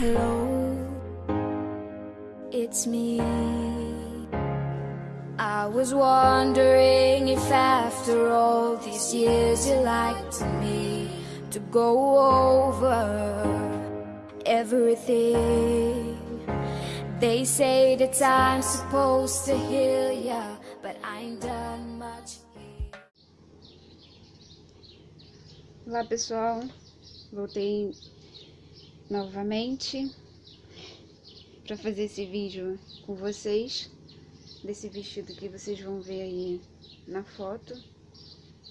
Hello, it's me. I was wondering if after all these years you like to me to go over everything. They say that time's supposed to heal ya, but I ain't done much. Olá pessoal, voltei novamente para fazer esse vídeo com vocês, desse vestido que vocês vão ver aí na foto.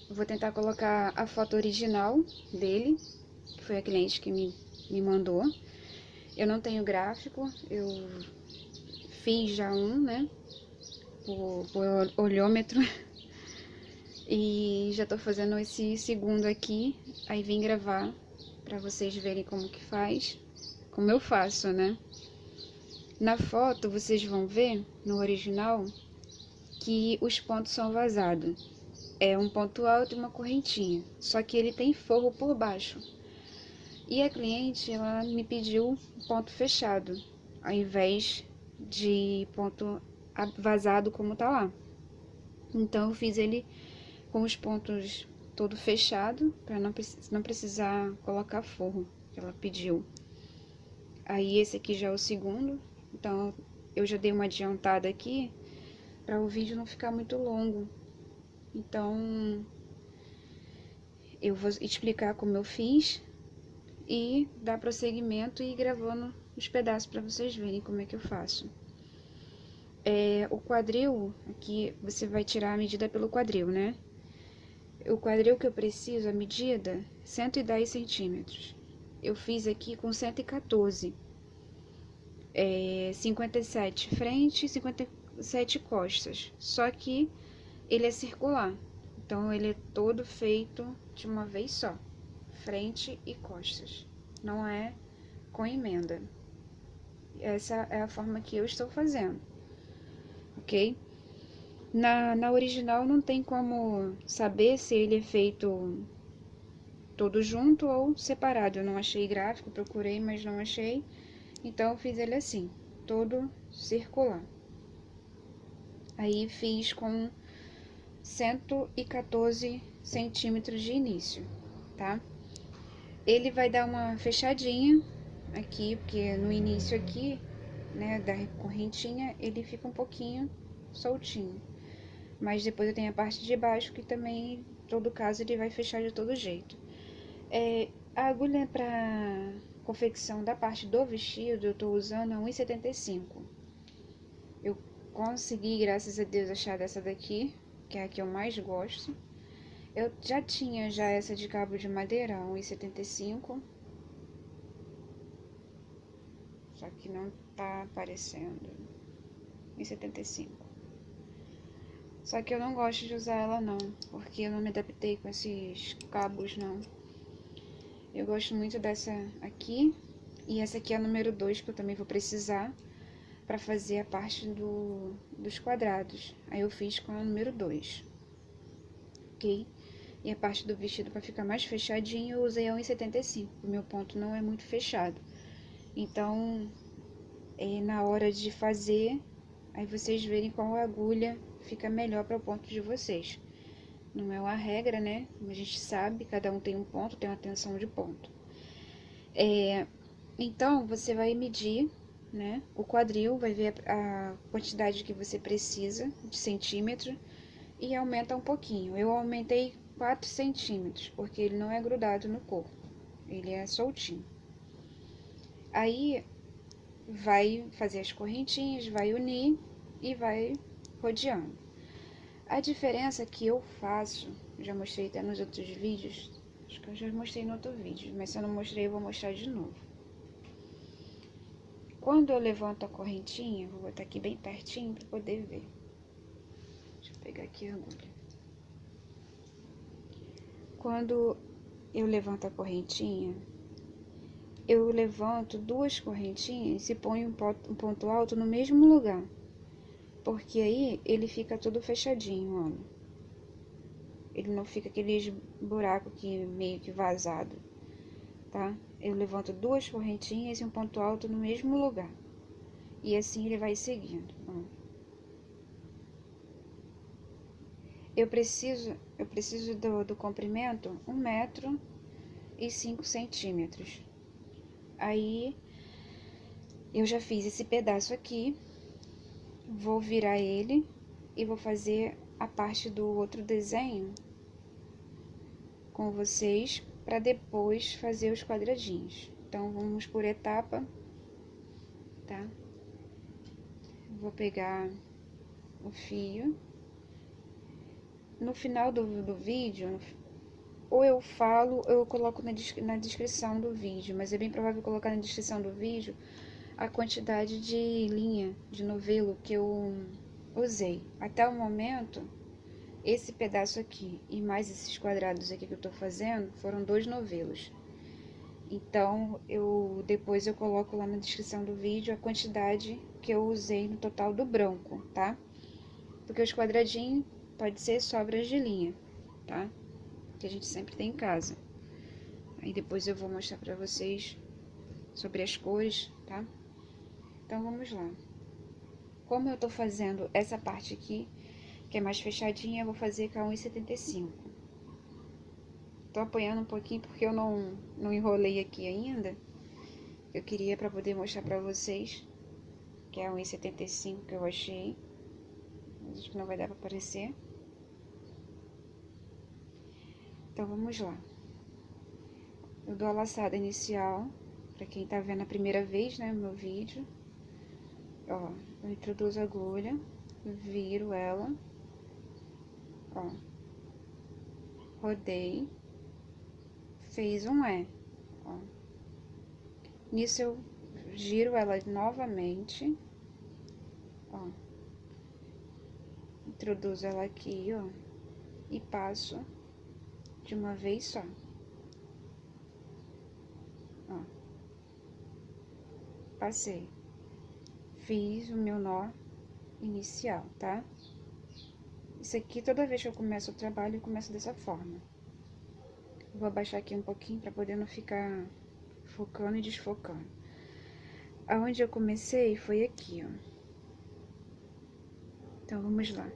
Eu vou tentar colocar a foto original dele, que foi a cliente que me, me mandou. Eu não tenho gráfico, eu fiz já um, né, por olhômetro. E já tô fazendo esse segundo aqui, aí vim gravar para vocês verem como que faz, como eu faço, né? Na foto vocês vão ver, no original, que os pontos são vazados. É um ponto alto e uma correntinha, só que ele tem forro por baixo. E a cliente, ela me pediu ponto fechado, ao invés de ponto vazado como tá lá. Então eu fiz ele com os pontos todo fechado, para não, não precisar colocar forro, que ela pediu. Aí esse aqui já é o segundo, então eu já dei uma adiantada aqui, para o vídeo não ficar muito longo. Então, eu vou explicar como eu fiz e dar prosseguimento e ir gravando os pedaços para vocês verem como é que eu faço. É, o quadril, aqui você vai tirar a medida pelo quadril, né? O quadril que eu preciso, a medida, 110 centímetros. Eu fiz aqui com 114. É, 57 frente e 57 costas. Só que ele é circular. Então, ele é todo feito de uma vez só. Frente e costas. Não é com emenda. Essa é a forma que eu estou fazendo. Ok? Na, na original não tem como saber se ele é feito todo junto ou separado. Eu não achei gráfico, procurei, mas não achei. Então, fiz ele assim, todo circular. Aí, fiz com 114 centímetros de início, tá? Ele vai dar uma fechadinha aqui, porque no início aqui, né, da correntinha, ele fica um pouquinho soltinho. Mas depois eu tenho a parte de baixo que também, em todo caso, ele vai fechar de todo jeito. É, a agulha para confecção da parte do vestido, eu tô usando a 1,75. Eu consegui, graças a Deus, achar dessa daqui, que é a que eu mais gosto. Eu já tinha já essa de cabo de madeira, 1,75. Só que não tá aparecendo. 1,75. Só que eu não gosto de usar ela não, porque eu não me adaptei com esses cabos não. Eu gosto muito dessa aqui, e essa aqui é a número 2 que eu também vou precisar para fazer a parte do, dos quadrados. Aí eu fiz com a número 2, ok? E a parte do vestido para ficar mais fechadinho eu usei a 1,75, o meu ponto não é muito fechado. Então, é, na hora de fazer, aí vocês verem qual agulha fica melhor para o ponto de vocês. Não é uma regra, né? A gente sabe, cada um tem um ponto, tem uma tensão de ponto. É, então, você vai medir, né? O quadril, vai ver a, a quantidade que você precisa de centímetro e aumenta um pouquinho. Eu aumentei 4 centímetros, porque ele não é grudado no corpo, ele é soltinho. Aí, vai fazer as correntinhas, vai unir e vai rodeando. A diferença que eu faço, já mostrei até nos outros vídeos, acho que eu já mostrei no outro vídeo, mas se eu não mostrei, eu vou mostrar de novo. Quando eu levanto a correntinha, vou botar aqui bem pertinho para poder ver. Deixa eu pegar aqui a agulha. Quando eu levanto a correntinha, eu levanto duas correntinhas e ponho um ponto alto no mesmo lugar. Porque aí ele fica todo fechadinho, olha. Ele não fica aqueles buraco aqui meio que vazado, tá? eu levanto duas correntinhas e um ponto alto no mesmo lugar. E assim ele vai seguindo. Eu preciso, eu preciso do, do comprimento um metro e cinco centímetros. Aí, eu já fiz esse pedaço aqui, vou virar ele e vou fazer a parte do outro desenho com vocês para depois fazer os quadradinhos. Então, vamos por etapa, tá? Vou pegar o fio. No final do, do vídeo, ou eu falo ou eu coloco na, na descrição do vídeo, mas é bem provável colocar na descrição do vídeo a quantidade de linha de novelo que eu usei. Até o momento, esse pedaço aqui e mais esses quadrados aqui que eu tô fazendo foram dois novelos. Então, eu depois eu coloco lá na descrição do vídeo a quantidade que eu usei no total do branco, tá? Porque os quadradinhos pode ser sobras de linha, tá? Que a gente sempre tem em casa. Aí depois eu vou mostrar pra vocês sobre as cores, tá? Então, vamos lá. Como eu tô fazendo essa parte aqui, que é mais fechadinha, eu vou fazer com a 1,75. Tô apoiando um pouquinho porque eu não, não enrolei aqui ainda. Eu queria para poder mostrar para vocês, que é a 1,75 que eu achei. Acho que não vai dar para aparecer. Então, vamos lá. Eu dou a laçada inicial, para quem tá vendo a primeira vez, né, meu vídeo. Ó, eu introduzo a agulha, viro ela ó, rodei, fez um E, ó. Nisso eu giro ela novamente, ó, introduzo ela aqui, ó, e passo de uma vez só. Ó, passei, fiz o meu nó inicial, tá? Isso aqui, toda vez que eu começo o trabalho, eu começo dessa forma. Vou abaixar aqui um pouquinho para poder não ficar focando e desfocando. Aonde eu comecei foi aqui, ó. Então, vamos lá.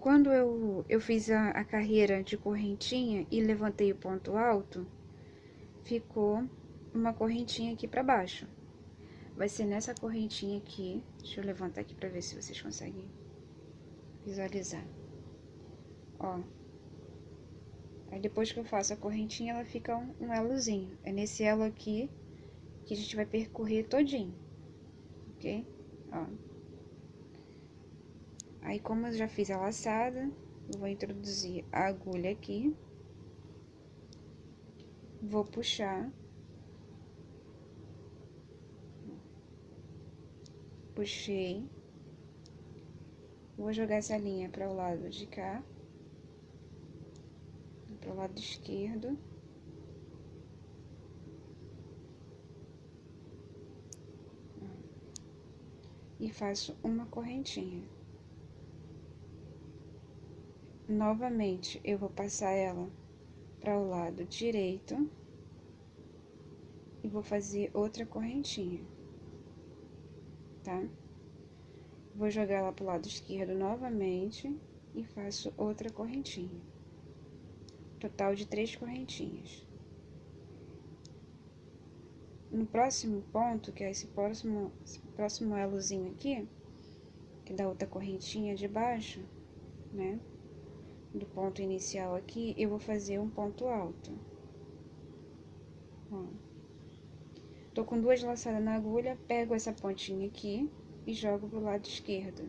Quando eu, eu fiz a, a carreira de correntinha e levantei o ponto alto, ficou uma correntinha aqui para baixo vai ser nessa correntinha aqui. Deixa eu levantar aqui pra ver se vocês conseguem visualizar. Ó. Aí depois que eu faço a correntinha, ela fica um, um elozinho. É nesse elo aqui que a gente vai percorrer todinho. Ok? Ó. Aí, como eu já fiz a laçada, eu vou introduzir a agulha aqui. Vou puxar puxei, vou jogar essa linha para o lado de cá, para o lado esquerdo. E faço uma correntinha. Novamente, eu vou passar ela para o lado direito e vou fazer outra correntinha tá? Vou jogar ela pro lado esquerdo novamente e faço outra correntinha. Total de três correntinhas. No próximo ponto, que é esse próximo, esse próximo elozinho aqui, que dá outra correntinha de baixo, né? Do ponto inicial aqui, eu vou fazer um ponto alto. Tô com duas laçadas na agulha, pego essa pontinha aqui e jogo pro lado esquerdo.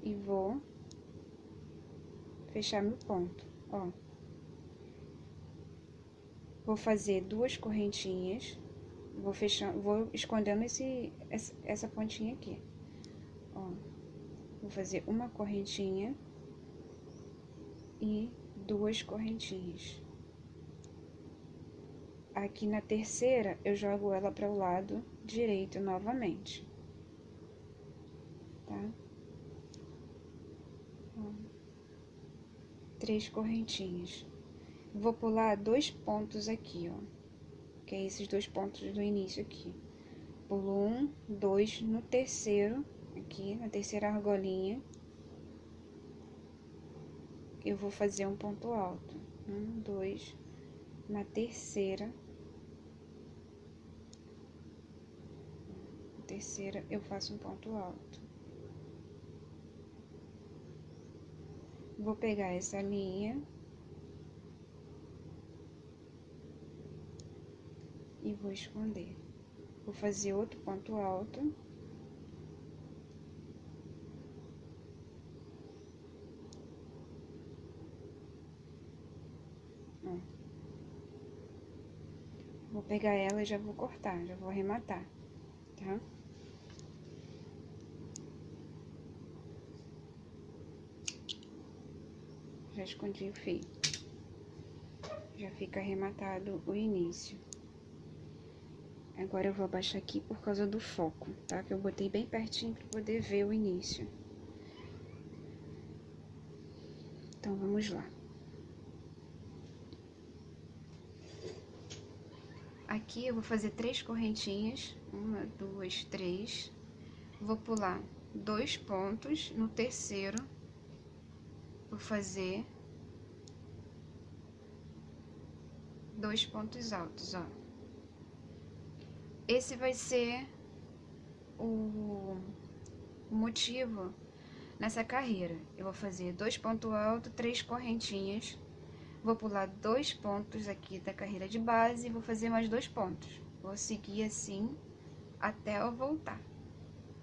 E vou fechar meu ponto, ó. Vou fazer duas correntinhas, vou fechando, vou escondendo esse, essa pontinha aqui, ó. Vou fazer uma correntinha e duas correntinhas. Aqui na terceira, eu jogo ela para o lado direito novamente. Tá? Três correntinhas. Vou pular dois pontos aqui, ó. Que é esses dois pontos do início aqui. Pulo um, dois, no terceiro, aqui, na terceira argolinha. Eu vou fazer um ponto alto. Um, dois, na terceira. Na terceira, eu faço um ponto alto. Vou pegar essa linha e vou esconder. Vou fazer outro ponto alto. Vou pegar ela e já vou cortar, já vou arrematar, tá? Já escondi o fio. Já fica arrematado o início. Agora eu vou abaixar aqui por causa do foco, tá? Que eu botei bem pertinho para poder ver o início. Então, vamos lá. Aqui eu vou fazer três correntinhas, uma, duas, três. Vou pular dois pontos, no terceiro vou fazer dois pontos altos, ó. Esse vai ser o motivo nessa carreira. Eu vou fazer dois pontos altos, três correntinhas. Vou pular dois pontos aqui da carreira de base e vou fazer mais dois pontos. Vou seguir assim até eu voltar.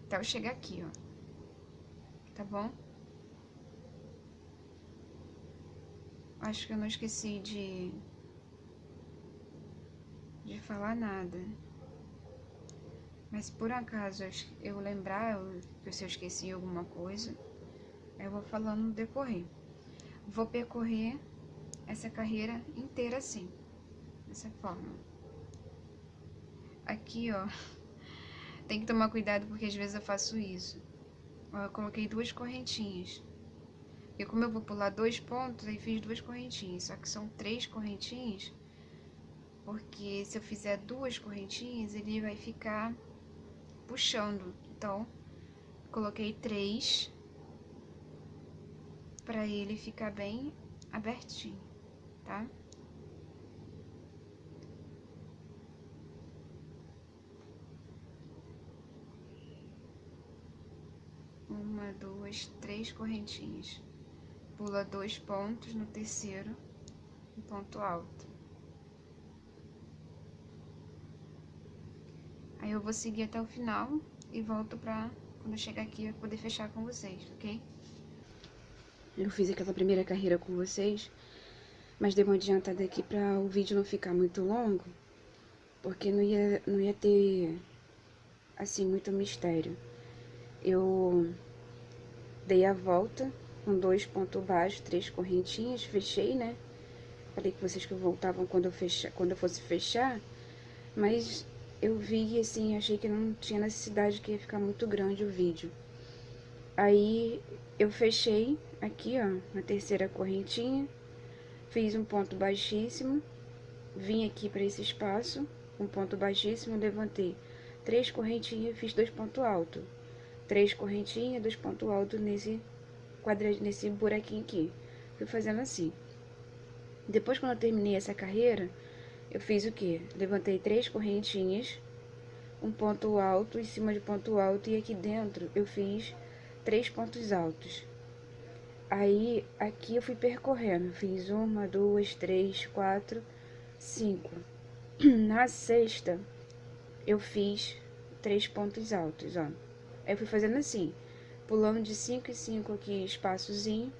Até eu chegar aqui, ó. Tá bom? Acho que eu não esqueci de... De falar nada. Mas por acaso eu lembrar, eu, se eu esqueci alguma coisa, eu vou falando no decorrer. Vou percorrer essa carreira inteira assim, dessa forma. Aqui, ó, tem que tomar cuidado porque às vezes eu faço isso. Eu coloquei duas correntinhas. E como eu vou pular dois pontos, aí fiz duas correntinhas. Só que são três correntinhas, porque se eu fizer duas correntinhas, ele vai ficar puxando. Então, coloquei três para ele ficar bem abertinho, tá? Uma, duas, três correntinhas. Pula dois pontos no terceiro, um ponto alto. Aí eu vou seguir até o final e volto pra, quando eu chegar aqui, eu poder fechar com vocês, ok? Eu fiz aquela primeira carreira com vocês, mas dei uma adiantada aqui pra o vídeo não ficar muito longo, porque não ia, não ia ter, assim, muito mistério. Eu dei a volta com dois pontos baixos, três correntinhas, fechei, né? Falei com vocês que voltavam quando eu, fecha, quando eu fosse fechar, mas eu vi assim, achei que não tinha necessidade, que ia ficar muito grande o vídeo. Aí eu fechei aqui, ó, na terceira correntinha, fiz um ponto baixíssimo, vim aqui para esse espaço, um ponto baixíssimo, levantei três correntinhas, fiz dois pontos altos. Três correntinhas, dois pontos altos nesse quadradinho, nesse buraquinho aqui. Fui fazendo assim. Depois, quando eu terminei essa carreira, eu fiz o que? Levantei três correntinhas, um ponto alto em cima de ponto alto e aqui dentro eu fiz três pontos altos. Aí, aqui eu fui percorrendo, fiz uma, duas, três, quatro, cinco. Na sexta, eu fiz três pontos altos, ó. Aí eu fui fazendo assim, pulando de cinco em cinco aqui, espaçozinho,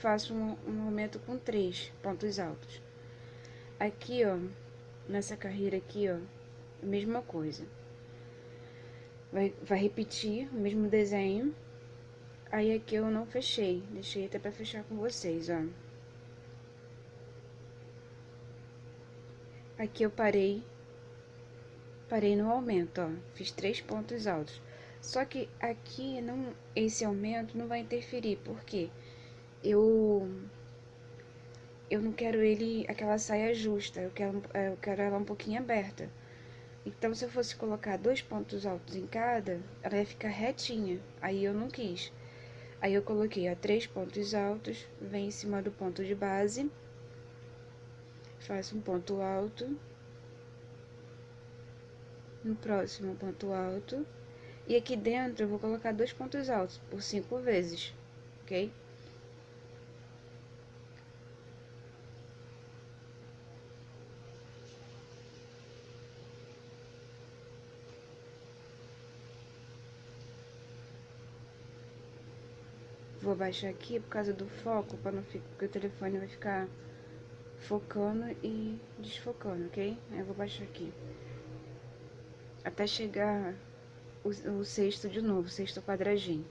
faço um, um aumento com três pontos altos. Aqui, ó, nessa carreira aqui, ó, a mesma coisa. Vai, vai repetir o mesmo desenho. Aí aqui eu não fechei, deixei até pra fechar com vocês, ó. Aqui eu parei, parei no aumento, ó, fiz três pontos altos. Só que aqui, não, esse aumento não vai interferir, porque eu eu não quero ele, aquela saia justa, eu quero, eu quero ela um pouquinho aberta. Então, se eu fosse colocar dois pontos altos em cada, ela ia ficar retinha. Aí eu não quis. Aí eu coloquei, ó, três pontos altos, vem em cima do ponto de base, faço um ponto alto, no próximo ponto alto, e aqui dentro eu vou colocar dois pontos altos por cinco vezes, ok? Vou abaixar aqui por causa do foco, para não ficar, porque o telefone vai ficar focando e desfocando, ok? Eu vou baixar aqui. Até chegar o, o sexto de novo, o sexto quadradinho.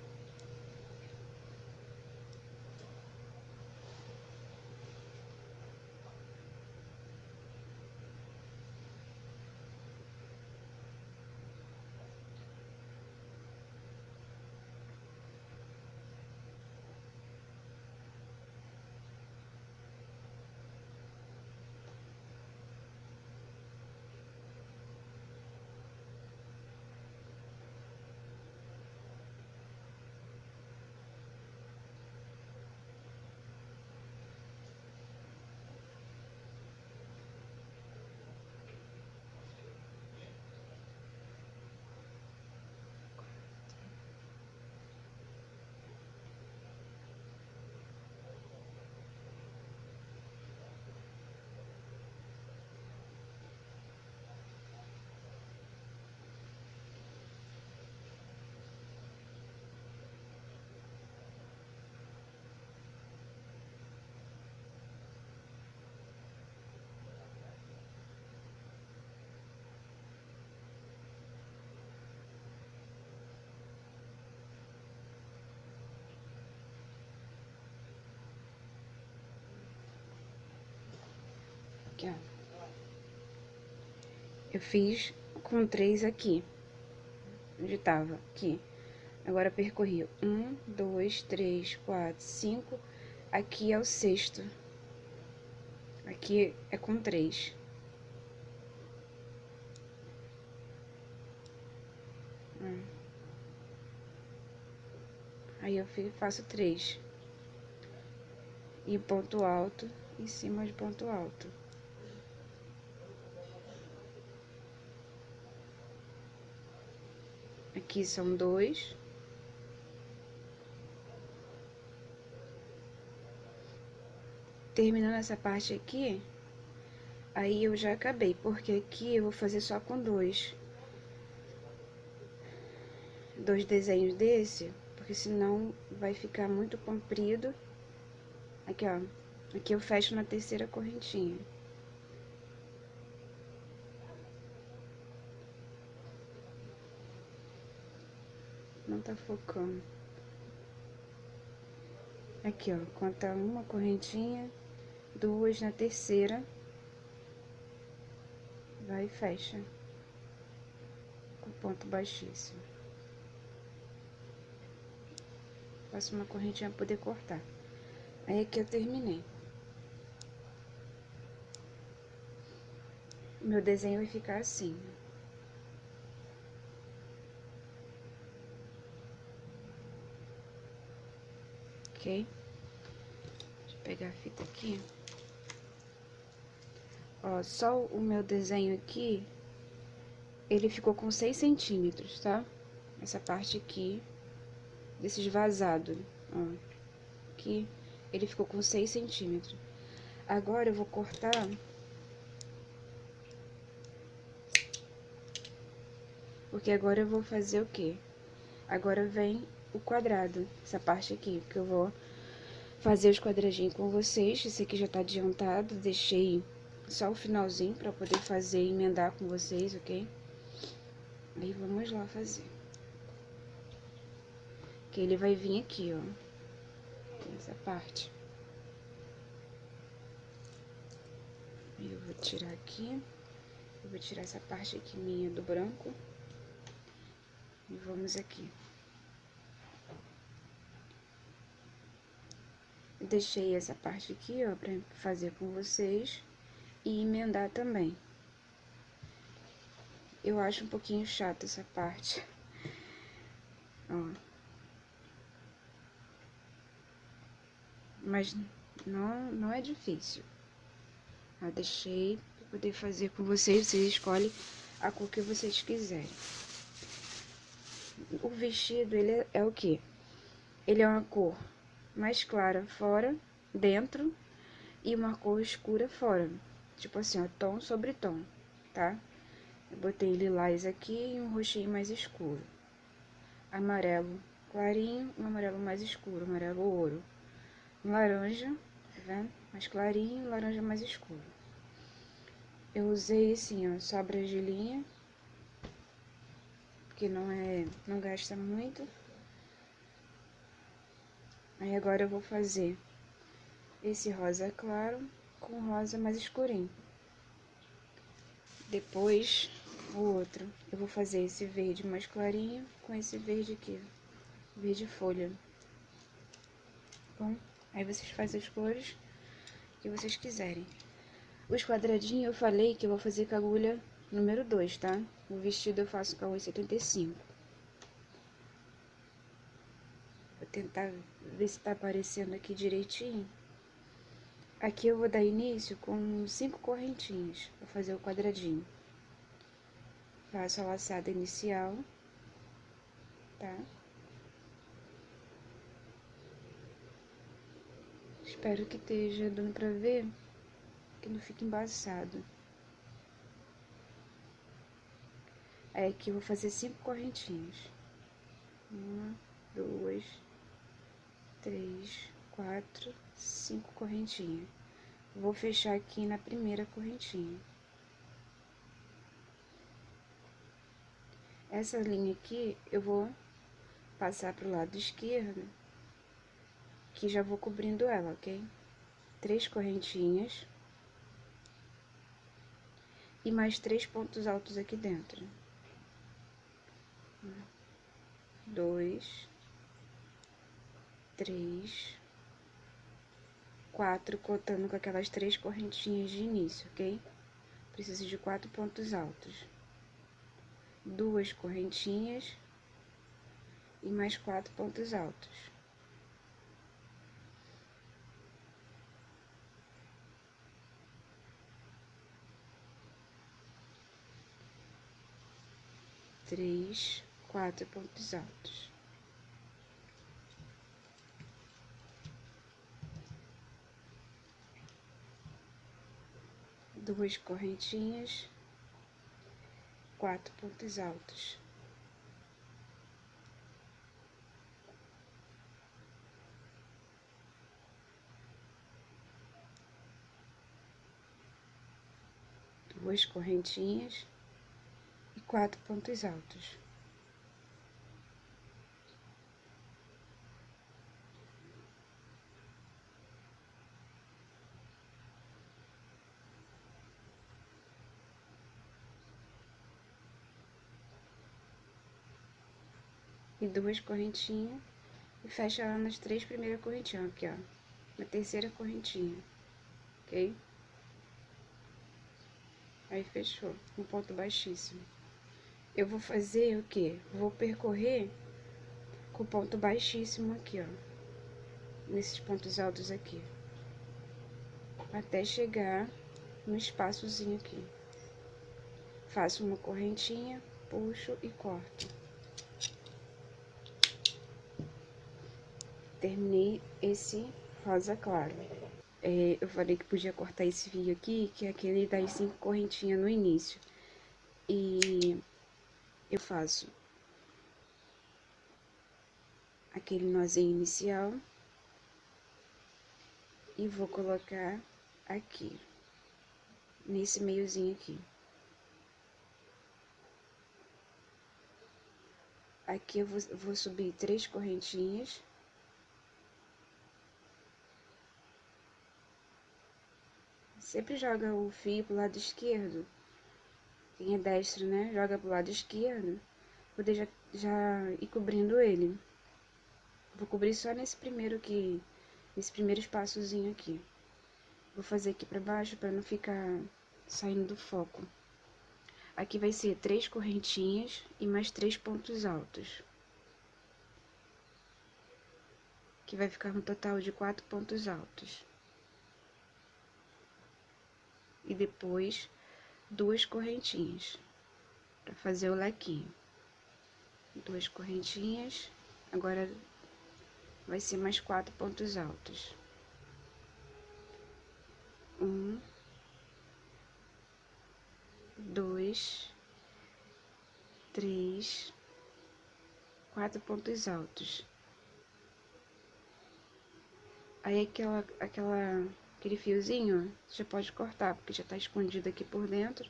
Aqui, ó. Eu fiz com três aqui. Onde tava? Aqui. Agora percorri um, dois, três, quatro, cinco. Aqui é o sexto. Aqui é com três. Hum. Aí eu faço três. E ponto alto em cima de ponto alto. Aqui são dois. Terminando essa parte aqui, aí eu já acabei, porque aqui eu vou fazer só com dois. Dois desenhos desse, porque senão vai ficar muito comprido. Aqui, ó. Aqui eu fecho na terceira correntinha. Tá focando. Aqui, ó, conta uma correntinha, duas na terceira, vai e fecha com ponto baixíssimo. Faço uma correntinha pra poder cortar. Aí aqui eu terminei. Meu desenho vai ficar assim, ok? Deixa eu pegar a fita aqui. Ó, só o meu desenho aqui, ele ficou com 6 centímetros, tá? Essa parte aqui, desses vazados, ó. Aqui, ele ficou com 6 centímetros. Agora, eu vou cortar... Porque agora eu vou fazer o quê? Agora vem o quadrado, essa parte aqui, que eu vou fazer os quadradinhos com vocês. Esse aqui já tá adiantado, deixei só o finalzinho pra poder fazer e emendar com vocês, ok? Aí vamos lá fazer. Que ele vai vir aqui, ó, nessa parte. Eu vou tirar aqui, eu vou tirar essa parte aqui minha do branco. E vamos aqui. Deixei essa parte aqui, ó, pra fazer com vocês e emendar também. Eu acho um pouquinho chato essa parte. Ó. Mas não, não é difícil. Eu deixei para poder fazer com vocês. Vocês escolhem a cor que vocês quiserem. O vestido, ele é, é o que? Ele é uma cor mais clara fora, dentro, e uma cor escura fora. Tipo assim, ó, tom sobre tom, tá? Eu botei lilás aqui e um roxinho mais escuro. Amarelo clarinho, um amarelo mais escuro, amarelo ouro. Laranja, tá vendo? Mais clarinho, laranja mais escuro. Eu usei assim, ó, sobras de linha, porque não é, não gasta muito. Aí agora eu vou fazer esse rosa claro com rosa mais escurinho. Depois, o outro, eu vou fazer esse verde mais clarinho com esse verde aqui, verde folha. Bom, aí vocês fazem as cores que vocês quiserem. Os quadradinhos eu falei que eu vou fazer com a agulha número 2, tá? O vestido eu faço com a 8,75. Vou tentar ver se tá aparecendo aqui direitinho. Aqui eu vou dar início com cinco correntinhas, vou fazer o quadradinho. Faço a laçada inicial, tá? Espero que esteja dando pra ver, que não fique embaçado. Aí aqui eu vou fazer cinco correntinhas. Uma, duas, três, quatro, cinco correntinhas. Vou fechar aqui na primeira correntinha. Essa linha aqui eu vou passar pro lado esquerdo, que já vou cobrindo ela, ok? Três correntinhas. E mais três pontos altos aqui dentro. Dois. Três quatro contando com aquelas três correntinhas de início, ok? Preciso de quatro pontos altos. Duas correntinhas e mais quatro pontos altos. Três, quatro pontos altos. Duas correntinhas, quatro pontos altos. Duas correntinhas e quatro pontos altos. E duas correntinhas e fecha ela nas três primeiras correntinhas, aqui, ó, na terceira correntinha, ok? Aí fechou, um ponto baixíssimo. Eu vou fazer o quê? Vou percorrer com ponto baixíssimo aqui, ó, nesses pontos altos aqui, até chegar no espaçozinho aqui. Faço uma correntinha, puxo e corto. Terminei esse rosa claro. É, eu falei que podia cortar esse fio aqui, que é aquele das cinco correntinhas no início. E eu faço aquele nozinho inicial e vou colocar aqui, nesse meiozinho aqui. Aqui eu vou, vou subir três correntinhas. Sempre joga o fio pro lado esquerdo. Quem é destro, né? Joga pro lado esquerdo. Poder já, já ir cobrindo ele. Vou cobrir só nesse primeiro que, nesse primeiro espaçozinho aqui. Vou fazer aqui pra baixo pra não ficar saindo do foco. Aqui vai ser três correntinhas e mais três pontos altos. Que vai ficar um total de quatro pontos altos. E depois duas correntinhas para fazer o lequinho. Duas correntinhas, agora vai ser mais quatro pontos altos. Um, dois, três, quatro pontos altos. Aí aquela, aquela, aquele fiozinho, já pode cortar, porque já tá escondido aqui por dentro.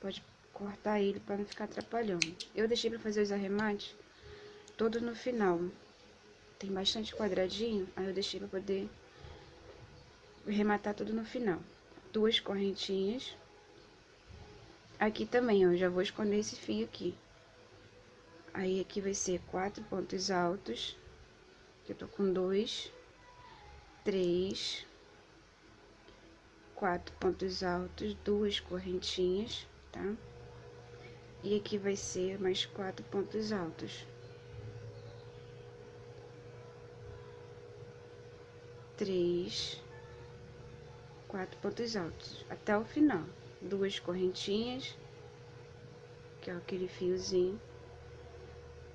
Pode cortar ele para não ficar atrapalhando. Eu deixei para fazer os arremates todo no final. Tem bastante quadradinho, aí eu deixei para poder rematar tudo no final. Duas correntinhas. Aqui também, ó, já vou esconder esse fio aqui. Aí, aqui vai ser quatro pontos altos. Eu tô com dois, três, quatro pontos altos, duas correntinhas, tá? E aqui vai ser mais quatro pontos altos. Três, quatro pontos altos, até o final duas correntinhas, que é aquele fiozinho,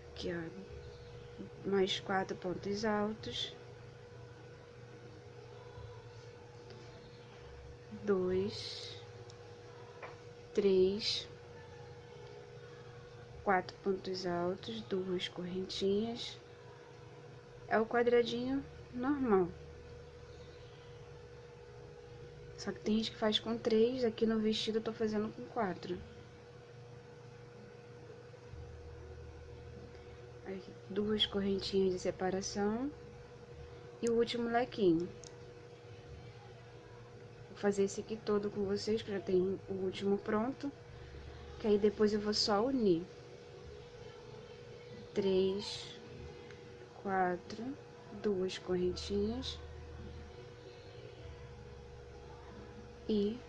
aqui ó, mais quatro pontos altos, dois, três, quatro pontos altos, duas correntinhas, é o quadradinho normal. Só que tem gente que faz com três, aqui no vestido eu tô fazendo com quatro. Duas correntinhas de separação e o último lequinho. Fazer esse aqui todo com vocês, que já tem o último pronto. Que aí depois eu vou só unir. Três, quatro, duas correntinhas e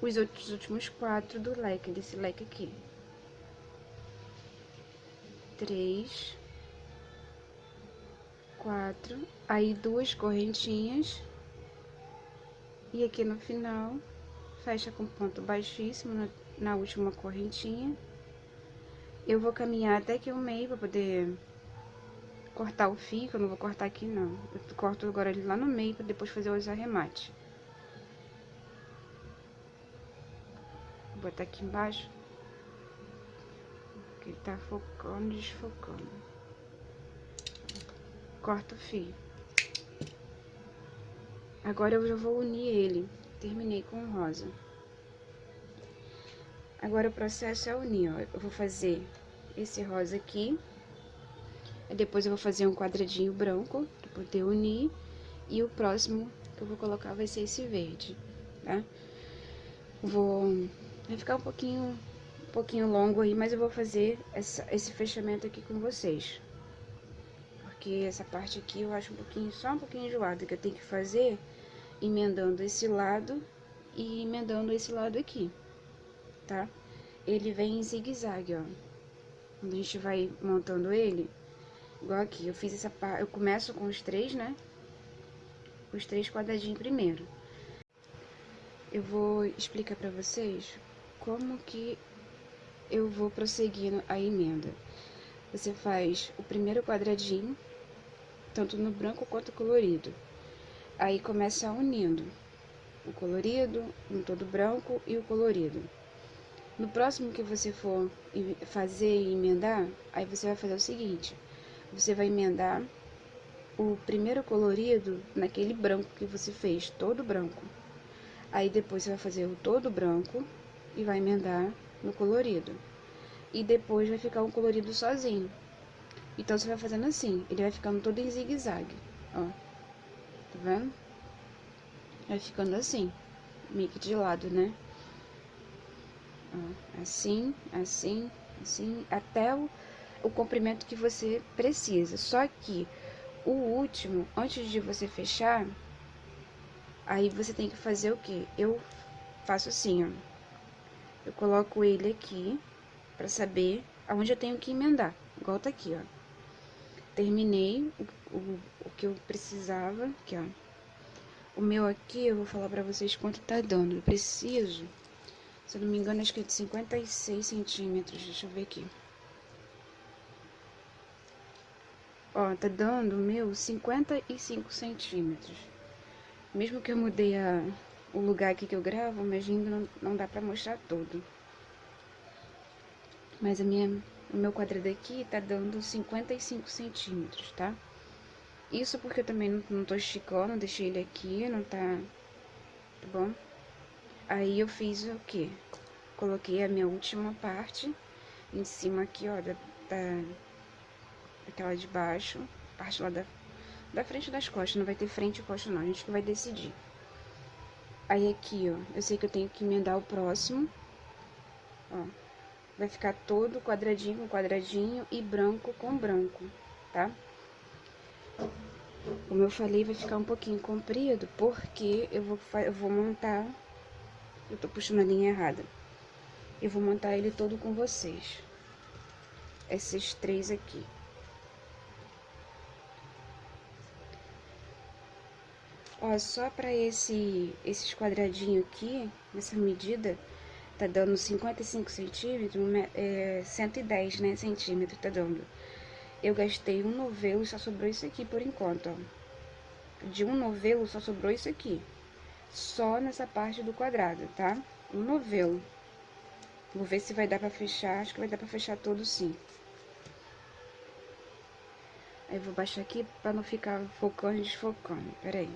os outros últimos quatro do leque, desse leque aqui. Três, quatro, aí duas correntinhas e aqui no final fecha com ponto baixíssimo na, última correntinha. Eu vou caminhar até aqui o meio para poder cortar o fio, que eu não vou cortar aqui não. Eu corto agora ele lá no meio para depois fazer os arremates. Vou botar aqui embaixo. Que ele tá focando, desfocando. Corta o fio. Agora eu já vou unir ele. Terminei com rosa. Agora o processo é unir, ó. Eu vou fazer esse rosa aqui. Depois eu vou fazer um quadradinho branco para poder unir. E o próximo que eu vou colocar vai ser esse verde, tá? Vou Vai ficar um pouquinho, um pouquinho longo aí, mas eu vou fazer essa, esse fechamento aqui com vocês. Porque essa parte aqui eu acho um pouquinho, só um pouquinho enjoada, que eu tenho que fazer emendando esse lado e emendando esse lado aqui, tá? Ele vem em zigue-zague, ó. Quando a gente vai montando ele, igual aqui, eu fiz essa parte, eu começo com os três, né? Os três quadradinhos primeiro. Eu vou explicar pra vocês como que eu vou prosseguindo a emenda. Você faz o primeiro quadradinho, tanto no branco quanto colorido. Aí começa unindo o colorido, um todo branco e o colorido. No próximo que você for fazer e emendar, aí você vai fazer o seguinte: você vai emendar o primeiro colorido naquele branco que você fez, todo branco. Aí depois você vai fazer o todo branco e vai emendar no colorido. E depois vai ficar um colorido sozinho. Então, você vai fazendo assim, ele vai ficando todo em zigue-zague, ó. Tá vendo? Vai ficando assim, meio que de lado, né? Ó, assim, assim, assim, até o, o comprimento que você precisa. Só que o último, antes de você fechar, aí você tem que fazer o que? Eu faço assim, ó. Eu coloco ele aqui para saber aonde eu tenho que emendar. Igual tá aqui, ó. Terminei o, o, o que eu precisava, aqui, ó. O meu aqui, eu vou falar pra vocês quanto tá dando. Eu preciso, se eu não me engano, acho que é de 56 centímetros. Deixa eu ver aqui. Ó, tá dando o meu 55 centímetros. Mesmo que eu mudei a, o lugar aqui que eu gravo, mas ainda não, não dá pra mostrar todo. Mas a minha, o meu quadrado aqui tá dando 55 centímetros, tá? Isso porque eu também não, não tô esticando, deixei ele aqui, não tá... Tá bom? Aí eu fiz o quê? Coloquei a minha última parte em cima aqui, ó, da, da de baixo, parte lá da, da frente das costas, não vai ter frente e costa não, a gente que vai decidir. Aí aqui, ó, eu sei que eu tenho que emendar o próximo, ó, vai ficar todo quadradinho com quadradinho e branco com branco, tá? Como eu falei, vai ficar um pouquinho comprido, porque eu vou, eu vou montar, eu tô puxando a linha errada, eu vou montar ele todo com vocês, esses três aqui. Ó, só para esse, esses quadradinhos aqui, nessa medida, tá dando 55 centímetros, é, 110, né, centímetros tá dando. Eu gastei um novelo, só sobrou isso aqui por enquanto, ó. De um novelo só sobrou isso aqui. Só nessa parte do quadrado, tá? Um novelo. Vou ver se vai dar pra fechar, acho que vai dar pra fechar todo sim. Aí, vou baixar aqui pra não ficar focando e desfocando, peraí.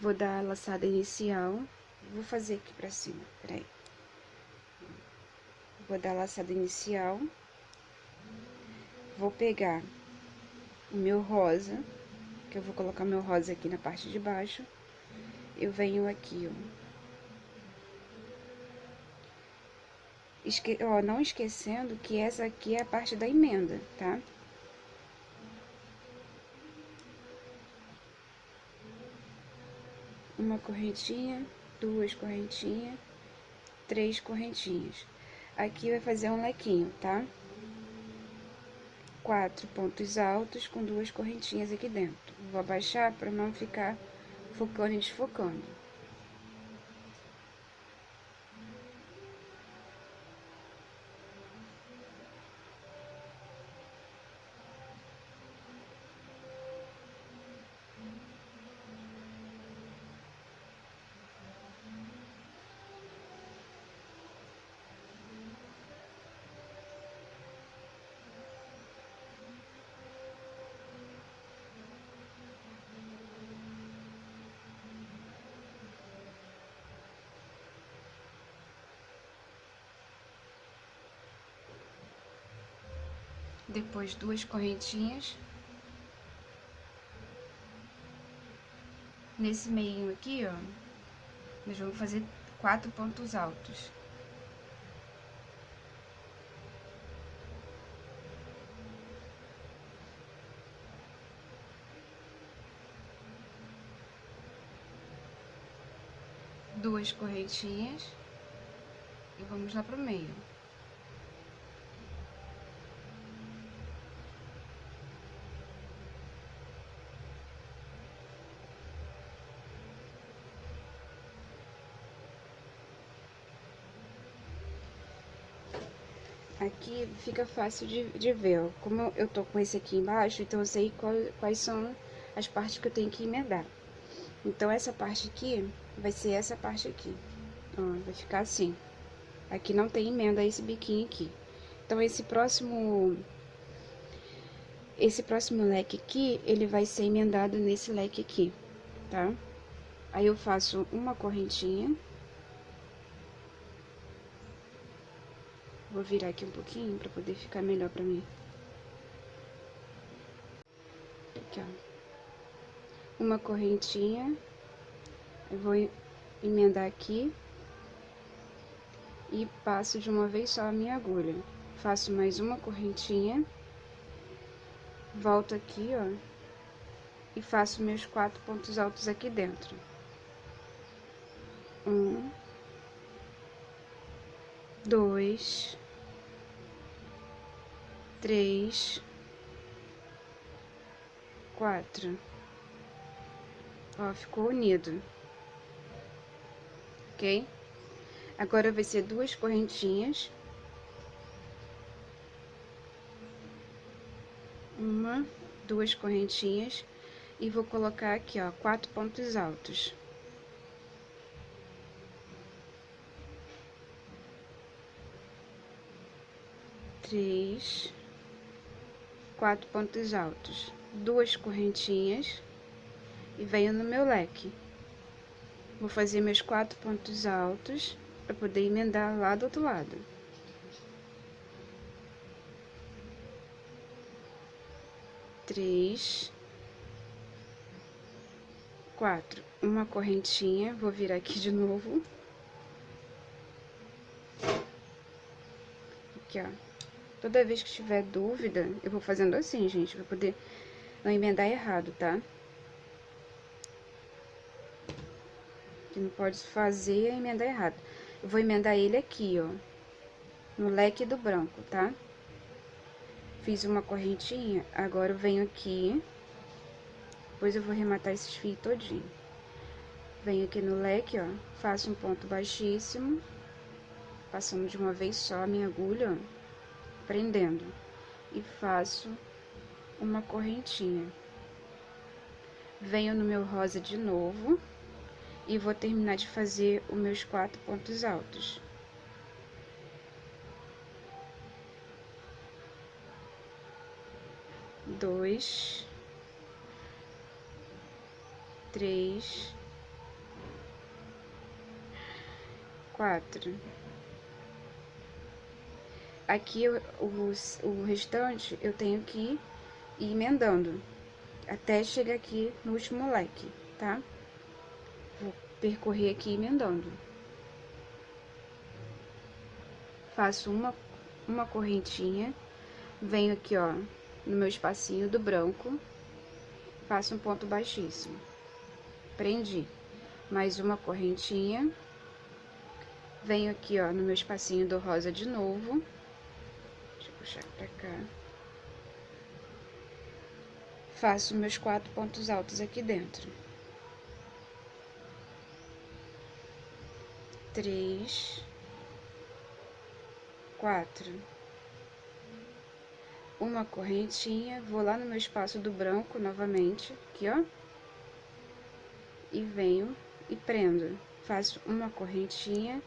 Vou dar a laçada inicial. Vou fazer aqui pra cima, peraí. Vou dar a laçada inicial. Vou pegar o meu rosa, que eu vou colocar meu rosa aqui na parte de baixo. Eu venho aqui, ó. Esque... Ó, não esquecendo que essa aqui é a parte da emenda, tá? uma correntinha, duas correntinhas, três correntinhas. Aqui vai fazer um lequinho, tá? Quatro pontos altos com duas correntinhas aqui dentro. Vou abaixar para não ficar focando e desfocando. Depois duas correntinhas. Nesse meio aqui, ó, nós vamos fazer quatro pontos altos. Duas correntinhas e vamos lá pro meio. Aqui fica fácil de, de ver, ó. Como eu tô com esse aqui embaixo, então eu sei qual, quais são as partes que eu tenho que emendar. Então, essa parte aqui vai ser essa parte aqui, ó, vai ficar assim. Aqui não tem emenda esse biquinho aqui. Então, esse próximo... Esse próximo leque aqui, ele vai ser emendado nesse leque aqui, tá? Aí, eu faço uma correntinha Vou virar aqui um pouquinho pra poder ficar melhor pra mim. Aqui, ó. Uma correntinha. Eu vou emendar aqui. E passo de uma vez só a minha agulha. Faço mais uma correntinha. volto aqui, ó, e faço meus quatro pontos altos aqui dentro. Um, dois, três, quatro. Ó, ficou unido. Ok? Agora vai ser duas correntinhas. Uma, duas correntinhas. E vou colocar aqui, ó, quatro pontos altos. Três, quatro pontos altos, duas correntinhas e venho no meu leque. Vou fazer meus quatro pontos altos para poder emendar lá do outro lado. Três, quatro, uma correntinha, vou virar aqui de novo. Aqui, ó. Toda vez que tiver dúvida, eu vou fazendo assim, gente, para poder não emendar errado, tá? que não pode fazer é emendar errado. Eu vou emendar ele aqui, ó, no leque do branco, tá? Fiz uma correntinha, agora eu venho aqui, depois eu vou rematar esses fios todinho. Venho aqui no leque, ó, faço um ponto baixíssimo, passando de uma vez só a minha agulha, ó, prendendo, e faço uma correntinha. Venho no meu rosa de novo, e vou terminar de fazer os meus quatro pontos altos. Dois, três, quatro. Aqui o, o, o restante eu tenho que ir emendando até chegar aqui no último leque, tá? Vou percorrer aqui emendando. Faço uma, uma correntinha, venho aqui, ó, no meu espacinho do branco, faço um ponto baixíssimo. Prendi. Mais uma correntinha. Venho aqui, ó, no meu espacinho do rosa de novo. Puxar pra cá. Faço meus quatro pontos altos aqui dentro. três, quatro. Uma correntinha, vou lá no meu espaço do branco novamente, aqui ó. E venho e prendo. Faço uma correntinha,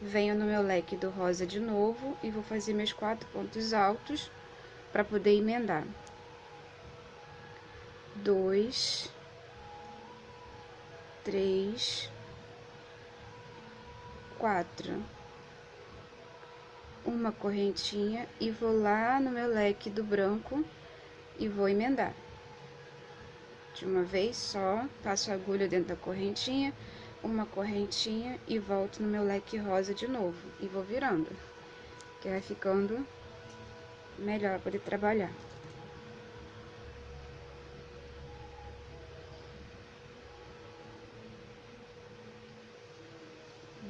venho no meu leque do rosa de novo e vou fazer meus quatro pontos altos para poder emendar. Dois, três, quatro. Uma correntinha e vou lá no meu leque do branco e vou emendar. De uma vez só, passo a agulha dentro da correntinha, uma correntinha e volto no meu leque rosa de novo. E vou virando, que vai ficando melhor para poder trabalhar.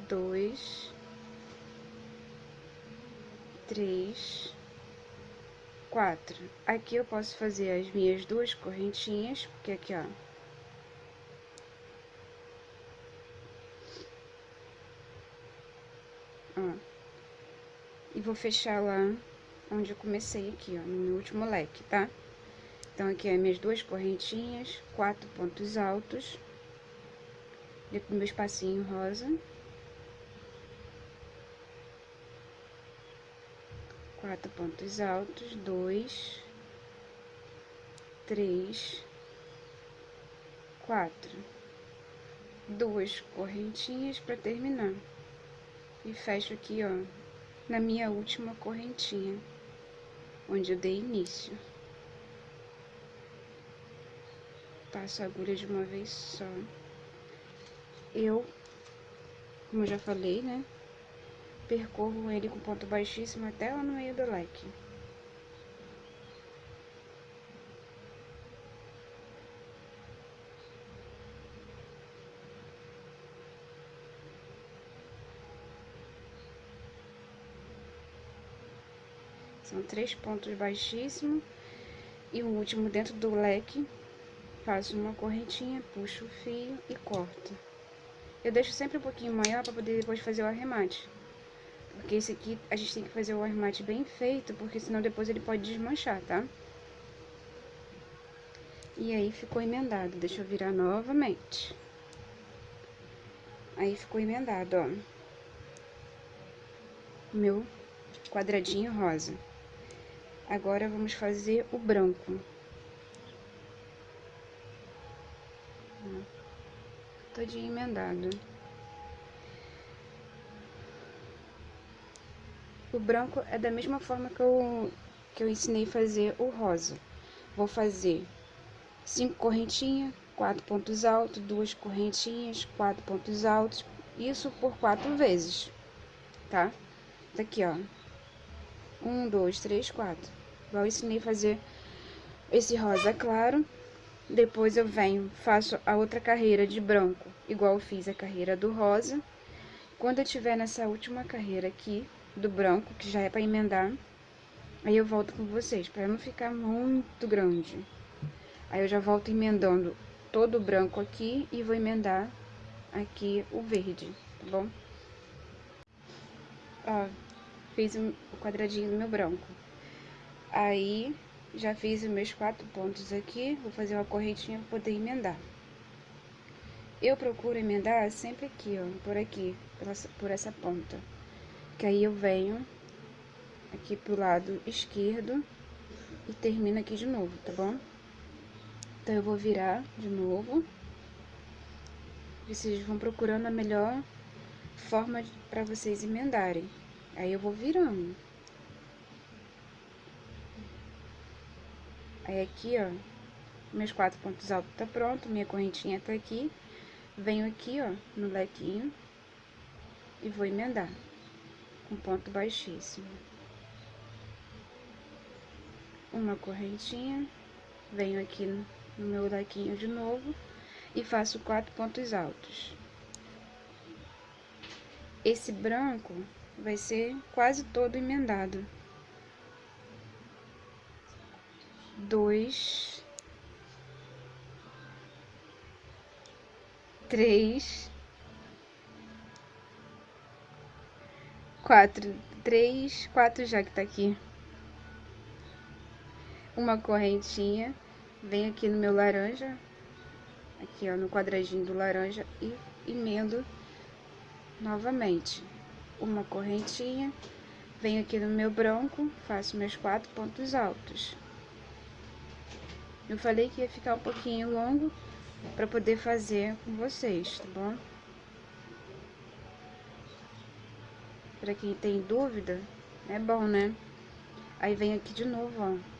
dois, três, quatro. Aqui eu posso fazer as minhas duas correntinhas, porque aqui. Ó. E vou fechar lá onde eu comecei aqui, ó, no meu último leque, tá? Então, aqui é minhas duas correntinhas, quatro pontos altos, dentro meu espacinho rosa. quatro pontos altos, dois, três, quatro, duas correntinhas para terminar. E fecho aqui, ó, na minha última correntinha, onde eu dei início. Passo a agulha de uma vez só. Eu, como já falei, né, percorro ele com ponto baixíssimo até lá no meio do leque. São três pontos baixíssimos e o último dentro do leque. Faço uma correntinha, puxo o fio e corto. Eu deixo sempre um pouquinho maior para poder depois fazer o arremate. Porque esse aqui a gente tem que fazer o arremate bem feito, porque senão depois ele pode desmanchar, tá? E aí ficou emendado. Deixa eu virar novamente. Aí ficou emendado, ó. Meu quadradinho rosa. Agora vamos fazer o branco. Todinho emendado. O branco é da mesma forma que eu, que eu ensinei fazer o rosa. Vou fazer cinco correntinhas, quatro pontos altos, duas correntinhas, quatro pontos altos, isso por quatro vezes, tá? Daqui, ó. Um, dois, três, quatro. Eu ensinei a fazer esse rosa claro. Depois eu venho, faço a outra carreira de branco, igual eu fiz a carreira do rosa. Quando eu tiver nessa última carreira aqui, do branco, que já é para emendar, aí eu volto com vocês, para não ficar muito grande. Aí eu já volto emendando todo o branco aqui e vou emendar aqui o verde, tá bom? Ó, fiz o quadradinho do meu branco. Aí, já fiz os meus quatro pontos aqui, vou fazer uma correntinha para poder emendar. Eu procuro emendar sempre aqui, ó, por aqui, por essa ponta. Que aí eu venho aqui pro lado esquerdo e termino aqui de novo, tá bom? Então, eu vou virar de novo. Vocês vão procurando a melhor forma para vocês emendarem. Aí, eu vou virando. Aí, aqui, ó, meus quatro pontos altos tá pronto, minha correntinha tá aqui. Venho aqui, ó, no lequinho e vou emendar com ponto baixíssimo. Uma correntinha, venho aqui no meu lequinho de novo e faço quatro pontos altos. Esse branco vai ser quase todo emendado. Dois, três, quatro, três, quatro já que tá aqui. Uma correntinha. Venho aqui no meu laranja, aqui ó, no quadradinho do laranja. E emendo novamente. Uma correntinha, venho aqui no meu branco, faço meus quatro pontos altos. Eu falei que ia ficar um pouquinho longo para poder fazer com vocês, tá bom? Para quem tem dúvida, é bom, né? Aí vem aqui de novo, ó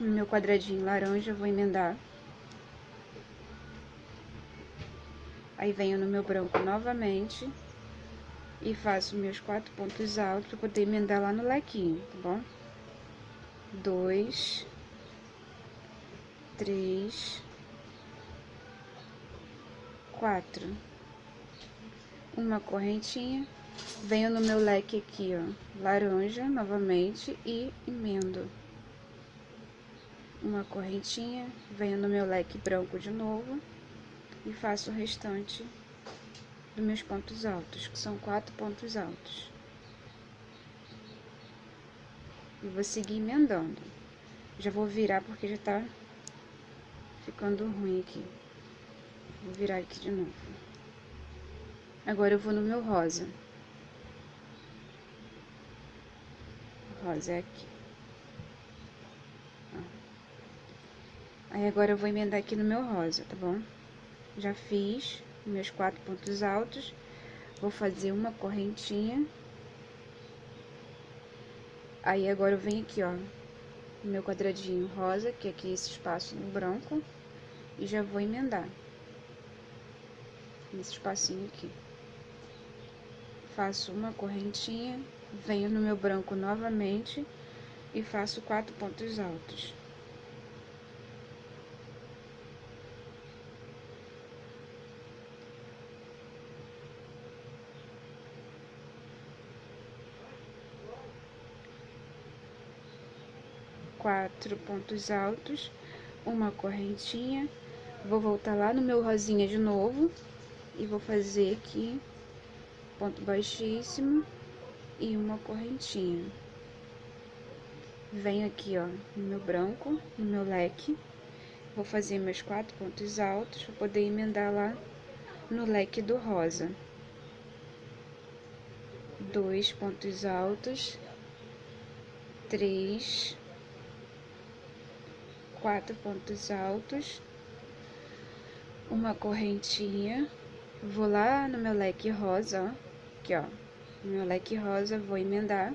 no meu quadradinho laranja, vou emendar. Aí venho no meu branco novamente e faço meus quatro pontos altos para poder emendar lá no lequinho, tá bom? Dois, três, quatro. Uma correntinha, venho no meu leque aqui, ó, laranja novamente e emendo uma correntinha, venho no meu leque branco de novo e faço o restante dos meus pontos altos, que são quatro pontos altos. E vou seguir emendando. Já vou virar porque já tá ficando ruim aqui. Vou virar aqui de novo. Agora eu vou no meu rosa. rosa é aqui. Aí agora eu vou emendar aqui no meu rosa, tá bom? Já fiz meus quatro pontos altos. Vou fazer uma correntinha. Aí agora eu venho aqui, ó, no meu quadradinho rosa, que é aqui esse espaço no branco, e já vou emendar. Nesse espacinho aqui. Faço uma correntinha, venho no meu branco novamente e faço quatro pontos altos. quatro pontos altos, uma correntinha, vou voltar lá no meu rosinha de novo e vou fazer aqui ponto baixíssimo e uma correntinha. Venho aqui, ó, no meu branco, no meu leque, vou fazer meus quatro pontos altos para poder emendar lá no leque do rosa. Dois pontos altos, três, quatro pontos altos, uma correntinha, vou lá no meu leque rosa, ó, aqui, ó, no meu leque rosa, vou emendar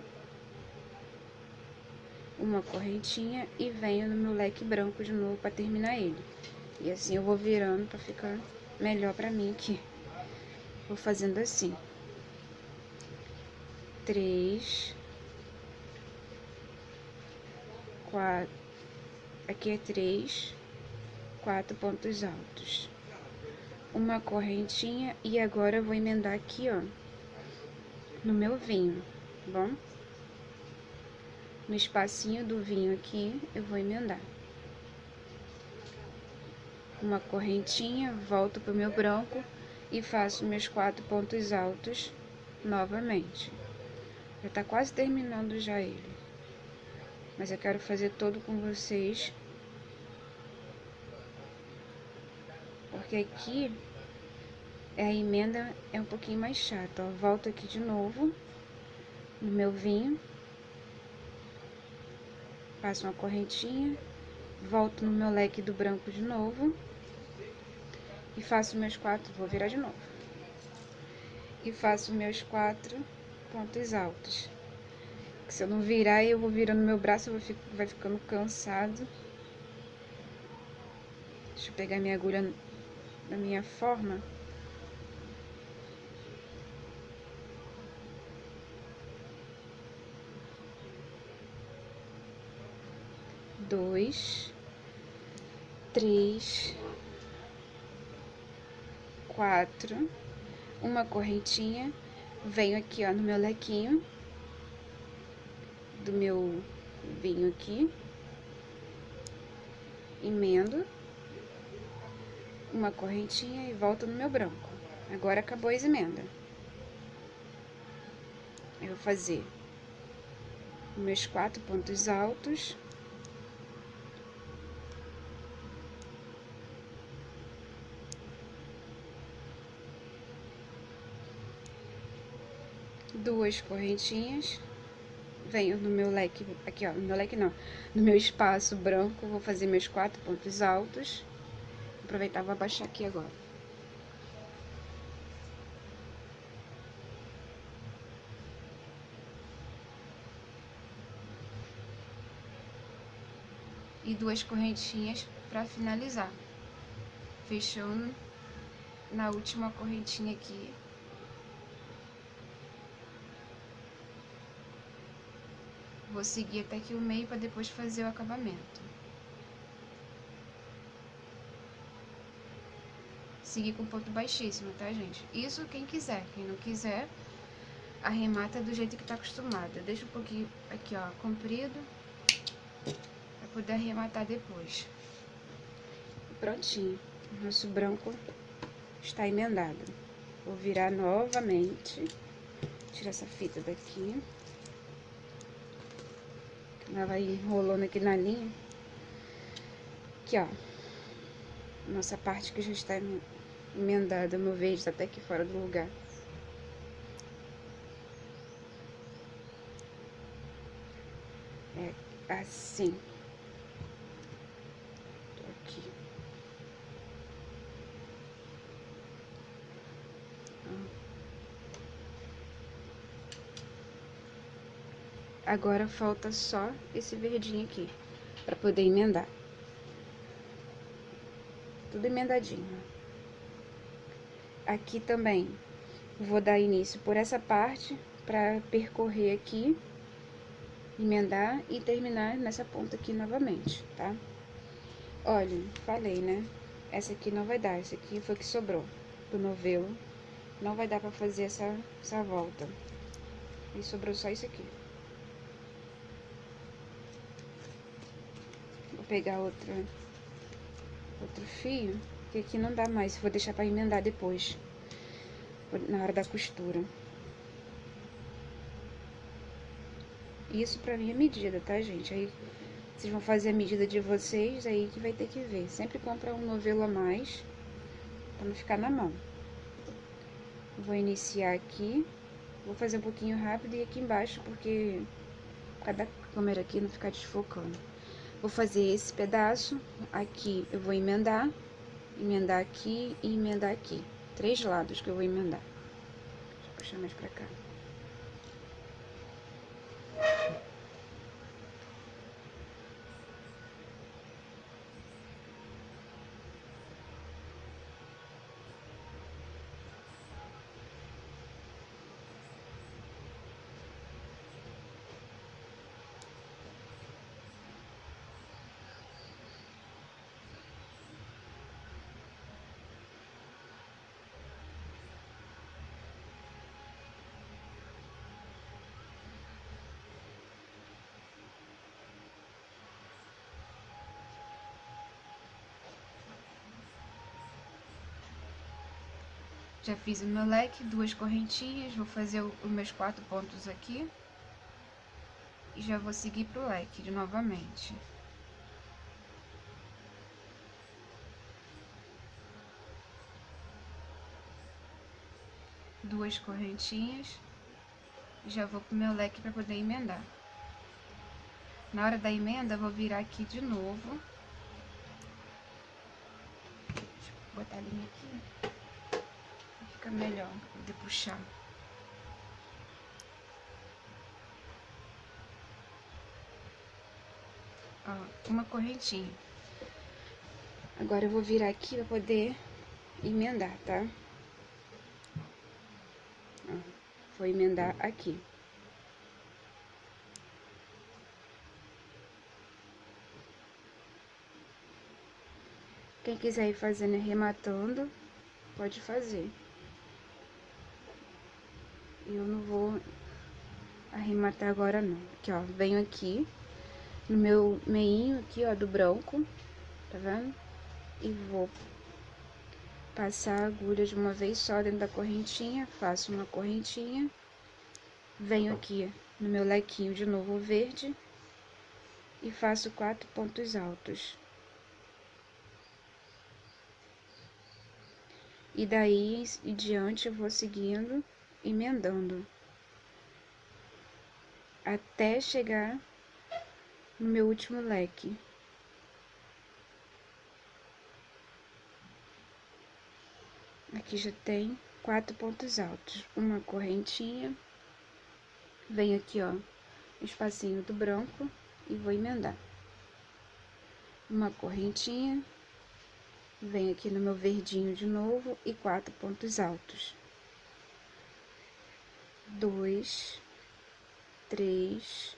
uma correntinha e venho no meu leque branco de novo para terminar ele. E assim eu vou virando para ficar melhor para mim aqui. Vou fazendo assim. Três. Quatro. Aqui é três. Quatro pontos altos. Uma correntinha e agora eu vou emendar aqui, ó no meu vinho, tá bom? No espacinho do vinho aqui, eu vou emendar. Uma correntinha, volto pro meu branco e faço meus quatro pontos altos novamente. Já tá quase terminando já ele. Mas eu quero fazer todo com vocês. Porque aqui a emenda é um pouquinho mais chata, ó. Volto aqui de novo no meu vinho. Passo uma correntinha. Volto no meu leque do branco de novo. E faço meus quatro, vou virar de novo. E faço meus quatro pontos altos. Se eu não virar, eu vou virando meu braço, eu vou ficar, vai ficando cansado. Deixa eu pegar minha agulha na minha forma. dois, três, quatro, uma correntinha, venho aqui, ó, no meu lequinho. Do meu vinho aqui, emendo uma correntinha e volto no meu branco. Agora acabou a emenda. Eu vou fazer meus quatro pontos altos. duas correntinhas, venho no meu leque, aqui ó, no meu leque não, no meu espaço branco, vou fazer meus quatro pontos altos, aproveitar, vou abaixar aqui agora. E duas correntinhas para finalizar, fechando na última correntinha aqui Vou seguir até aqui o meio para depois fazer o acabamento. Seguir com ponto baixíssimo, tá, gente? Isso quem quiser. Quem não quiser, arremata do jeito que tá acostumada. Deixa um pouquinho aqui, ó, comprido. Pra poder arrematar depois. Prontinho. Nosso branco está emendado. Vou virar novamente. Tirar essa fita daqui. Ela vai enrolando aqui na linha. Aqui, ó. Nossa parte que já está emendada. Meu verde está até aqui fora do lugar. É assim. Agora falta só esse verdinho aqui, para poder emendar. Tudo emendadinho. Aqui também vou dar início por essa parte, para percorrer aqui, emendar e terminar nessa ponta aqui novamente, tá? Olha, falei, né? Essa aqui não vai dar, essa aqui foi que sobrou do novelo. Não vai dar pra fazer essa, essa volta. E sobrou só isso aqui. pegar outra, outro fio, que aqui não dá mais, vou deixar para emendar depois, na hora da costura. Isso pra minha medida, tá, gente? Aí vocês vão fazer a medida de vocês, aí que vai ter que ver. Sempre compra um novelo a mais, pra não ficar na mão. Vou iniciar aqui. Vou fazer um pouquinho rápido e aqui embaixo, porque cada câmera aqui não ficar desfocando. Vou fazer esse pedaço, aqui eu vou emendar, emendar aqui e emendar aqui. Três lados que eu vou emendar. Deixa eu puxar mais pra cá. Já fiz o meu leque, duas correntinhas, vou fazer os meus quatro pontos aqui. E já vou seguir pro leque novamente. Duas correntinhas. Já vou pro meu leque para poder emendar. Na hora da emenda, vou virar aqui de novo. Deixa eu botar a linha aqui fica melhor poder puxar. Ó, uma correntinha. Agora eu vou virar aqui pra poder emendar, tá? Ó, vou emendar aqui. Quem quiser ir fazendo e rematando, pode fazer. Eu não vou arrematar agora não. Aqui, ó, venho aqui no meu meinho aqui, ó, do branco, tá vendo? E vou passar a agulha de uma vez só dentro da correntinha, faço uma correntinha, venho aqui no meu lequinho de novo verde e faço quatro pontos altos. E daí em diante eu vou seguindo emendando. Até chegar no meu último leque. Aqui já tem quatro pontos altos, uma correntinha, venho aqui, ó, espacinho do branco e vou emendar. Uma correntinha, venho aqui no meu verdinho de novo e quatro pontos altos dois, três.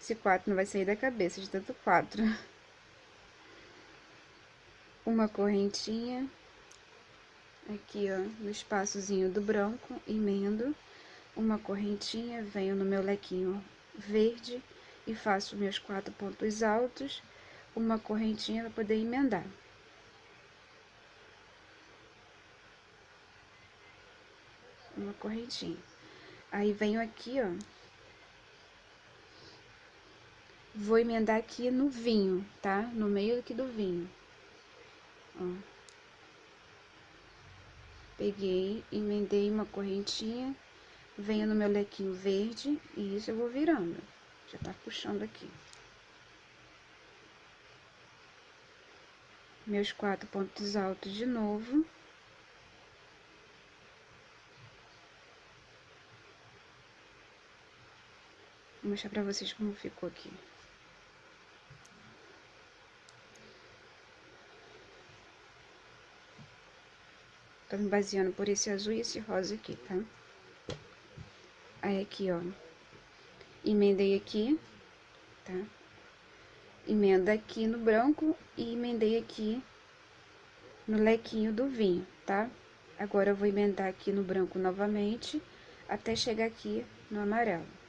Esse quatro não vai sair da cabeça de tanto quatro. Uma correntinha. Aqui, ó, no espaçozinho do branco, emendo. Uma correntinha, venho no meu lequinho verde e faço meus quatro pontos altos. Uma correntinha para poder emendar. Uma correntinha. Aí venho aqui, ó. Vou emendar aqui no vinho, tá? No meio aqui do vinho. Ó. Peguei, emendei uma correntinha, venho no meu lequinho verde e isso eu vou virando. Já tá puxando aqui. Meus quatro pontos altos de novo. Vou mostrar pra vocês como ficou aqui. Tô me baseando por esse azul e esse rosa aqui, tá? Aí aqui, ó. Emendei aqui, tá? Emenda aqui no branco e emendei aqui no lequinho do vinho, tá? Agora eu vou emendar aqui no branco novamente, até chegar aqui no amarelo.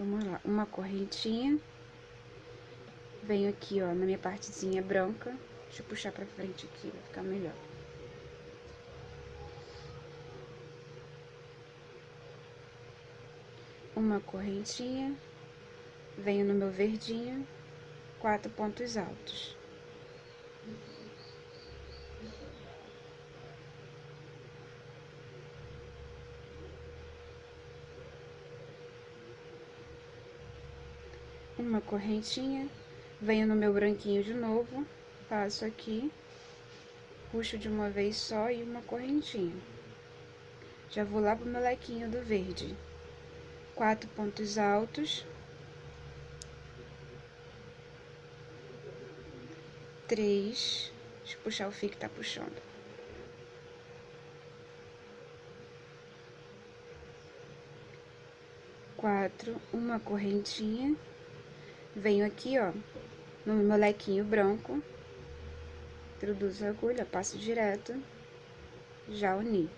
Vamos lá, uma correntinha. Venho aqui, ó, na minha partezinha branca. Deixa eu puxar pra frente aqui, vai ficar melhor. Uma correntinha. Venho no meu verdinho, quatro pontos altos. Uma correntinha, venho no meu branquinho de novo, passo aqui, puxo de uma vez só e uma correntinha. Já vou lá pro meu lequinho do verde. Quatro pontos altos. Três. Deixa eu puxar o fio que tá puxando. Quatro, uma correntinha. Venho aqui, ó, no meu lequinho branco, introduzo a agulha, passo direto, já uni.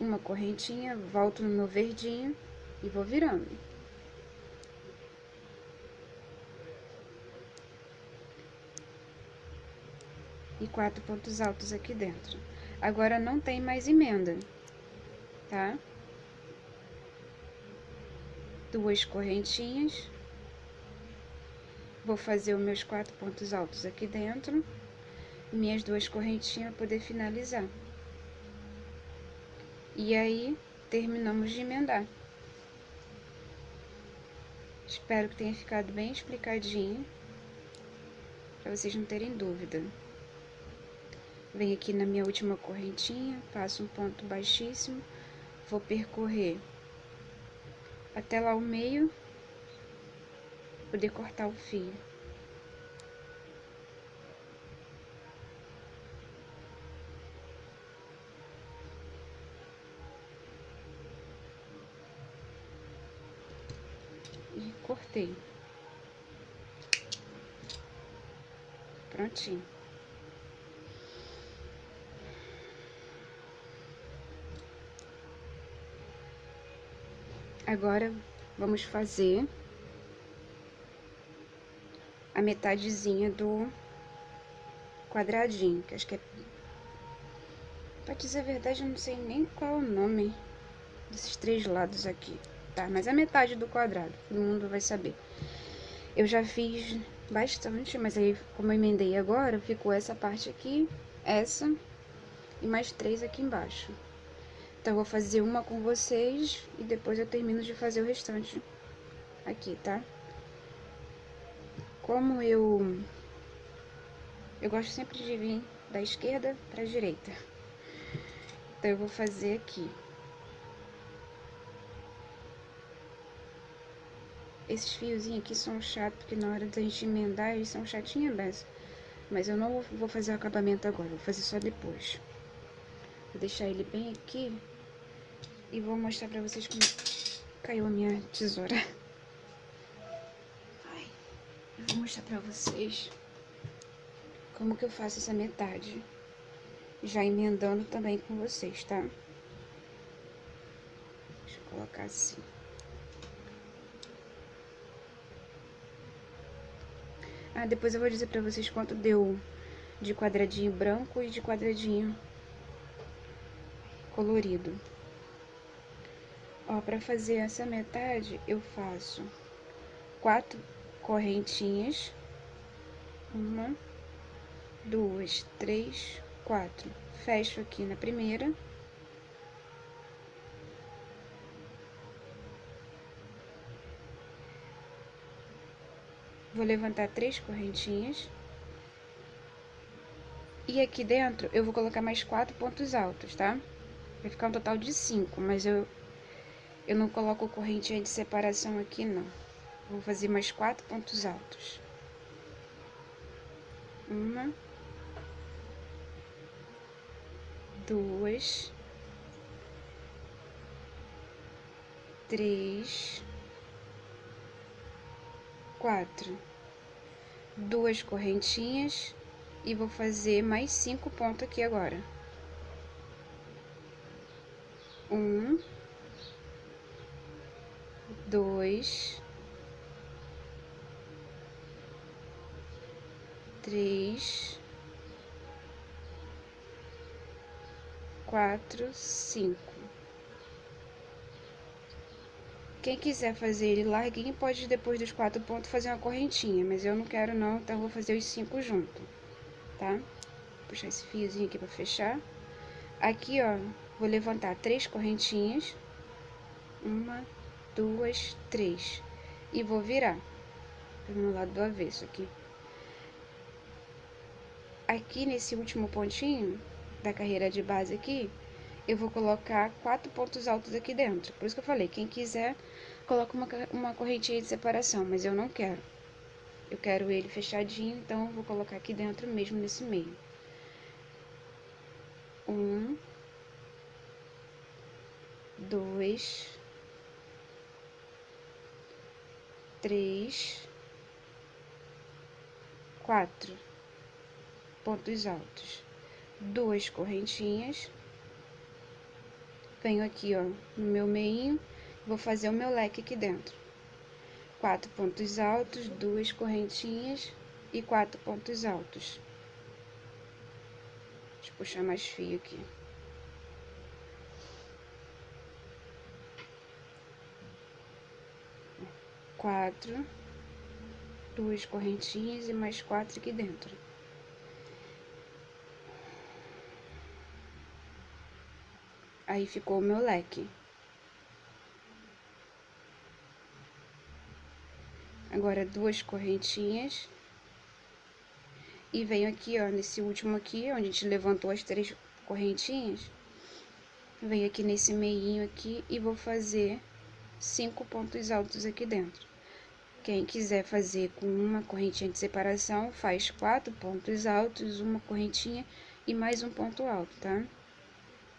Uma correntinha, volto no meu verdinho e vou virando. E quatro pontos altos aqui dentro. Agora não tem mais emenda, tá? Duas correntinhas Vou fazer os meus quatro pontos altos aqui dentro, minhas duas correntinhas para poder finalizar. E aí, terminamos de emendar. Espero que tenha ficado bem explicadinho, para vocês não terem dúvida. Venho aqui na minha última correntinha, faço um ponto baixíssimo, vou percorrer até lá o meio poder cortar o fio. E cortei. Prontinho. Agora, vamos fazer a metadezinha do quadradinho, que acho que é... Pra dizer a verdade, eu não sei nem qual é o nome desses três lados aqui, tá? Mas a metade do quadrado, todo mundo vai saber. Eu já fiz bastante, mas aí, como eu emendei agora, ficou essa parte aqui, essa e mais três aqui embaixo. Então, eu vou fazer uma com vocês e depois eu termino de fazer o restante aqui, tá? Como eu... Eu gosto sempre de vir da esquerda para a direita. Então, eu vou fazer aqui. Esses fiozinhos aqui são chatos, porque na hora da gente emendar, eles são chatinhos dessa. Mas eu não vou fazer o acabamento agora, vou fazer só depois. Vou deixar ele bem aqui e vou mostrar pra vocês como caiu a minha tesoura. Vou mostrar pra vocês como que eu faço essa metade. Já emendando também com vocês, tá? Deixa eu colocar assim. Ah, depois eu vou dizer pra vocês quanto deu de quadradinho branco e de quadradinho colorido. Ó, pra fazer essa metade, eu faço quatro correntinhas. Uma, duas, três, quatro. Fecho aqui na primeira. Vou levantar três correntinhas. E aqui dentro eu vou colocar mais quatro pontos altos, tá? Vai ficar um total de cinco, mas eu, eu não coloco correntinha de separação aqui, não. Vou fazer mais quatro pontos altos. Uma. Duas. Três. Quatro. Duas correntinhas. E vou fazer mais cinco pontos aqui agora. Um. Dois três, quatro, cinco. Quem quiser fazer ele larguinho, pode depois dos quatro pontos fazer uma correntinha, mas eu não quero não, então vou fazer os cinco junto, tá? Vou puxar esse fiozinho aqui para fechar. Aqui, ó, vou levantar três correntinhas. Uma, duas, três. E vou virar no lado do avesso aqui. Aqui nesse último pontinho da carreira de base aqui, eu vou colocar quatro pontos altos aqui dentro. Por isso que eu falei, quem quiser, coloca uma, uma correntinha de separação, mas eu não quero. Eu quero ele fechadinho, então eu vou colocar aqui dentro mesmo nesse meio. Um, dois, três, quatro pontos altos, duas correntinhas venho aqui, ó, no meu meinho, vou fazer o meu leque aqui dentro. Quatro pontos altos, duas correntinhas e quatro pontos altos. Deixa eu puxar mais fio aqui. Quatro, duas correntinhas e mais quatro aqui dentro. Aí ficou o meu leque. Agora, duas correntinhas. E venho aqui, ó, nesse último aqui, onde a gente levantou as três correntinhas. Venho aqui nesse meinho aqui e vou fazer cinco pontos altos aqui dentro. Quem quiser fazer com uma correntinha de separação, faz quatro pontos altos, uma correntinha e mais um ponto alto, tá?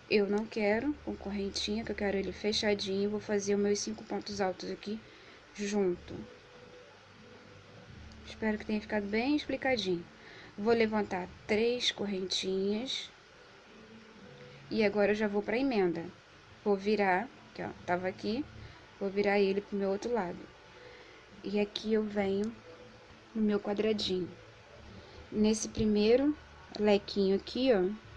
Eu não quero com correntinha, que eu quero ele fechadinho. Vou fazer os meus cinco pontos altos aqui junto. Espero que tenha ficado bem explicadinho. Vou levantar três correntinhas. E agora eu já vou pra emenda. Vou virar, que ó, tava aqui. Vou virar ele pro meu outro lado. E aqui eu venho no meu quadradinho. Nesse primeiro lequinho aqui, ó,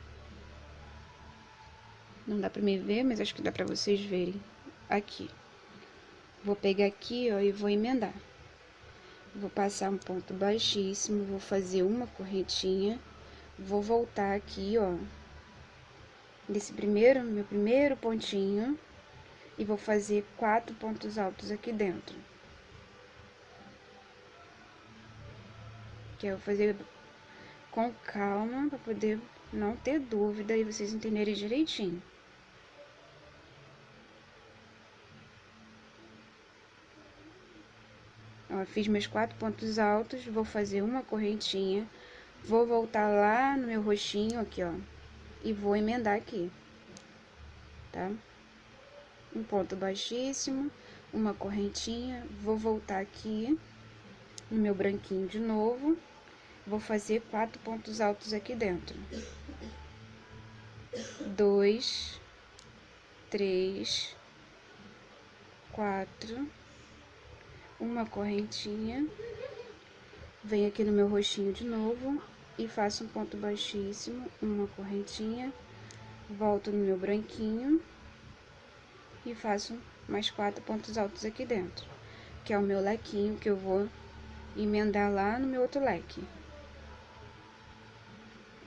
não dá pra me ver, mas acho que dá pra vocês verem. Aqui. Vou pegar aqui, ó, e vou emendar. Vou passar um ponto baixíssimo, vou fazer uma correntinha. Vou voltar aqui, ó. Nesse primeiro, meu primeiro pontinho. E vou fazer quatro pontos altos aqui dentro. Que eu vou fazer com calma, pra poder não ter dúvida e vocês entenderem direitinho. Fiz meus quatro pontos altos, vou fazer uma correntinha, vou voltar lá no meu roxinho aqui, ó, e vou emendar aqui, tá? Um ponto baixíssimo, uma correntinha, vou voltar aqui no meu branquinho de novo, vou fazer quatro pontos altos aqui dentro. Dois, três, quatro uma correntinha, venho aqui no meu roxinho de novo e faço um ponto baixíssimo, uma correntinha, volto no meu branquinho e faço mais quatro pontos altos aqui dentro, que é o meu lequinho que eu vou emendar lá no meu outro leque.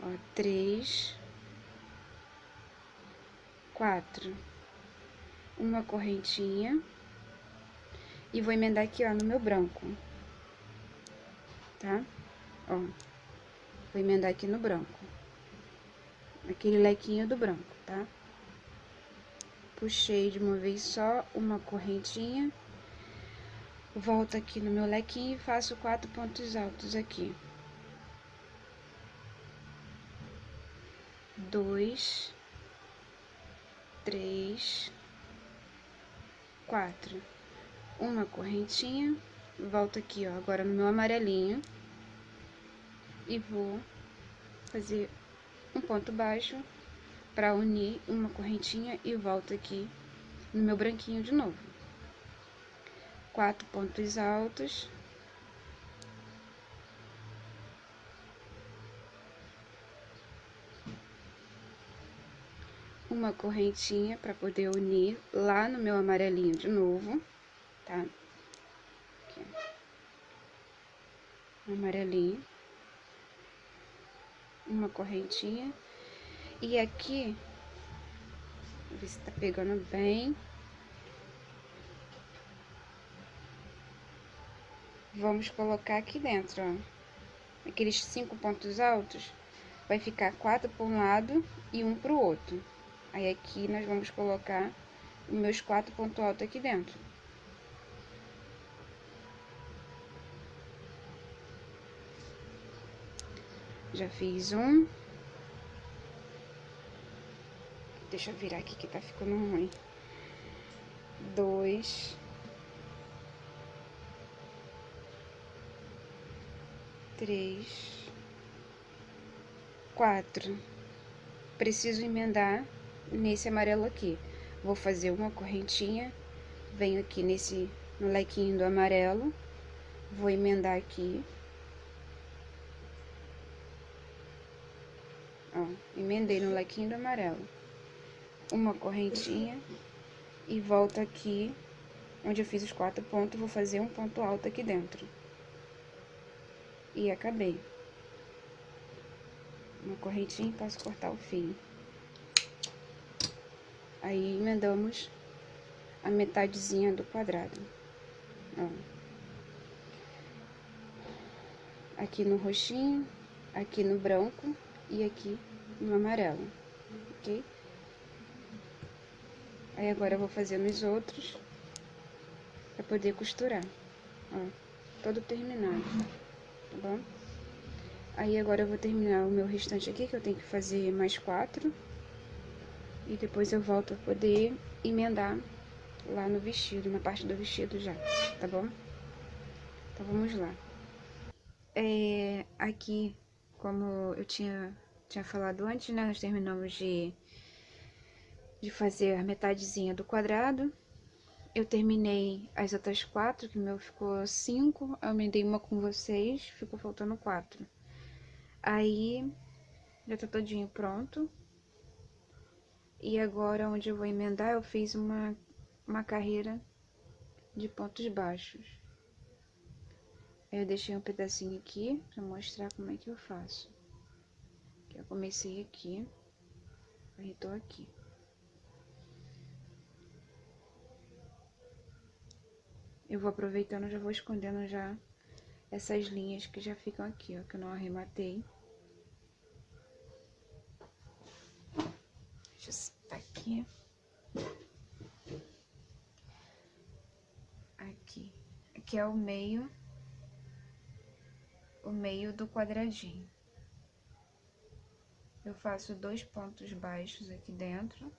Ó, três, quatro, uma correntinha e vou emendar aqui, ó, no meu branco. Tá? Ó. Vou emendar aqui no branco. Aquele lequinho do branco, tá? Puxei de uma vez só uma correntinha. Volto aqui no meu lequinho e faço quatro pontos altos aqui. Dois, três, quatro uma correntinha, volto aqui, ó, agora no meu amarelinho, e vou fazer um ponto baixo para unir uma correntinha e volto aqui no meu branquinho de novo. Quatro pontos altos. Uma correntinha para poder unir lá no meu amarelinho de novo tá? Aqui. Amarelinho. Uma correntinha. E aqui, ver se tá pegando bem. Vamos colocar aqui dentro, ó. Aqueles cinco pontos altos, vai ficar quatro para um lado e um para o outro. Aí aqui nós vamos colocar os meus quatro pontos altos aqui dentro. Já fiz um. Deixa eu virar aqui que tá ficando ruim. Dois. Três. Quatro. Preciso emendar nesse amarelo aqui. Vou fazer uma correntinha, venho aqui nesse, no lequinho do amarelo, vou emendar aqui. Ó, emendei no lequinho do amarelo. Uma correntinha e volto aqui, onde eu fiz os quatro pontos, vou fazer um ponto alto aqui dentro. E acabei. Uma correntinha e posso cortar o fio. Aí emendamos a metadezinha do quadrado. Ó. Aqui no roxinho, aqui no branco e aqui no amarelo, ok? Aí agora eu vou fazer nos outros para poder costurar, ó, todo terminado, tá bom? Aí agora eu vou terminar o meu restante aqui, que eu tenho que fazer mais quatro. E depois eu volto a poder emendar lá no vestido, na parte do vestido já, tá bom? Então vamos lá. É, aqui, como eu tinha, tinha falado antes, né? Nós terminamos de, de fazer a metadezinha do quadrado. Eu terminei as outras quatro, que o meu ficou cinco. Eu emendei uma com vocês, ficou faltando quatro. Aí, já tá todinho pronto. E agora, onde eu vou emendar, eu fiz uma, uma carreira de pontos baixos. Eu deixei um pedacinho aqui pra mostrar como é que eu faço. Eu comecei aqui, aí tô aqui. Eu vou aproveitando, já vou escondendo já essas linhas que já ficam aqui, ó, que eu não arrematei. Deixa eu tá aqui. Aqui. Aqui é o meio, o meio do quadradinho. Eu faço dois pontos baixos aqui dentro.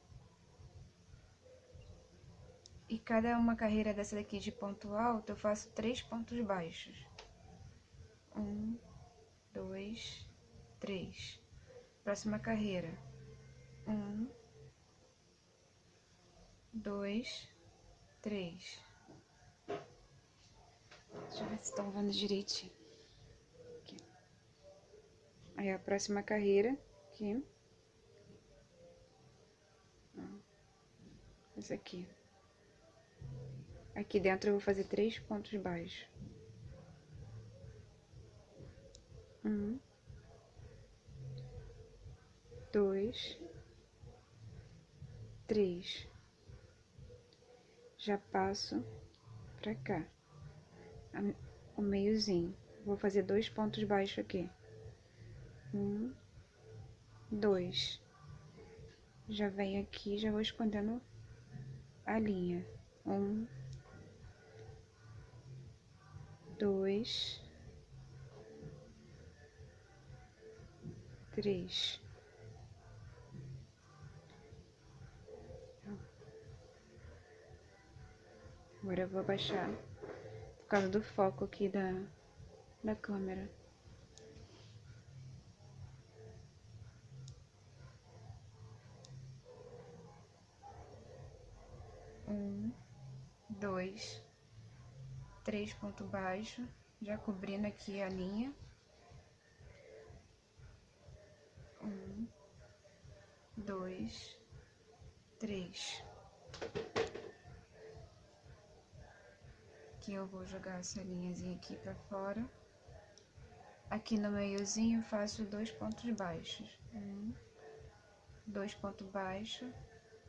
E cada uma carreira dessa daqui de ponto alto, eu faço três pontos baixos. Um, dois, três. Próxima carreira um, dois, três. Deixa eu ver se estão vendo direitinho. Aqui. Aí a próxima carreira, aqui. Essa aqui. Aqui dentro eu vou fazer três pontos baixos. Um, dois, três. Já passo pra cá, o meiozinho. Vou fazer dois pontos baixos aqui. Um, dois. Já venho aqui, já vou escondendo a linha. Um, dois, três. Agora eu vou abaixar por causa do foco aqui da, da câmera. Um, dois, três pontos baixos, já cobrindo aqui a linha. Um, dois, três. Aqui eu vou jogar essa linhazinha aqui pra fora. Aqui no meiozinho faço dois pontos baixos. Um, dois pontos baixos.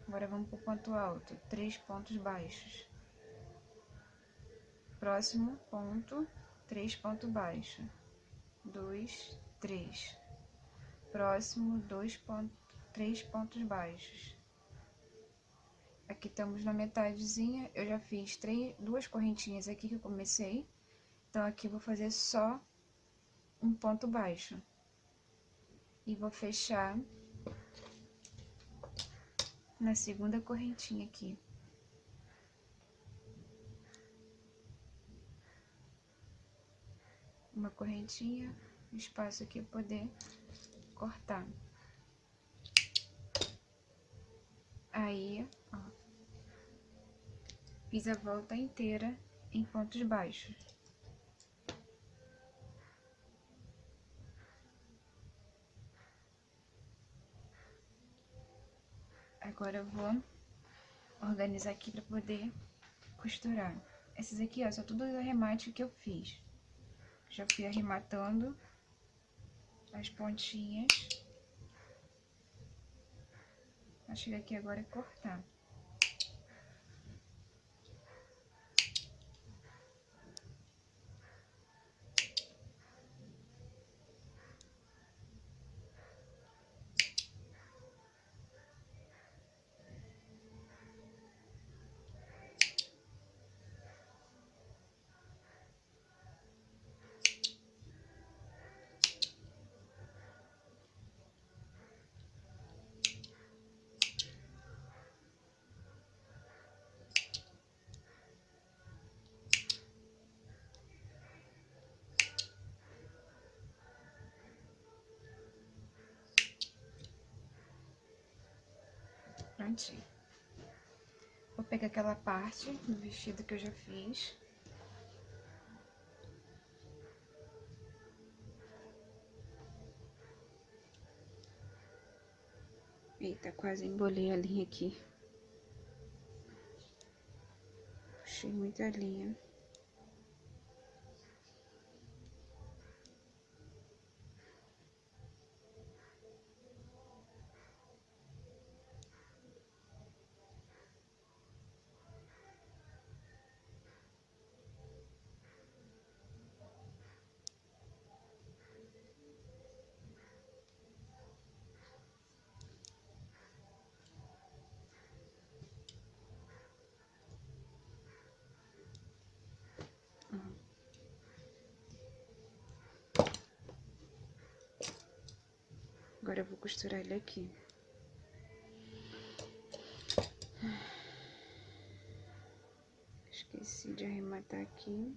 Agora vamos pro ponto alto. Três pontos baixos. Próximo ponto, três pontos baixos. Dois, três. Próximo, dois pontos, três pontos baixos. Aqui estamos na metadezinha. Eu já fiz três, duas correntinhas aqui que eu comecei. Então, aqui vou fazer só um ponto baixo. E vou fechar na segunda correntinha aqui. Uma correntinha, espaço aqui poder cortar. Aí, ó, fiz a volta inteira em pontos baixos. Agora eu vou organizar aqui para poder costurar. Esses aqui, ó, são todos os arremates que eu fiz. Já fui arrematando as pontinhas. Vai chegar aqui agora e cortar. Vou pegar aquela parte do vestido que eu já fiz. Eita, quase embolei a linha aqui. Puxei muita linha. Costurar ele aqui. Esqueci de arrematar aqui.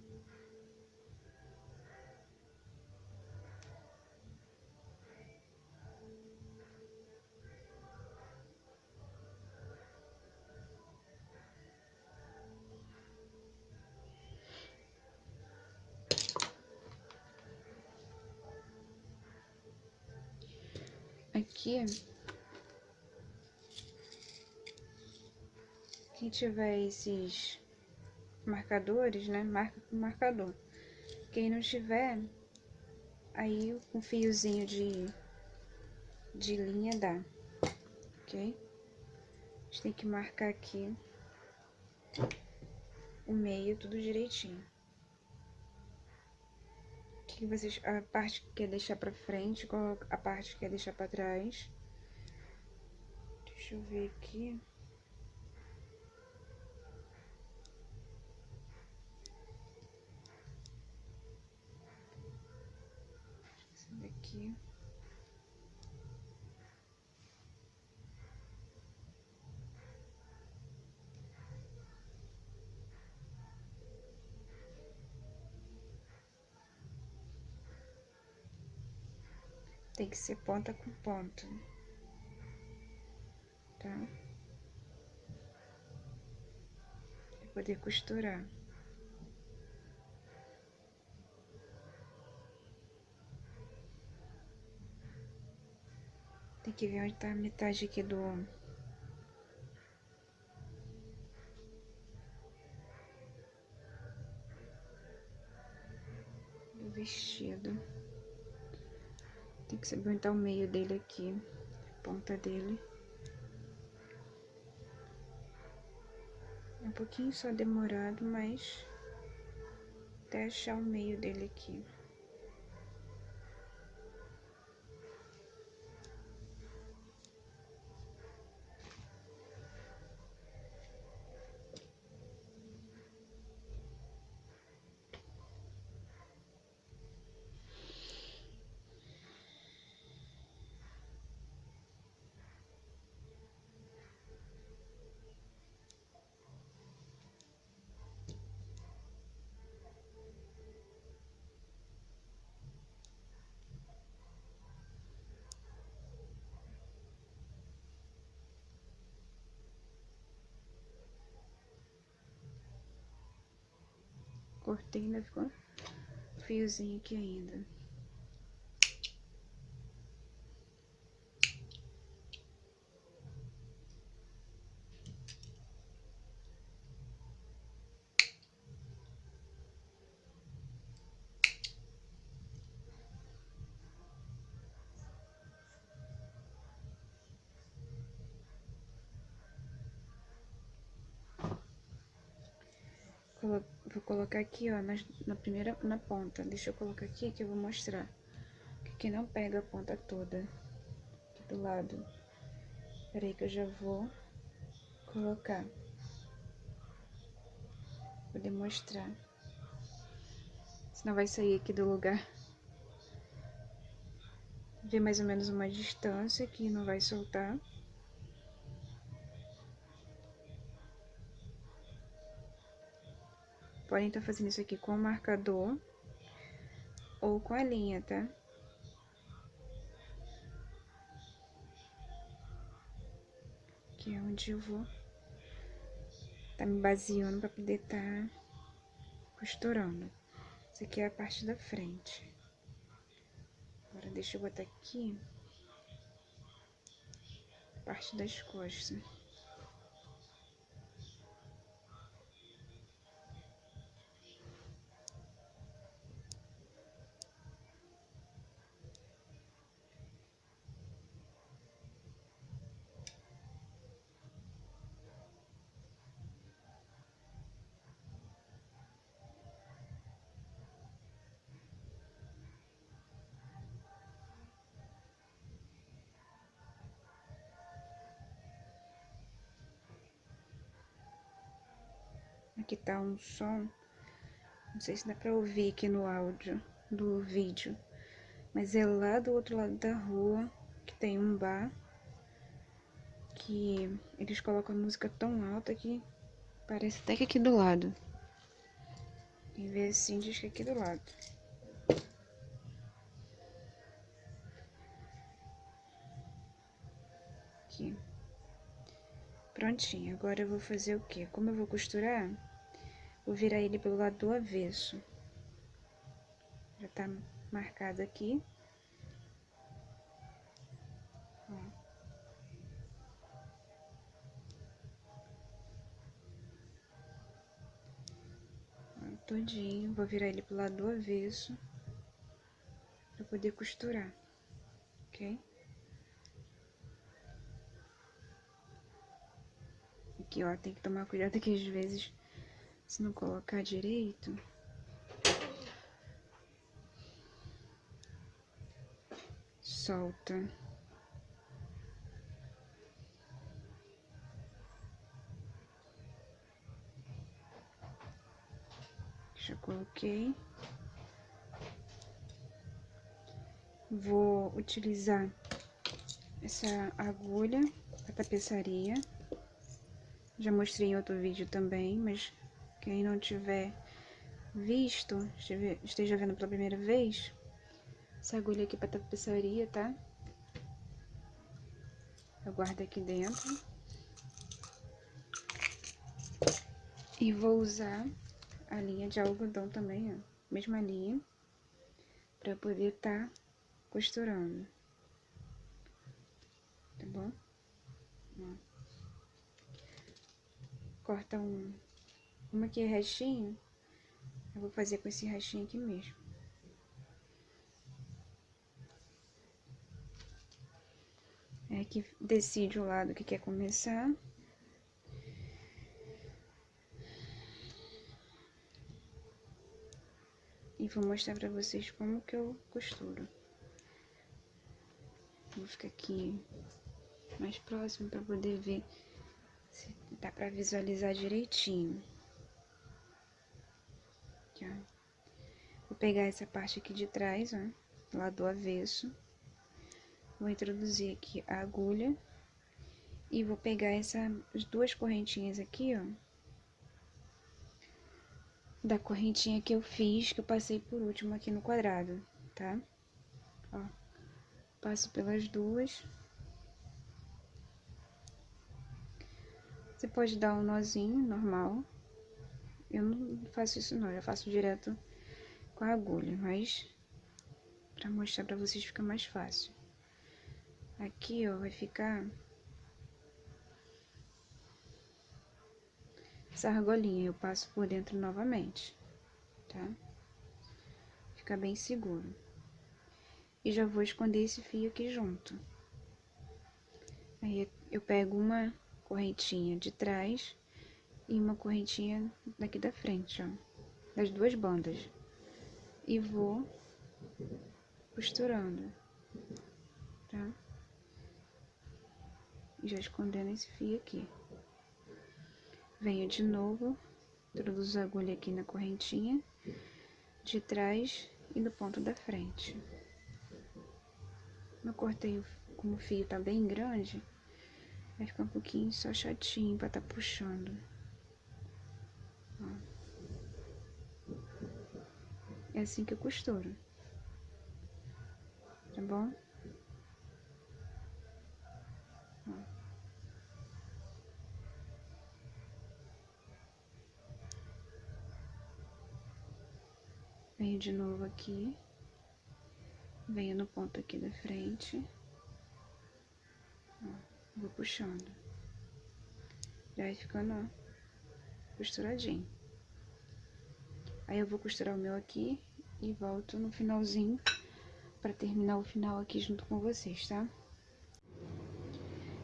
Aqui. Quem tiver esses marcadores, né? Marca com marcador. Quem não tiver, aí um fiozinho de, de linha dá, ok? A gente tem que marcar aqui o meio tudo direitinho. Que vocês, a parte que quer deixar pra frente, qual a parte que quer deixar pra trás. Deixa eu ver aqui. Esse daqui. que ser ponta com ponta, tá? Pra poder costurar. Tem que ver onde tá a metade aqui do do vestido. Tem que aguentar o meio dele aqui, a ponta dele. É um pouquinho só demorado, mas até achar o meio dele aqui. Cortei, ainda ficou fiozinho aqui ainda. Vou colocar aqui, ó, na, na, primeira, na ponta. Deixa eu colocar aqui que eu vou mostrar. Que aqui não pega a ponta toda. Aqui do lado. Peraí que eu já vou colocar. Vou demonstrar. Senão vai sair aqui do lugar. Ver mais ou menos uma distância que não vai soltar. Podem estar fazendo isso aqui com o marcador ou com a linha, tá? Aqui é onde eu vou tá me baseando para poder tá costurando. Isso aqui é a parte da frente. Agora deixa eu botar aqui a parte das costas. Um som. Não sei se dá pra ouvir aqui no áudio do vídeo. Mas é lá do outro lado da rua que tem um bar. Que eles colocam a música tão alta que parece até que aqui do lado. E ver assim diz que é aqui do lado. Aqui. Prontinho, agora eu vou fazer o que? Como eu vou costurar, Vou virar ele pelo lado do avesso. Já tá marcado aqui. Todinho, vou virar ele pro lado do avesso para poder costurar, ok? Aqui, ó, tem que tomar cuidado que às vezes se não colocar direito. Solta. Já coloquei. Vou utilizar essa agulha para tapeçaria. Já mostrei em outro vídeo também, mas quem não tiver visto, esteja vendo pela primeira vez, essa agulha aqui para tapeçaria, tá? Eu guardo aqui dentro. E vou usar a linha de algodão também, ó. Mesma linha. Pra poder tá costurando. Tá bom? Ó. Corta um como aqui é restinho, eu vou fazer com esse restinho aqui mesmo. É que decide o lado que quer começar. E vou mostrar pra vocês como que eu costuro. Vou ficar aqui mais próximo para poder ver se dá para visualizar direitinho. Aqui, ó. Vou pegar essa parte aqui de trás, ó, lá do avesso. Vou introduzir aqui a agulha e vou pegar essas duas correntinhas aqui, ó. Da correntinha que eu fiz, que eu passei por último aqui no quadrado, tá? Ó, passo pelas duas. Você pode dar um nozinho normal. Eu não faço isso não, eu faço direto com a agulha, mas para mostrar para vocês fica mais fácil. Aqui, ó, vai ficar essa argolinha, eu passo por dentro novamente, tá? Fica bem seguro. E já vou esconder esse fio aqui junto. Aí eu pego uma correntinha de trás e uma correntinha daqui da frente, ó, das duas bandas. E vou costurando, tá? Já escondendo esse fio aqui. Venho de novo, introduzo a agulha aqui na correntinha de trás e no ponto da frente. Eu cortei, como o fio tá bem grande, Vai ficar um pouquinho só chatinho pra tá puxando. É assim que eu costuro. Tá bom? Venho de novo aqui. Venho no ponto aqui da frente. Ó. Vou puxando. Já vai ficando, ó, costuradinho. Aí eu vou costurar o meu aqui e volto no finalzinho pra terminar o final aqui junto com vocês, tá?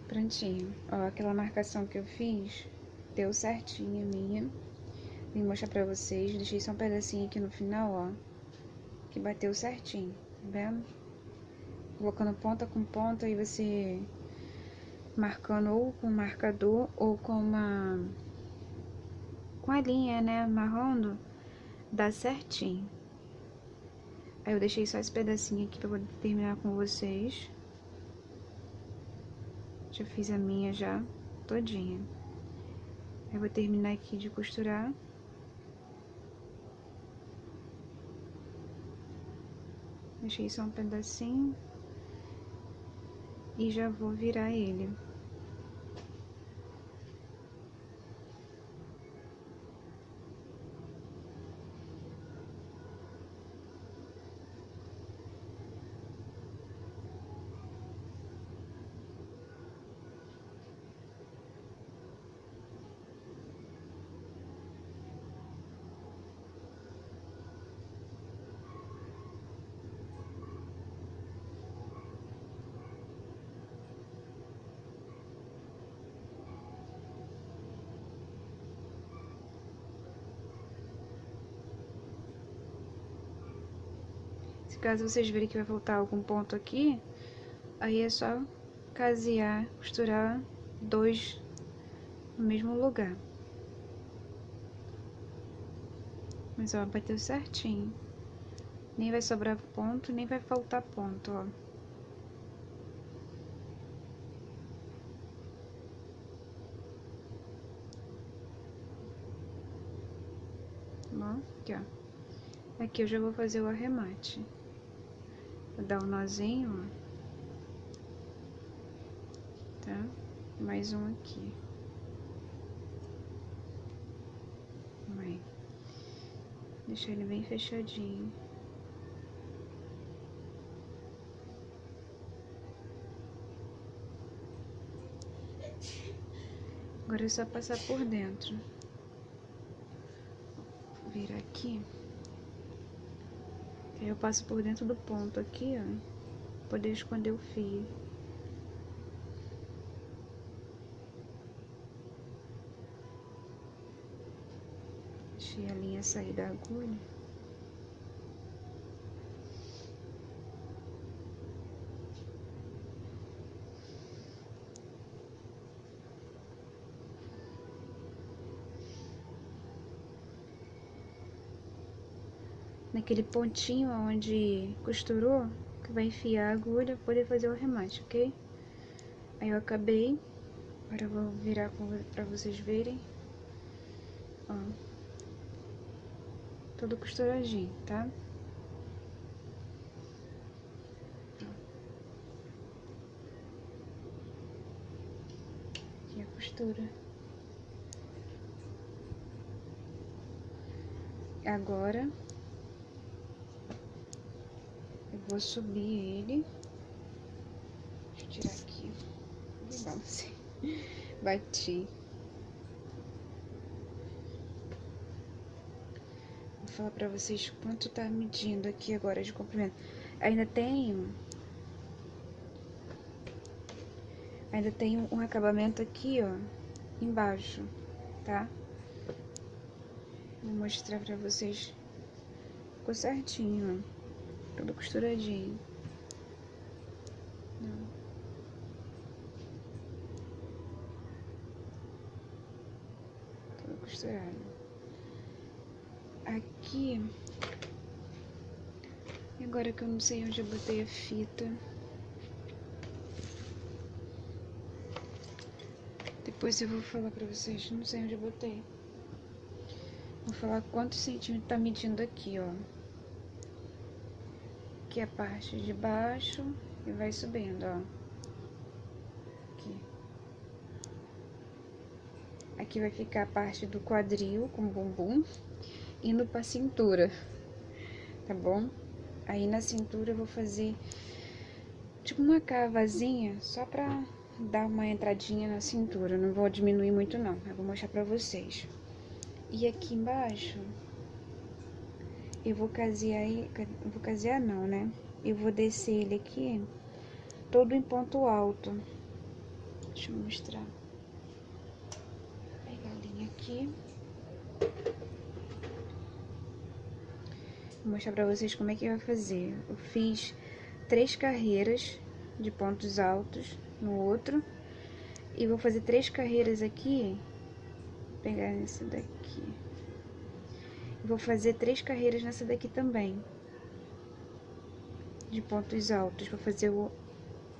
Prontinho. Ó, aquela marcação que eu fiz deu certinho a minha. Vim mostrar pra vocês. Deixei só um pedacinho aqui no final, ó. Que bateu certinho, tá vendo? Colocando ponta com ponta, aí você marcando ou com marcador ou com uma com a linha, né, amarrando, dá certinho. Aí eu deixei só esse pedacinho aqui pra poder terminar com vocês. Já fiz a minha já todinha. Eu vou terminar aqui de costurar. Deixei só um pedacinho. E já vou virar ele. Caso vocês verem que vai faltar algum ponto aqui, aí é só casear, costurar dois no mesmo lugar. Mas ó, bateu certinho. Nem vai sobrar ponto, nem vai faltar ponto, ó. Bom, aqui, ó. Aqui eu já vou fazer o arremate. Vou dar um nozinho, ó. Tá? Mais um aqui. Vai. Deixar ele bem fechadinho. Agora é só passar por dentro. Virar aqui. Eu passo por dentro do ponto aqui, ó, poder esconder o fio. Deixei a linha sair da agulha. Naquele pontinho onde costurou, que vai enfiar a agulha, poder fazer o remate, ok? Aí eu acabei, agora eu vou virar para vocês verem, ó, todo costuradinho, tá? Aqui a costura. Agora vou subir ele. Deixa eu tirar aqui. Vamos. Bati. Vou falar pra vocês quanto tá medindo aqui agora de comprimento. Ainda tem... Ainda tem um acabamento aqui, ó, embaixo, tá? Vou mostrar pra vocês. Ficou certinho, ó. Tudo costuradinho. Tudo costurado. Aqui. Agora que eu não sei onde eu botei a fita. Depois eu vou falar pra vocês. Não sei onde eu botei. Vou falar quantos centímetros tá medindo aqui, ó aqui a parte de baixo e vai subindo, ó. Aqui. Aqui vai ficar a parte do quadril com bumbum, indo pra cintura, tá bom? Aí na cintura eu vou fazer tipo uma cavazinha, só pra dar uma entradinha na cintura, não vou diminuir muito não, eu vou mostrar pra vocês. E aqui embaixo eu vou casear, vou casear não, né? Eu vou descer ele aqui, todo em ponto alto. Deixa eu mostrar. Vou pegar a linha aqui. Vou mostrar pra vocês como é que vai fazer. Eu fiz três carreiras de pontos altos no outro. E vou fazer três carreiras aqui. Vou pegar essa daqui. Vou fazer três carreiras nessa daqui também. De pontos altos, pra fazer o,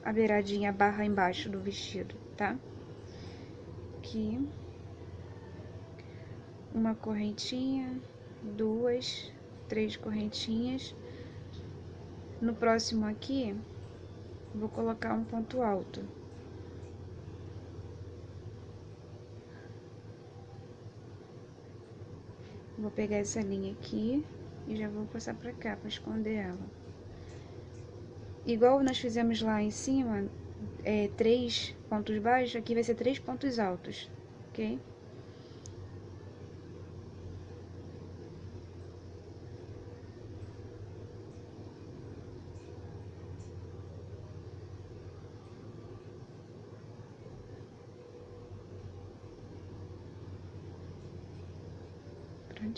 a beiradinha, a barra embaixo do vestido, tá? Aqui. Uma correntinha, duas, três correntinhas. No próximo aqui, vou colocar um ponto alto. Vou pegar essa linha aqui e já vou passar pra cá, pra esconder ela. Igual nós fizemos lá em cima, é, três pontos baixos, aqui vai ser três pontos altos, ok?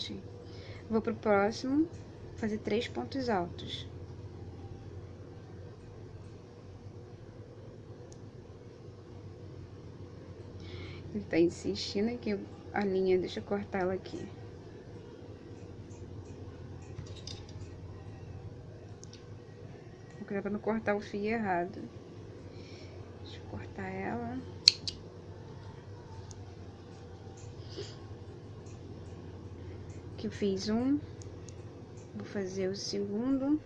Prontinho. Vou pro próximo, fazer três pontos altos. Ele tá insistindo aqui a linha, deixa eu cortar ela aqui. Vou pra não cortar o fio errado. Deixa eu cortar ela. Aqui eu fiz um, vou fazer o segundo,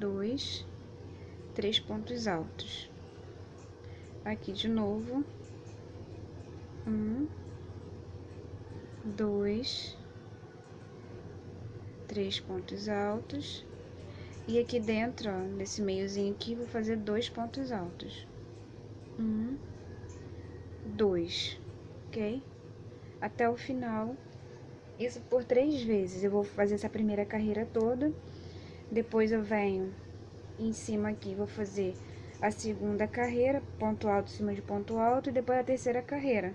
dois, três pontos altos. Aqui de novo, um, dois, três pontos altos. E aqui dentro, ó, nesse meiozinho aqui, vou fazer dois pontos altos. Um, dois, ok? Até o final isso por três vezes. Eu vou fazer essa primeira carreira toda. Depois eu venho em cima aqui, vou fazer a segunda carreira, ponto alto em cima de ponto alto, e depois a terceira carreira.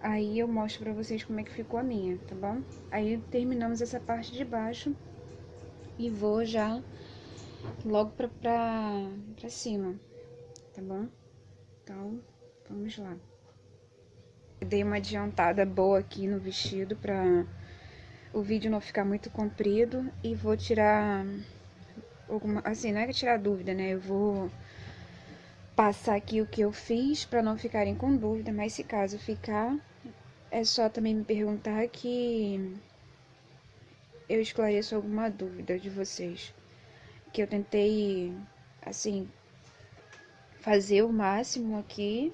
Aí eu mostro pra vocês como é que ficou a minha, tá bom? Aí terminamos essa parte de baixo e vou já logo pra, pra, pra cima, tá bom? Então, vamos lá. Dei uma adiantada boa aqui no vestido pra o vídeo não ficar muito comprido e vou tirar alguma, assim, não é que tirar dúvida, né? Eu vou passar aqui o que eu fiz para não ficarem com dúvida, mas se caso ficar, é só também me perguntar que eu esclareço alguma dúvida de vocês. Que eu tentei, assim, fazer o máximo aqui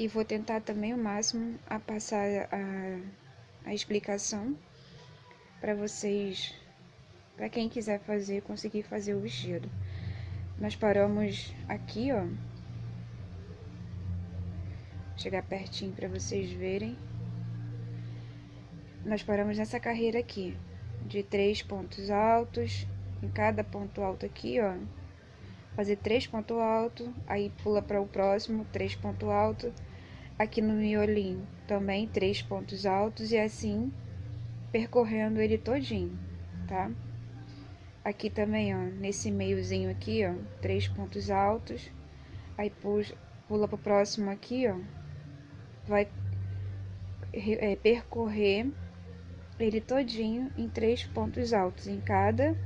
e vou tentar também o máximo a passar a, a explicação para vocês, para quem quiser fazer, conseguir fazer o vestido. Nós paramos aqui, ó. Chegar pertinho para vocês verem nós paramos nessa carreira aqui, de três pontos altos, em cada ponto alto aqui, ó, fazer três pontos altos, aí pula para o próximo, três pontos altos, aqui no miolinho também três pontos altos e assim percorrendo ele todinho, tá? Aqui também, ó, nesse meiozinho aqui, ó, três pontos altos, aí pula para o próximo aqui, ó, vai é, percorrer ele todinho em três pontos altos em cada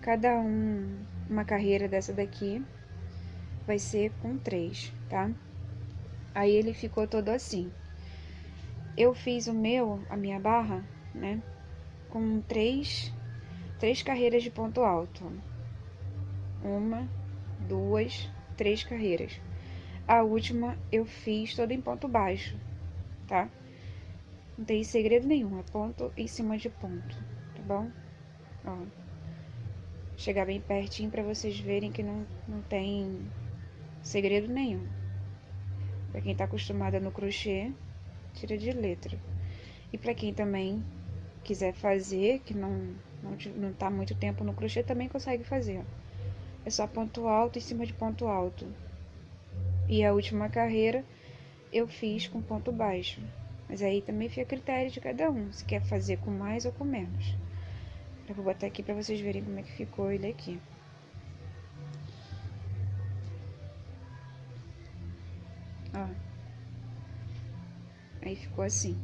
cada um uma carreira dessa daqui vai ser com três, tá? Aí ele ficou todo assim. Eu fiz o meu, a minha barra, né, com três três carreiras de ponto alto. Uma, duas, três carreiras. A última eu fiz toda em ponto baixo, tá? Não tem segredo nenhum, é ponto em cima de ponto, tá bom? Ó, chegar bem pertinho para vocês verem que não, não tem segredo nenhum. Para quem tá acostumada no crochê, tira de letra. E para quem também quiser fazer, que não, não, não tá muito tempo no crochê, também consegue fazer. É só ponto alto em cima de ponto alto. E a última carreira eu fiz com ponto baixo. Mas aí também fica a critério de cada um, se quer fazer com mais ou com menos. Eu vou botar aqui para vocês verem como é que ficou ele aqui. Ó. Aí ficou assim.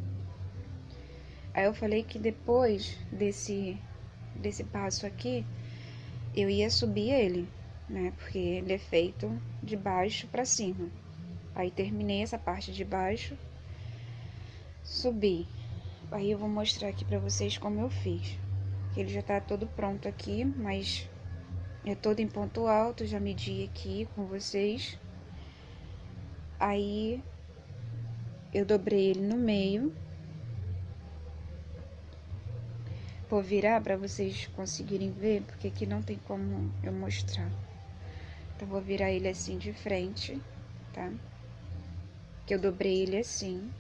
Aí eu falei que depois desse, desse passo aqui, eu ia subir ele, né? Porque ele é feito de baixo para cima. Aí terminei essa parte de baixo Subi. Aí eu vou mostrar aqui pra vocês como eu fiz. Ele já tá todo pronto aqui, mas é todo em ponto alto, já medi aqui com vocês. Aí eu dobrei ele no meio. Vou virar para vocês conseguirem ver, porque aqui não tem como eu mostrar. Então, vou virar ele assim de frente, tá? Que eu dobrei ele assim.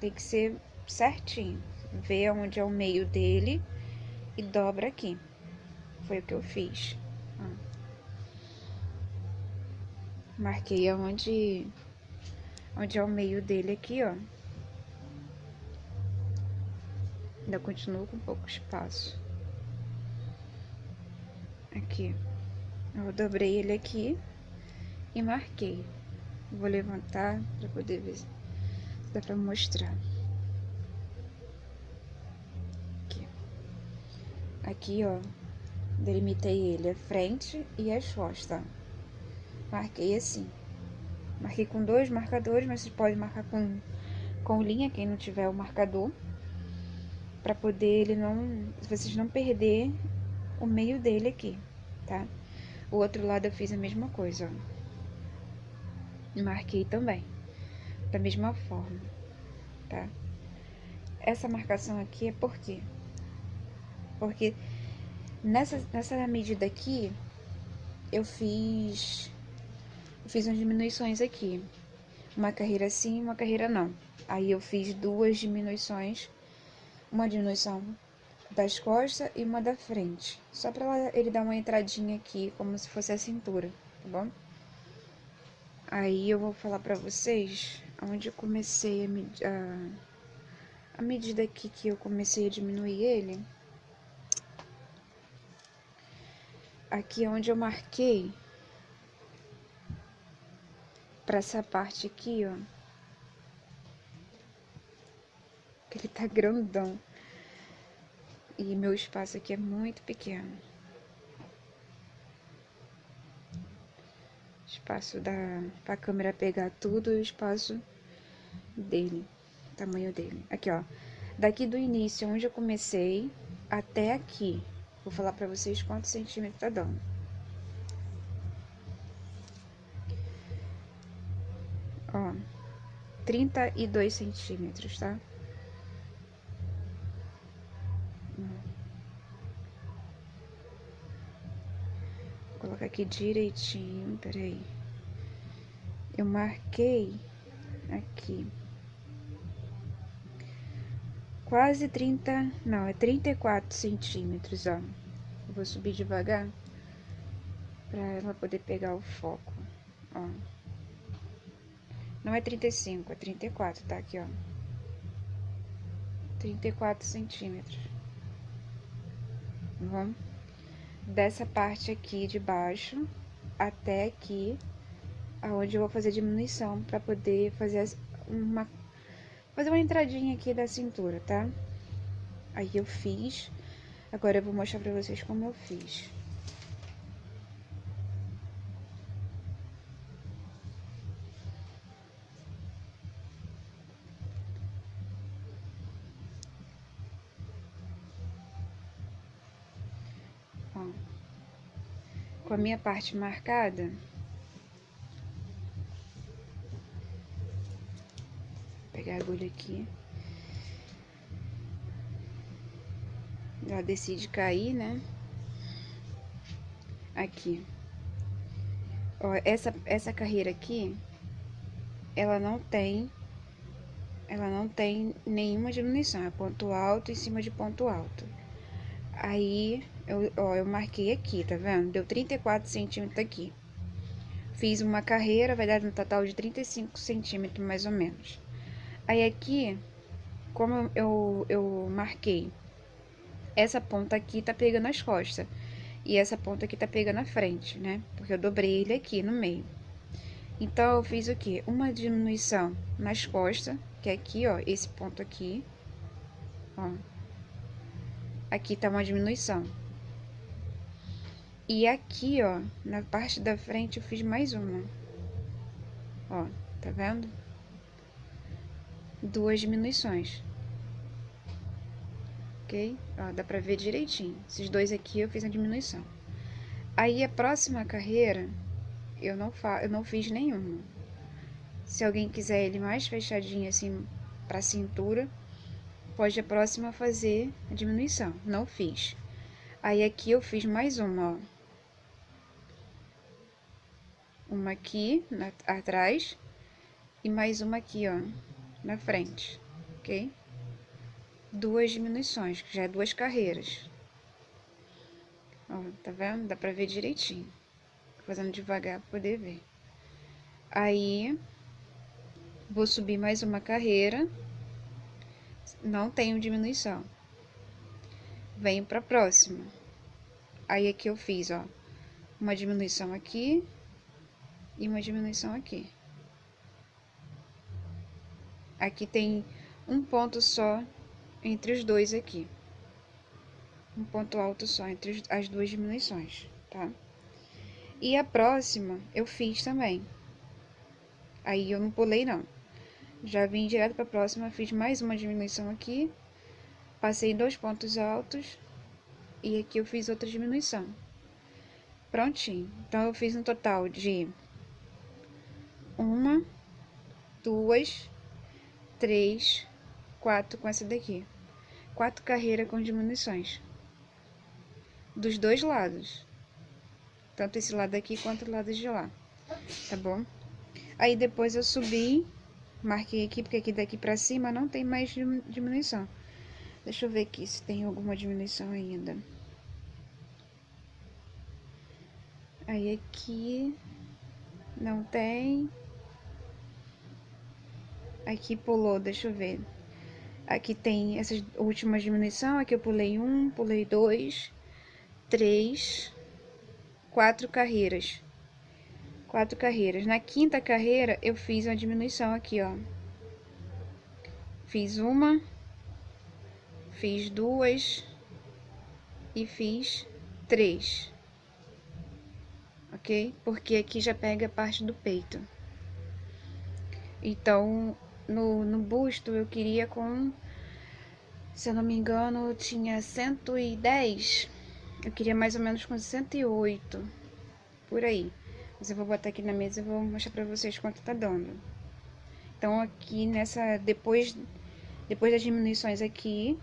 Tem que ser certinho. Vê onde é o meio dele e dobra aqui. Foi o que eu fiz. Marquei aonde onde é o meio dele aqui, ó. Ainda continuo com pouco espaço. Aqui. Eu dobrei ele aqui e marquei. Vou levantar para poder ver dá pra mostrar. Aqui. Aqui, ó, delimitei ele a frente e as costas. Marquei assim. Marquei com dois marcadores, mas você pode marcar com, com linha, quem não tiver o marcador. Pra poder ele não... Vocês não perder o meio dele aqui, tá? O outro lado eu fiz a mesma coisa, ó. Marquei também da mesma forma, tá? Essa marcação aqui é por quê? Porque nessa, nessa medida aqui, eu fiz, fiz umas diminuições aqui. Uma carreira sim, uma carreira não. Aí eu fiz duas diminuições, uma diminuição das costas e uma da frente. Só pra ele dar uma entradinha aqui, como se fosse a cintura, tá bom? Aí eu vou falar pra vocês onde eu comecei a, med a, a medida aqui que eu comecei a diminuir ele. Aqui é onde eu marquei para essa parte aqui, ó. Que ele tá grandão. E meu espaço aqui é muito pequeno. Espaço da pra câmera pegar tudo e o espaço dele, tamanho dele. Aqui, ó. Daqui do início, onde eu comecei, até aqui. Vou falar pra vocês quantos centímetros tá dando. Ó, 32 centímetros, tá? Vou colocar aqui direitinho, peraí. Eu marquei aqui. Quase 30, não, é 34 centímetros, ó. Eu vou subir devagar pra ela poder pegar o foco, ó. Não é 35, é 34, tá aqui, ó. 34 centímetros. Vamos dessa parte aqui de baixo até aqui, aonde eu vou fazer diminuição para poder fazer uma fazer uma entradinha aqui da cintura, tá? Aí eu fiz. Agora eu vou mostrar pra vocês como eu fiz. com a minha parte marcada, vou pegar a agulha aqui. Ela decide cair, né? Aqui. Ó, essa, essa carreira aqui, ela não tem, ela não tem nenhuma diminuição. É ponto alto em cima de ponto alto. Aí, eu, ó, eu marquei aqui, tá vendo? Deu 34 centímetros aqui. Fiz uma carreira, vai dar um total de 35 centímetros, mais ou menos. Aí aqui, como eu, eu, marquei, essa ponta aqui tá pegando as costas. E essa ponta aqui tá pegando a frente, né? Porque eu dobrei ele aqui no meio. Então, eu fiz o quê? Uma diminuição nas costas, que é aqui, ó, esse ponto aqui, ó aqui tá uma diminuição. E aqui, ó, na parte da frente eu fiz mais uma. Ó, tá vendo? Duas diminuições. Ok? Ó, dá pra ver direitinho. Esses dois aqui eu fiz a diminuição. Aí a próxima carreira, eu não, fa eu não fiz nenhuma. Se alguém quiser ele mais fechadinho assim pra cintura, pode a próxima fazer a diminuição. Não fiz. Aí aqui eu fiz mais uma, ó. Uma aqui na, atrás e mais uma aqui, ó, na frente, ok? Duas diminuições, que já é duas carreiras. Ó, tá vendo? Dá pra ver direitinho. Fazendo devagar pra poder ver. Aí, vou subir mais uma carreira não tenho diminuição. Venho para a próxima. Aí aqui eu fiz, ó, uma diminuição aqui e uma diminuição aqui. Aqui tem um ponto só entre os dois aqui. Um ponto alto só entre as duas diminuições, tá? E a próxima eu fiz também. Aí eu não pulei não. Já vim direto para a próxima, fiz mais uma diminuição aqui, passei dois pontos altos e aqui eu fiz outra diminuição. Prontinho. Então, eu fiz um total de uma, duas, três, quatro com essa daqui. Quatro carreiras com diminuições. Dos dois lados. Tanto esse lado aqui quanto o lado de lá. Tá bom? Aí depois eu subi Marquei aqui, porque aqui daqui pra cima não tem mais diminuição. Deixa eu ver aqui se tem alguma diminuição ainda. Aí aqui não tem. Aqui pulou, deixa eu ver. Aqui tem essas últimas diminuição, aqui eu pulei um, pulei dois, três, quatro carreiras. Quatro carreiras. Na quinta carreira, eu fiz uma diminuição aqui, ó. Fiz uma, fiz duas e fiz três. Ok? Porque aqui já pega a parte do peito. Então, no, no busto eu queria com, se eu não me engano, tinha 110. Eu queria mais ou menos com 108, por aí. Mas eu vou botar aqui na mesa e vou mostrar pra vocês quanto tá dando. Então, aqui nessa, depois, depois das diminuições aqui,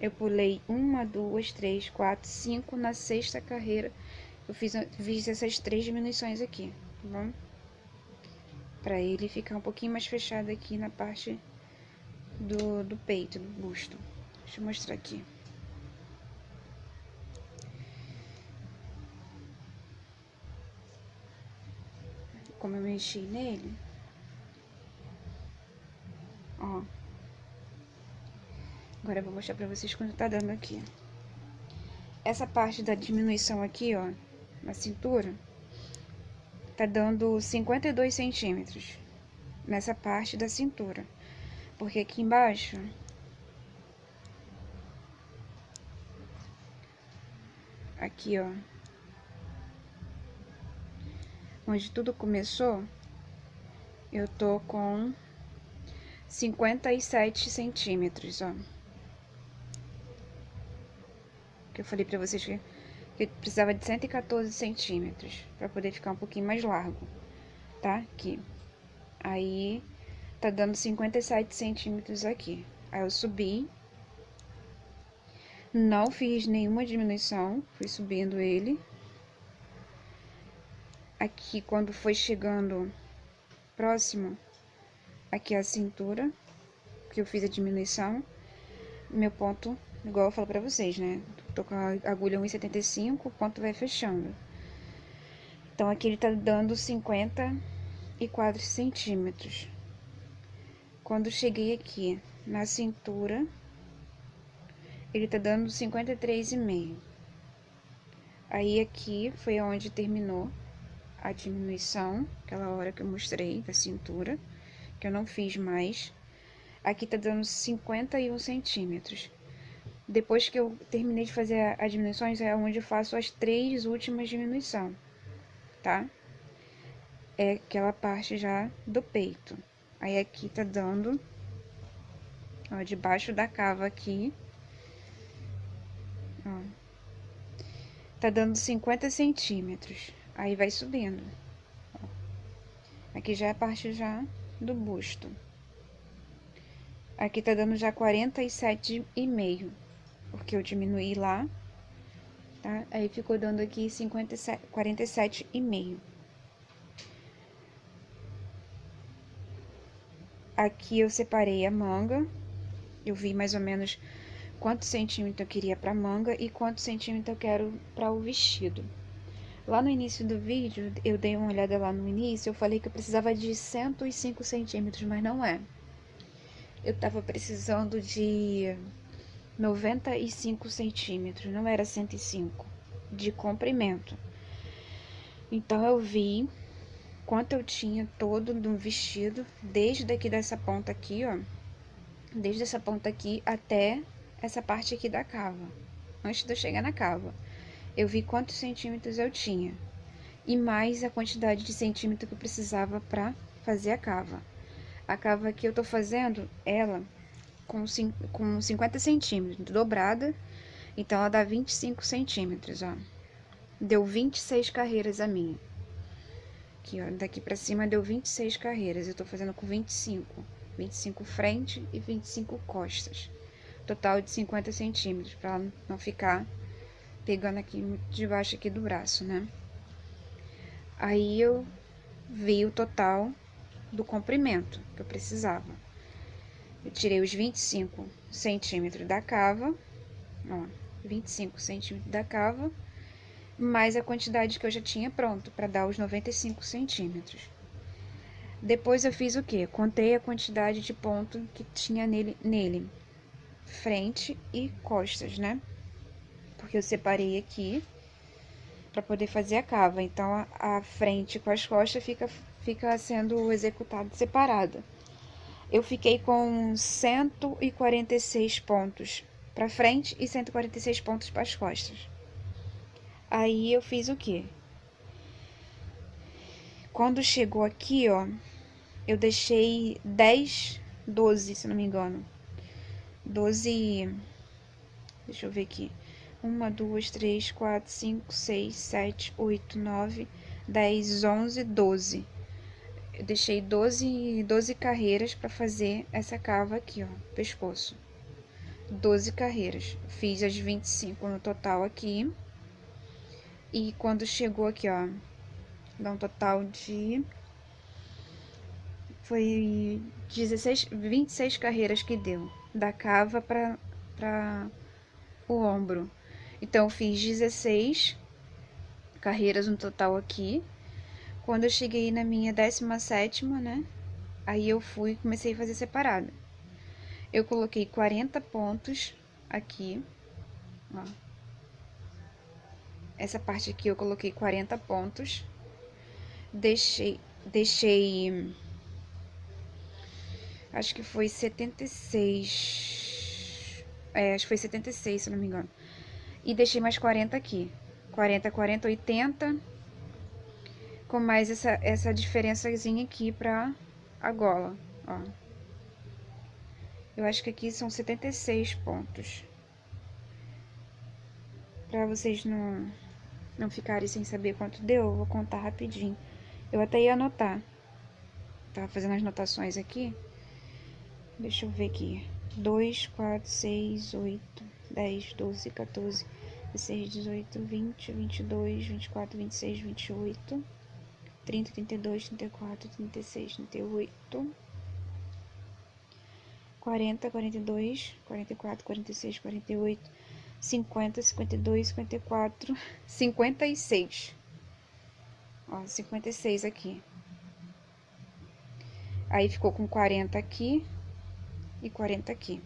eu pulei uma, duas, três, quatro, cinco. Na sexta carreira, eu fiz, fiz essas três diminuições aqui, tá bom? Para ele ficar um pouquinho mais fechado aqui na parte do, do peito, do busto. Deixa eu mostrar aqui. Como eu mexi nele. Ó. Agora eu vou mostrar pra vocês quanto tá dando aqui. Essa parte da diminuição aqui, ó, na cintura, tá dando 52 centímetros nessa parte da cintura. Porque aqui embaixo... Aqui, ó. Onde tudo começou, eu tô com 57 centímetros, ó. Que eu falei pra vocês que que precisava de 114 centímetros para poder ficar um pouquinho mais largo, tá? Aqui. Aí, tá dando 57 centímetros aqui. Aí eu subi, não fiz nenhuma diminuição, fui subindo ele. Aqui, quando foi chegando próximo, aqui a cintura, que eu fiz a diminuição, meu ponto, igual eu falo pra vocês, né? Tô com a agulha 1,75, o ponto vai fechando. Então, aqui ele tá dando 54 centímetros. Quando cheguei aqui na cintura, ele tá dando 53,5. Aí, aqui foi onde terminou a diminuição, aquela hora que eu mostrei da cintura, que eu não fiz mais. Aqui tá dando 51 centímetros. Depois que eu terminei de fazer as diminuições, é onde eu faço as três últimas diminuições, tá? É aquela parte já do peito. Aí aqui tá dando, ó, debaixo da cava aqui, ó, tá dando 50 centímetros. Aí vai subindo. Ó. Aqui já é a parte já do busto. Aqui tá dando já 47,5 porque eu diminuí lá, tá? Aí ficou dando aqui 57, 47,5. Aqui eu separei a manga, eu vi mais ou menos quantos centímetros eu queria pra manga e quantos centímetros eu quero para o vestido. Lá no início do vídeo, eu dei uma olhada lá no início, eu falei que eu precisava de 105 centímetros, mas não é. Eu tava precisando de 95 centímetros, não era 105, de comprimento. Então, eu vi quanto eu tinha todo no vestido, desde aqui dessa ponta aqui, ó, desde essa ponta aqui até essa parte aqui da cava, antes de eu chegar na cava. Eu vi quantos centímetros eu tinha, e mais a quantidade de centímetros que eu precisava para fazer a cava. A cava que eu tô fazendo, ela com, com 50 centímetros, dobrada, então ela dá 25 centímetros, ó. Deu 26 carreiras a minha. Aqui, ó, daqui pra cima deu 26 carreiras, eu tô fazendo com 25. 25 frente e 25 costas. Total de 50 centímetros, pra não ficar pegando aqui debaixo aqui do braço, né? Aí eu vi o total do comprimento que eu precisava. Eu tirei os 25 centímetros da cava, ó, 25 centímetros da cava, mais a quantidade que eu já tinha pronto para dar os 95 centímetros. Depois eu fiz o que? Contei a quantidade de ponto que tinha nele, nele. Frente e costas, né? Porque eu separei aqui para poder fazer a cava. Então, a, a, frente com as costas fica, fica sendo executado separada. Eu fiquei com 146 pontos para frente e 146 pontos para as costas. Aí eu fiz o que? Quando chegou aqui, ó, eu deixei 10, 12, se não me engano. 12. Deixa eu ver aqui. 1, 2, 3, 4, 5, 6, 7, 8, 9, 10, 11, 12. Eu deixei 12, 12 carreiras para fazer essa cava aqui, ó, pescoço. 12 carreiras. Fiz as 25 no total aqui. E quando chegou aqui, ó, dá um total de foi 16, 26 carreiras que deu, da cava para o ombro. Então, fiz 16 carreiras no total aqui. Quando eu cheguei na minha 17, né? Aí eu fui e comecei a fazer separada. Eu coloquei 40 pontos aqui, ó. Essa parte aqui eu coloquei 40 pontos. Deixei, deixei, acho que foi 76, é, acho que foi 76, se não me engano. E deixei mais 40 aqui, 40, 40, 80, com mais essa, essa diferençazinha aqui pra a gola, ó. Eu acho que aqui são 76 pontos. Pra vocês não não ficarem sem saber quanto deu, eu vou contar rapidinho. Eu até ia anotar. Tava fazendo as notações aqui. Deixa eu ver aqui. 2, 4, 6, 8, 10, 12, 14, 16, 18, 20, 22, 24, 26, 28, 30, 32, 34, 36, 38, 40, 42, 44, 46, 48, 50, 52, 54, 56. Ó, 56 aqui. Aí ficou com 40 aqui e 40 aqui.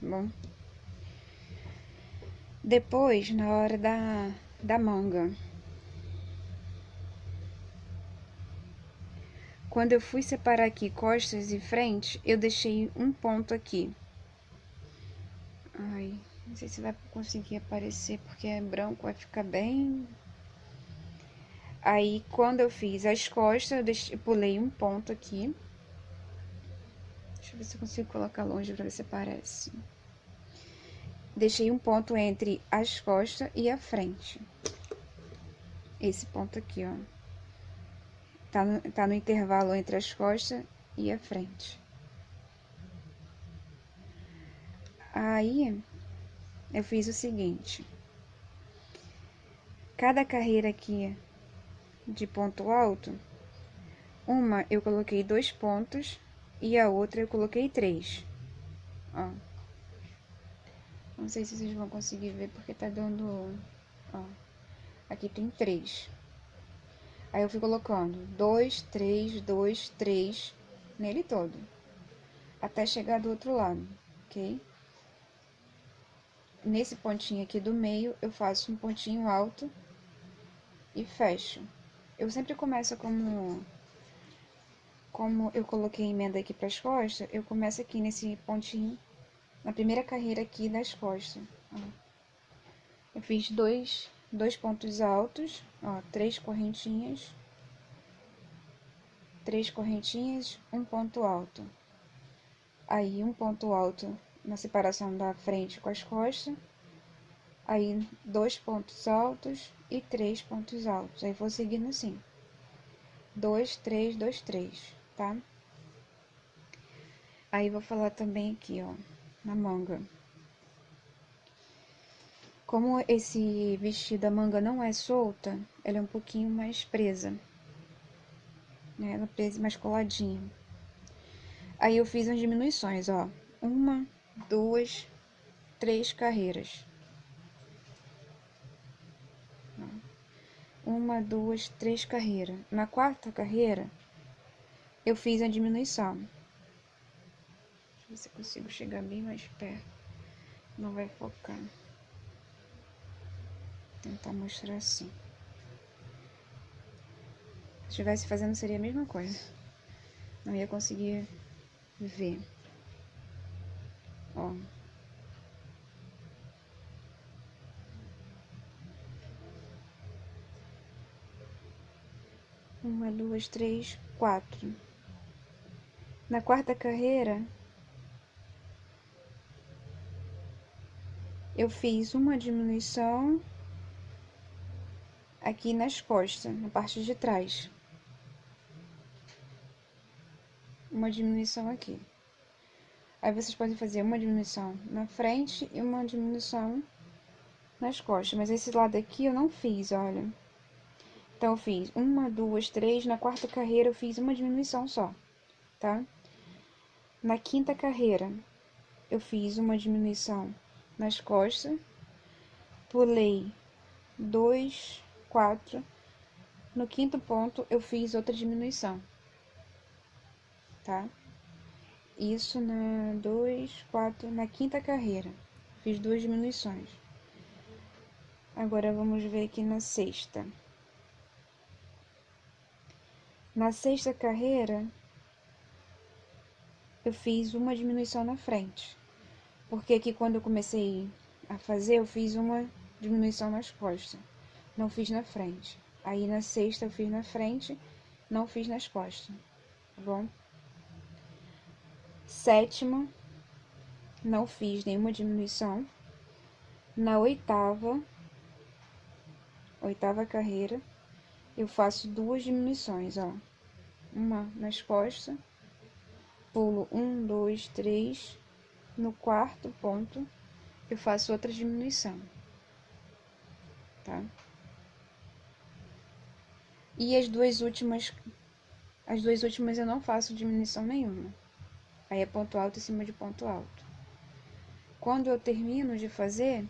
Tá bom? Depois, na hora da, da manga. Quando eu fui separar aqui costas e frente, eu deixei um ponto aqui. Ai, não sei se vai conseguir aparecer porque é branco, vai ficar bem... Aí, quando eu fiz as costas, eu, deixei, eu pulei um ponto aqui. Deixa eu ver se eu consigo colocar longe pra ver se aparece. Deixei um ponto entre as costas e a frente. Esse ponto aqui, ó. Tá no, tá no intervalo entre as costas e a frente. Aí, eu fiz o seguinte. Cada carreira aqui de ponto alto, uma eu coloquei dois pontos e a outra eu coloquei três. Ó. Não sei se vocês vão conseguir ver porque tá dando, ó. Aqui tem três. Aí eu fui colocando dois, três, dois, três nele todo. Até chegar do outro lado, ok? nesse pontinho aqui do meio, eu faço um pontinho alto e fecho. Eu sempre começo como... Como eu coloquei emenda aqui para as costas, eu começo aqui nesse pontinho, na primeira carreira aqui das costas. Eu fiz dois, dois pontos altos, ó, três correntinhas, três correntinhas, um ponto alto. Aí, um ponto alto na separação da frente com as costas, aí dois pontos altos e três pontos altos, aí vou seguindo assim, dois, três, dois, três, tá? Aí vou falar também aqui, ó, na manga. Como esse vestido, a manga não é solta, ela é um pouquinho mais presa, né? Ela é presa mais coladinha. Aí eu fiz as diminuições, ó, uma, duas, três carreiras. Uma, duas, três carreiras. Na quarta carreira, eu fiz a diminuição. Deixa eu ver se eu consigo chegar bem mais perto. Não vai focar. Tentar mostrar assim. Se estivesse fazendo seria a mesma coisa. Não ia conseguir ver. Ó. Uma, duas, três, quatro. Na quarta carreira, eu fiz uma diminuição aqui nas costas, na parte de trás. Uma diminuição aqui. Aí vocês podem fazer uma diminuição na frente e uma diminuição nas costas. Mas esse lado aqui eu não fiz, olha. Então, eu fiz uma, duas, três. Na quarta carreira, eu fiz uma diminuição só, tá? Na quinta carreira, eu fiz uma diminuição nas costas. Pulei dois, quatro. No quinto ponto, eu fiz outra diminuição, tá? Isso na dois, quatro, na quinta carreira. Fiz duas diminuições. Agora, vamos ver aqui na sexta. Na sexta carreira, eu fiz uma diminuição na frente. Porque aqui quando eu comecei a fazer, eu fiz uma diminuição nas costas. Não fiz na frente. Aí na sexta eu fiz na frente, não fiz nas costas. Tá bom? Sétima, não fiz nenhuma diminuição. Na oitava, oitava carreira, eu faço duas diminuições, ó. Uma nas costas, pulo um, dois, três. No quarto ponto, eu faço outra diminuição, tá? E as duas últimas, as duas últimas eu não faço diminuição nenhuma. Aí é ponto alto em cima de ponto alto. Quando eu termino de fazer,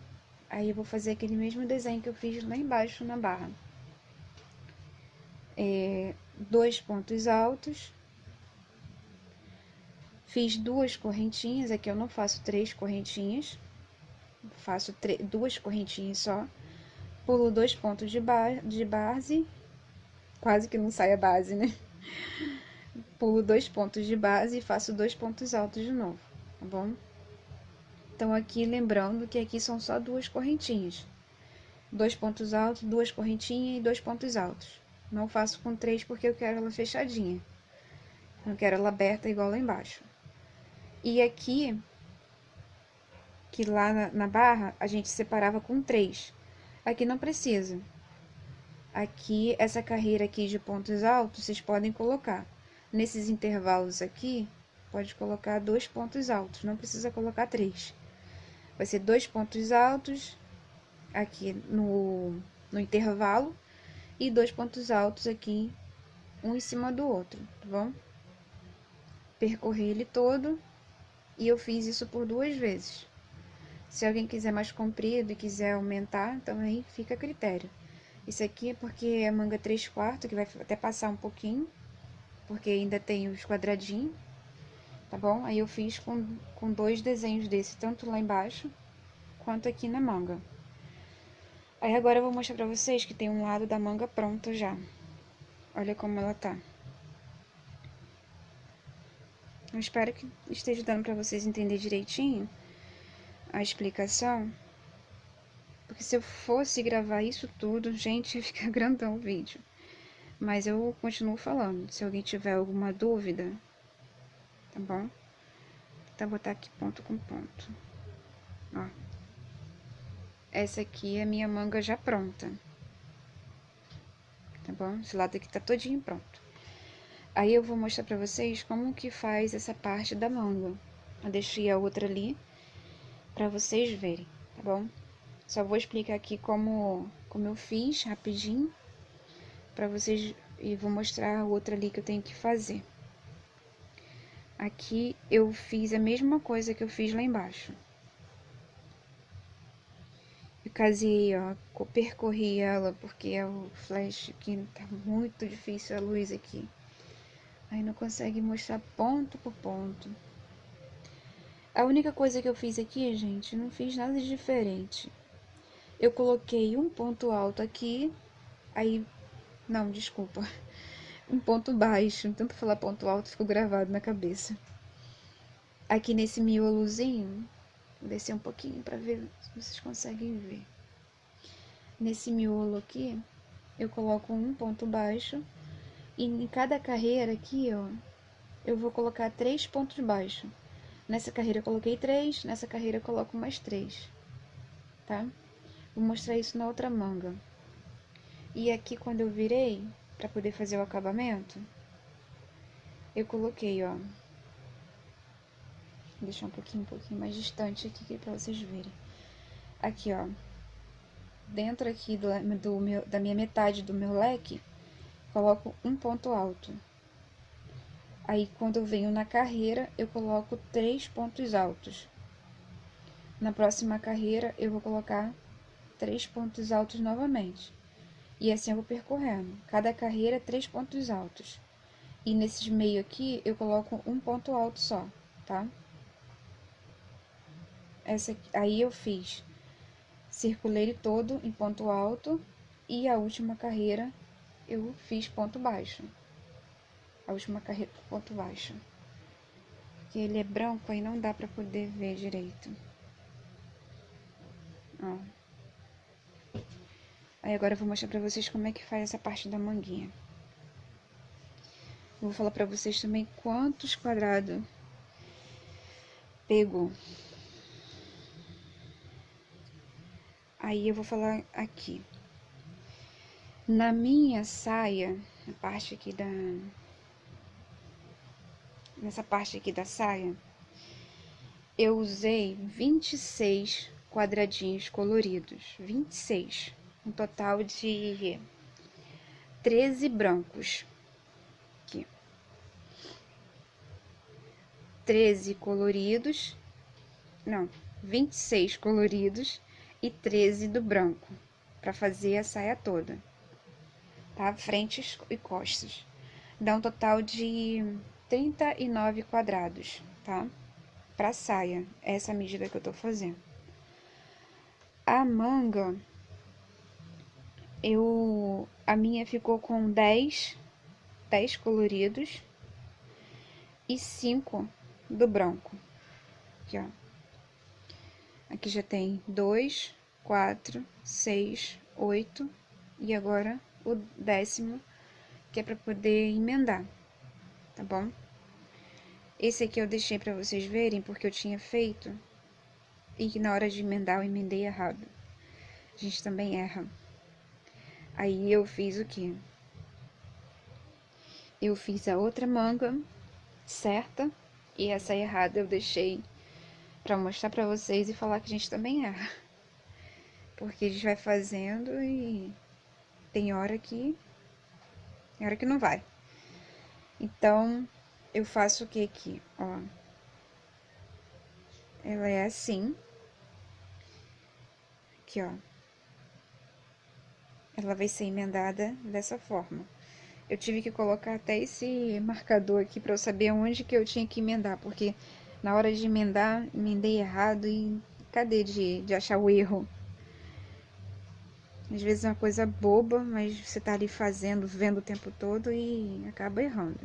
aí eu vou fazer aquele mesmo desenho que eu fiz lá embaixo na barra é, dois pontos altos. Fiz duas correntinhas, aqui eu não faço três correntinhas, faço duas correntinhas só. Pulo dois pontos de, ba de base, quase que não sai a base, né? Pulo dois pontos de base e faço dois pontos altos de novo, tá bom? Então, aqui lembrando que aqui são só duas correntinhas. Dois pontos altos, duas correntinhas e dois pontos altos. Não faço com três porque eu quero ela fechadinha. Não quero ela aberta igual lá embaixo. E aqui, que lá na, na barra, a gente separava com três. Aqui não precisa. Aqui, essa carreira aqui de pontos altos, vocês podem colocar. Nesses intervalos aqui, pode colocar dois pontos altos, não precisa colocar três. Vai ser dois pontos altos aqui no, no intervalo e dois pontos altos aqui, um em cima do outro, tá bom? Percorri ele todo e eu fiz isso por duas vezes. Se alguém quiser mais comprido e quiser aumentar, também fica a critério. Isso aqui é porque é manga 3 quartos, que vai até passar um pouquinho, porque ainda tem os quadradinhos, tá bom? Aí eu fiz com, com dois desenhos desse, tanto lá embaixo, quanto aqui na manga. Aí agora eu vou mostrar pra vocês que tem um lado da manga pronto já. Olha como ela tá. Eu espero que esteja dando pra vocês entender direitinho a explicação. Porque se eu fosse gravar isso tudo, gente, ia ficar grandão o vídeo. Mas eu continuo falando. Se alguém tiver alguma dúvida, tá bom? Então, vou botar aqui ponto com ponto. Ó. Essa aqui é minha manga já pronta. Tá bom? Esse lado aqui tá todinho pronto. Aí eu vou mostrar pra vocês como que faz essa parte da manga. Eu deixei a outra ali pra vocês verem, tá bom? Só vou explicar aqui como, como eu fiz rapidinho pra vocês e vou mostrar a outra ali que eu tenho que fazer. Aqui eu fiz a mesma coisa que eu fiz lá embaixo. Eu casei, ó, percorri ela porque é o flash aqui tá muito difícil a luz aqui. Aí não consegue mostrar ponto por ponto. A única coisa que eu fiz aqui, gente, não fiz nada de diferente. Eu coloquei um ponto alto aqui, aí... Não, desculpa. Um ponto baixo. Tanto falar ponto alto, ficou gravado na cabeça. Aqui nesse miolozinho, vou descer um pouquinho para ver se vocês conseguem ver. Nesse miolo aqui, eu coloco um ponto baixo e em cada carreira aqui, ó, eu vou colocar três pontos baixos. Nessa carreira eu coloquei três, nessa carreira eu coloco mais três, tá? Vou mostrar isso na outra manga. E aqui quando eu virei, para poder fazer o acabamento, eu coloquei, ó. Vou deixar um pouquinho, um pouquinho mais distante aqui para vocês verem. Aqui, ó. Dentro aqui do, do meu, da minha metade do meu leque, coloco um ponto alto. Aí, quando eu venho na carreira, eu coloco três pontos altos. Na próxima carreira, eu vou colocar três pontos altos novamente. E assim eu vou percorrendo. Cada carreira, três pontos altos. E nesses meio aqui, eu coloco um ponto alto só, tá? Essa aqui, aí eu fiz circulei todo em ponto alto e a última carreira eu fiz ponto baixo. A última carreira ponto baixo. Que ele é branco, aí não dá pra poder ver direito. Ó. Aí agora eu vou mostrar pra vocês como é que faz essa parte da manguinha. Vou falar pra vocês também quantos quadrados pegou. Aí eu vou falar aqui. Na minha saia, a parte aqui da... Nessa parte aqui da saia, eu usei 26 quadradinhos coloridos. 26. Um total de 13 brancos. Aqui. 13 coloridos. Não, 26 coloridos e 13 do branco, para fazer a saia toda tá? Frentes e costas. Dá um total de 39 quadrados, tá? Pra saia, essa medida que eu tô fazendo. A manga, eu... A minha ficou com 10, 10 coloridos e 5 do branco. Aqui, ó. Aqui já tem 2, 4, 6, 8 e agora o décimo, que é para poder emendar, tá bom? Esse aqui eu deixei para vocês verem, porque eu tinha feito e que na hora de emendar eu emendei errado. A gente também erra. Aí eu fiz o que? Eu fiz a outra manga certa e essa errada eu deixei para mostrar para vocês e falar que a gente também erra. Porque a gente vai fazendo e tem hora que. Tem hora que não vai. Então, eu faço o que aqui, ó. Ela é assim. Aqui, ó. Ela vai ser emendada dessa forma. Eu tive que colocar até esse marcador aqui para eu saber onde que eu tinha que emendar, porque na hora de emendar, emendei errado e cadê de, de achar o erro? Às vezes é uma coisa boba, mas você tá ali fazendo, vendo o tempo todo e acaba errando.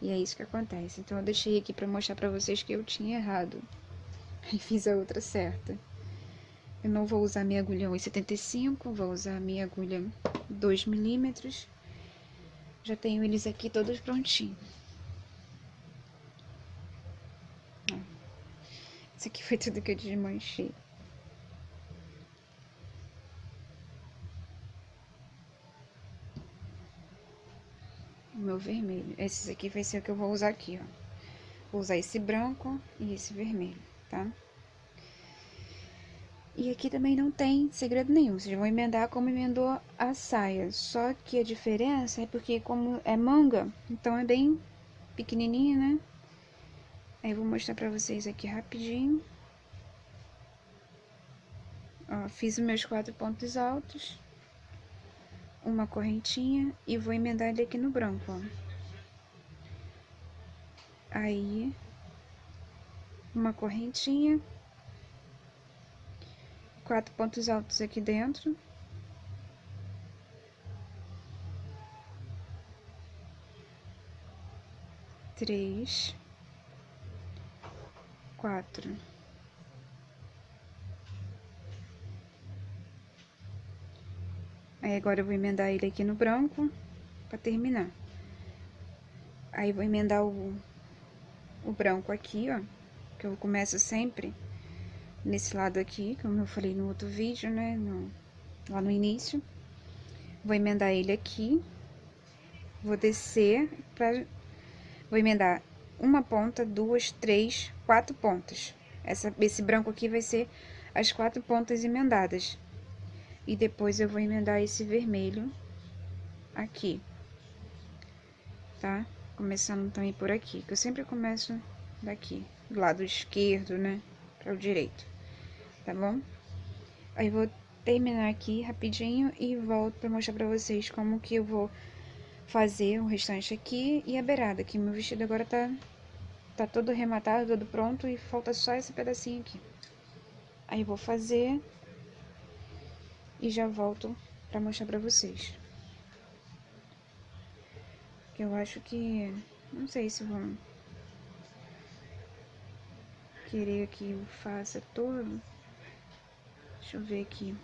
E é isso que acontece. Então eu deixei aqui para mostrar para vocês que eu tinha errado. E fiz a outra certa. Eu não vou usar minha agulha 1,75, vou usar minha agulha 2 milímetros. Já tenho eles aqui todos prontinhos. Isso aqui foi tudo que eu desmanchei. meu vermelho. Esses aqui vai ser o que eu vou usar aqui, ó. Vou usar esse branco e esse vermelho, tá? E aqui também não tem segredo nenhum, vocês vão emendar como emendou a saia. Só que a diferença é porque como é manga, então é bem pequenininha, né? Aí eu vou mostrar pra vocês aqui rapidinho. Ó, fiz os meus quatro pontos altos uma correntinha e vou emendar ele aqui no branco, ó. Aí, uma correntinha, quatro pontos altos aqui dentro. Três, quatro. Aí agora eu vou emendar ele aqui no branco para terminar. Aí vou emendar o, o branco aqui, ó, que eu começo sempre nesse lado aqui, como eu falei no outro vídeo, né, no, lá no início. Vou emendar ele aqui, vou descer pra... Vou emendar uma ponta, duas, três, quatro pontas. Essa, esse branco aqui vai ser as quatro pontas emendadas. E depois eu vou emendar esse vermelho aqui, tá? Começando também por aqui, que eu sempre começo daqui, do lado esquerdo, né, para o direito, tá bom? Aí vou terminar aqui rapidinho e volto para mostrar para vocês como que eu vou fazer o restante aqui e a beirada, que meu vestido agora tá, tá todo rematado, todo pronto e falta só esse pedacinho aqui. Aí vou fazer e já volto para mostrar para vocês. Eu acho que não sei se vão querer que eu faça todo. Deixa eu ver aqui.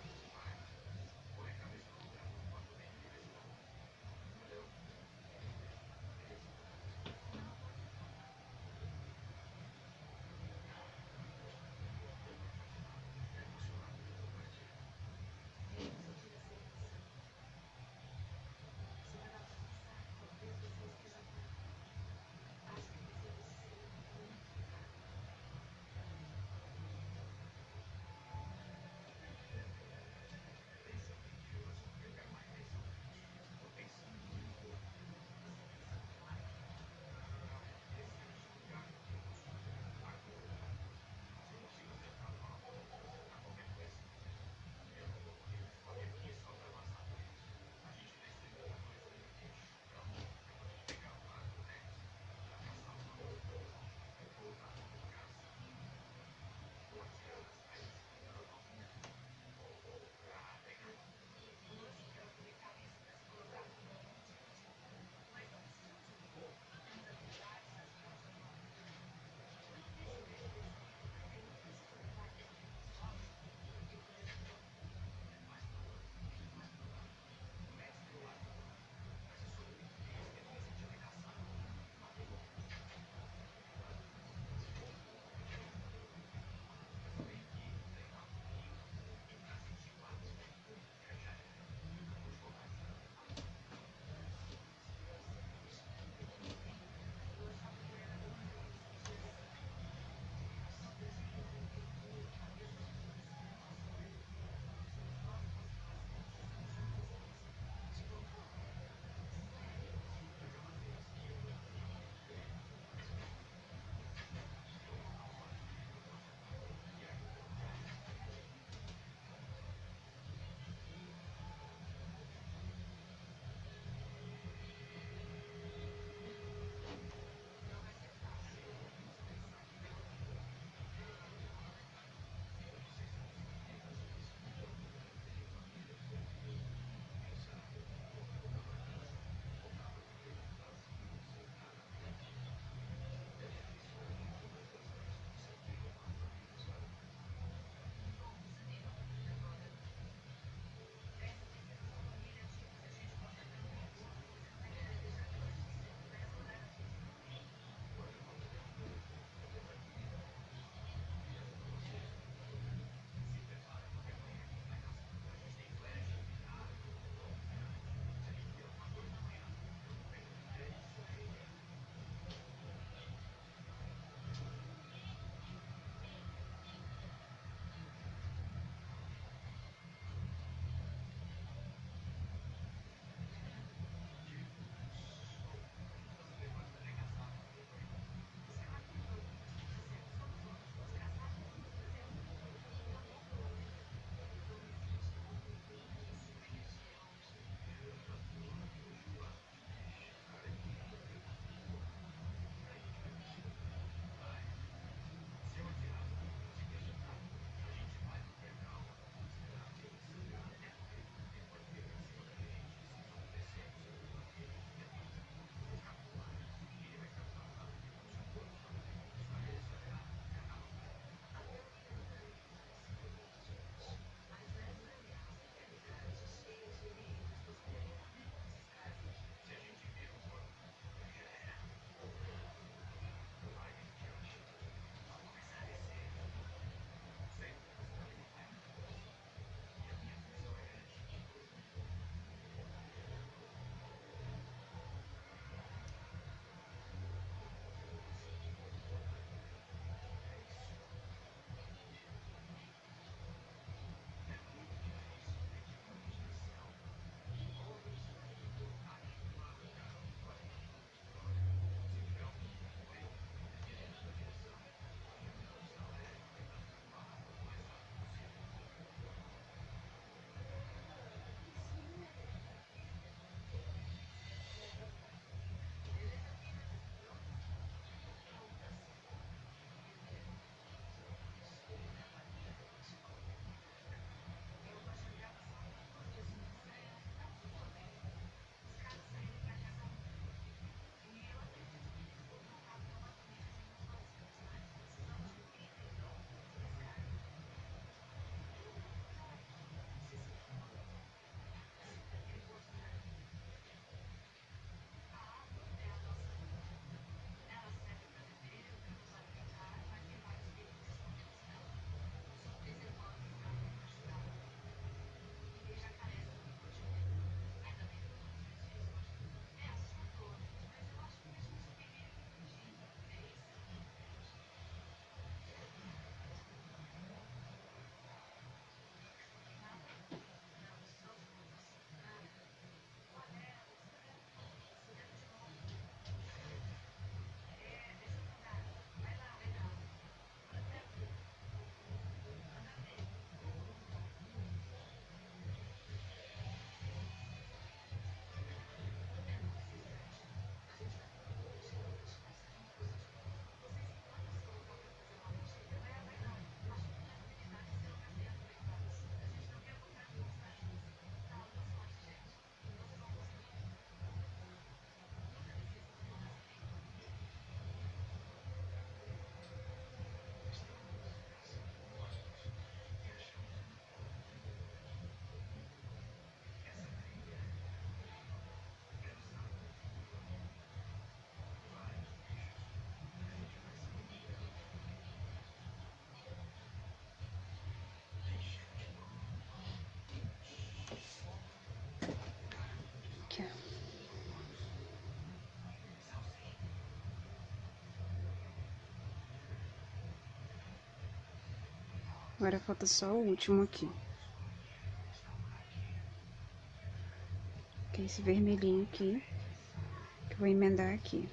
Agora falta só o último aqui. Que é esse vermelhinho aqui. Que eu vou emendar aqui.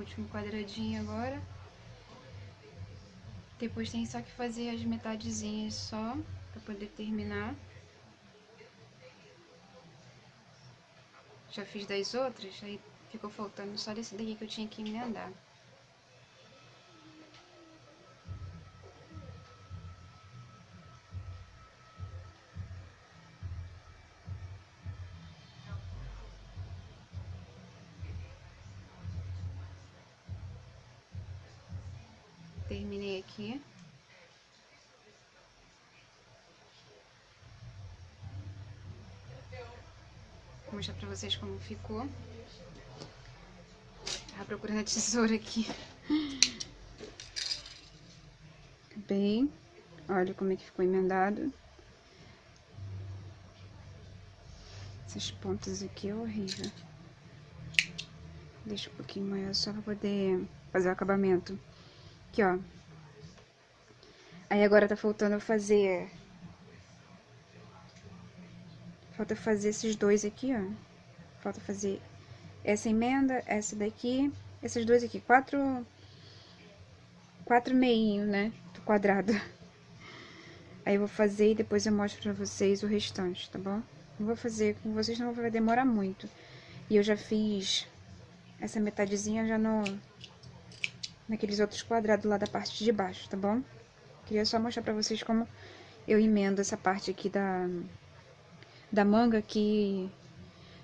Último quadradinho agora. Depois tem só que fazer as metadezinhas só, pra poder terminar. Já fiz das outras, aí ficou faltando só desse daqui que eu tinha que emendar. terminei aqui. Vou mostrar pra vocês como ficou. Tava procurando a tesoura aqui. Bem, olha como é que ficou emendado. Essas pontas aqui é horrível. Deixa um pouquinho maior só pra poder fazer o acabamento. Aqui, ó. Aí agora tá faltando fazer... Falta fazer esses dois aqui, ó. Falta fazer essa emenda, essa daqui, esses dois aqui. Quatro... Quatro meinhos, né? Do quadrado. Aí eu vou fazer e depois eu mostro pra vocês o restante, tá bom? Não vou fazer com vocês, não vai demorar muito. E eu já fiz essa metadezinha já no naqueles outros quadrados lá da parte de baixo, tá bom? Queria só mostrar pra vocês como eu emendo essa parte aqui da, da manga que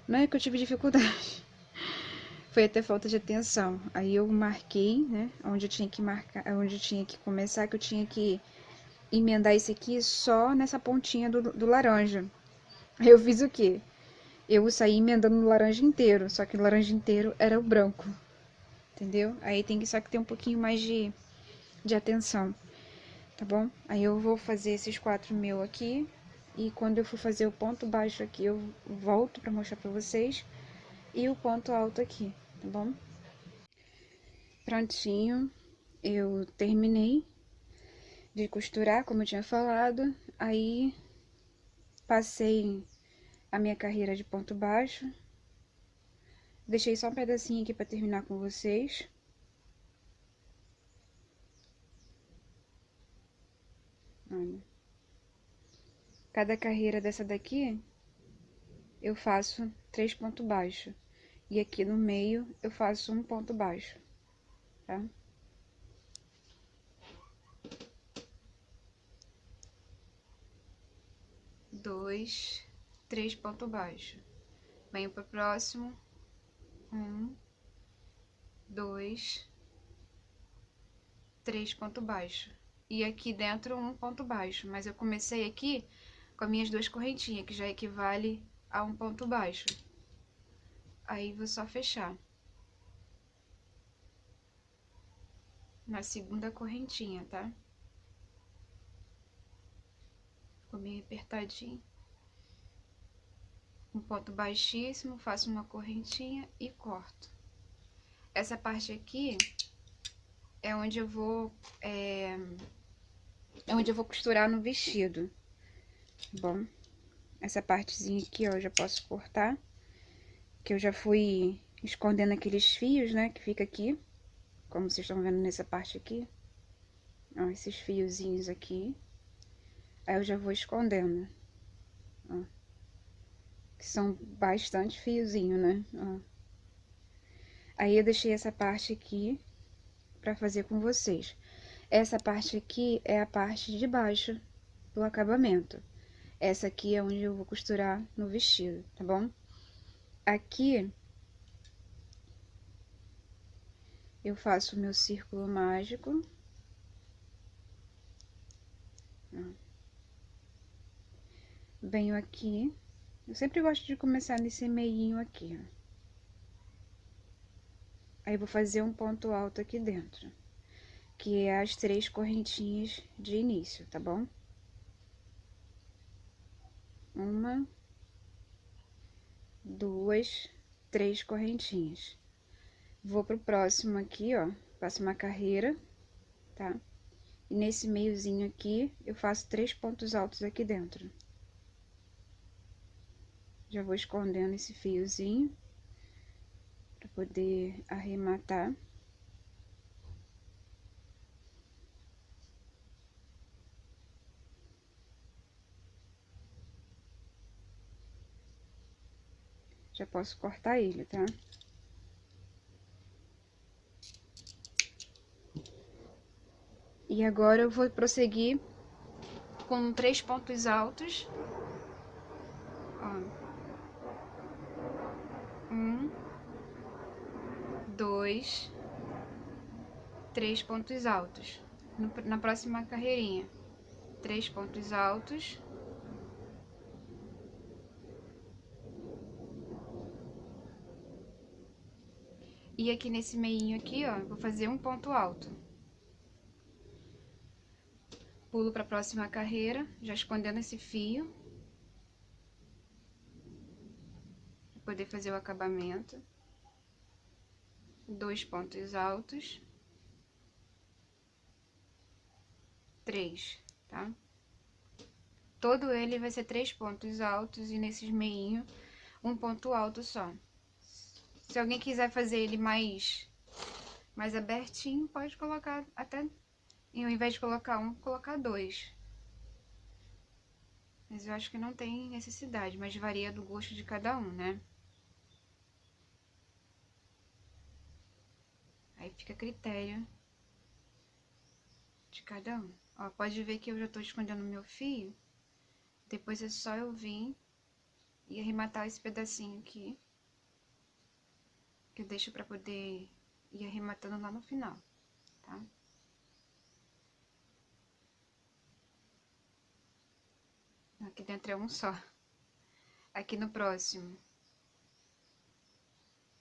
não é que eu tive dificuldade. Foi até falta de atenção. Aí eu marquei, né, onde eu tinha que marcar, onde eu tinha que começar, que eu tinha que emendar esse aqui só nessa pontinha do, do laranja. Eu fiz o quê? Eu saí emendando o laranja inteiro, só que o laranja inteiro era o branco entendeu? Aí tem que só que ter um pouquinho mais de, de atenção, tá bom? Aí eu vou fazer esses quatro mil aqui, e quando eu for fazer o ponto baixo aqui, eu volto pra mostrar pra vocês, e o ponto alto aqui, tá bom? Prontinho, eu terminei de costurar, como eu tinha falado, aí passei a minha carreira de ponto baixo. Deixei só um pedacinho aqui para terminar com vocês. Olha. Cada carreira dessa daqui, eu faço três pontos baixos. E aqui no meio, eu faço um ponto baixo, tá? Dois, três pontos baixos. Venho para o próximo. Um, dois, três pontos baixos. E aqui dentro um ponto baixo, mas eu comecei aqui com as minhas duas correntinhas, que já equivale a um ponto baixo. Aí vou só fechar. Na segunda correntinha, tá? Ficou meio apertadinho. Um ponto baixíssimo, faço uma correntinha e corto. Essa parte aqui é onde eu vou... É, é onde eu vou costurar no vestido. Bom, essa partezinha aqui, ó, eu já posso cortar. Que eu já fui escondendo aqueles fios, né, que fica aqui. Como vocês estão vendo nessa parte aqui. Ó, esses fiozinhos aqui. Aí eu já vou escondendo. Ó. Que são bastante fiozinho, né? Ó. Aí eu deixei essa parte aqui pra fazer com vocês. Essa parte aqui é a parte de baixo do acabamento. Essa aqui é onde eu vou costurar no vestido, tá bom? Aqui, eu faço o meu círculo mágico. Venho aqui. Eu sempre gosto de começar nesse meinho aqui, ó. Aí, vou fazer um ponto alto aqui dentro. Que é as três correntinhas de início, tá bom? Uma, duas, três correntinhas. Vou pro próximo aqui, ó, faço uma carreira, tá? E nesse meiozinho aqui, eu faço três pontos altos aqui dentro. Já vou escondendo esse fiozinho, para poder arrematar. Já posso cortar ele, tá? E agora eu vou prosseguir com três pontos altos. Ó. Um, dois, três pontos altos. na próxima carreirinha, três pontos altos. E aqui nesse meinho aqui, ó, vou fazer um ponto alto. Pulo para a próxima carreira, já escondendo esse fio. Pra poder fazer o acabamento. Dois pontos altos. Três, tá? Todo ele vai ser três pontos altos e nesses meinhos um ponto alto só. Se alguém quiser fazer ele mais, mais abertinho, pode colocar até, e ao invés de colocar um, colocar dois. Mas eu acho que não tem necessidade, mas varia do gosto de cada um, né? Aí fica a critério de cada um. Ó, pode ver que eu já tô escondendo meu fio. Depois é só eu vir e arrematar esse pedacinho aqui que eu deixo pra poder ir arrematando lá no final, tá? Aqui dentro é um só. Aqui no próximo,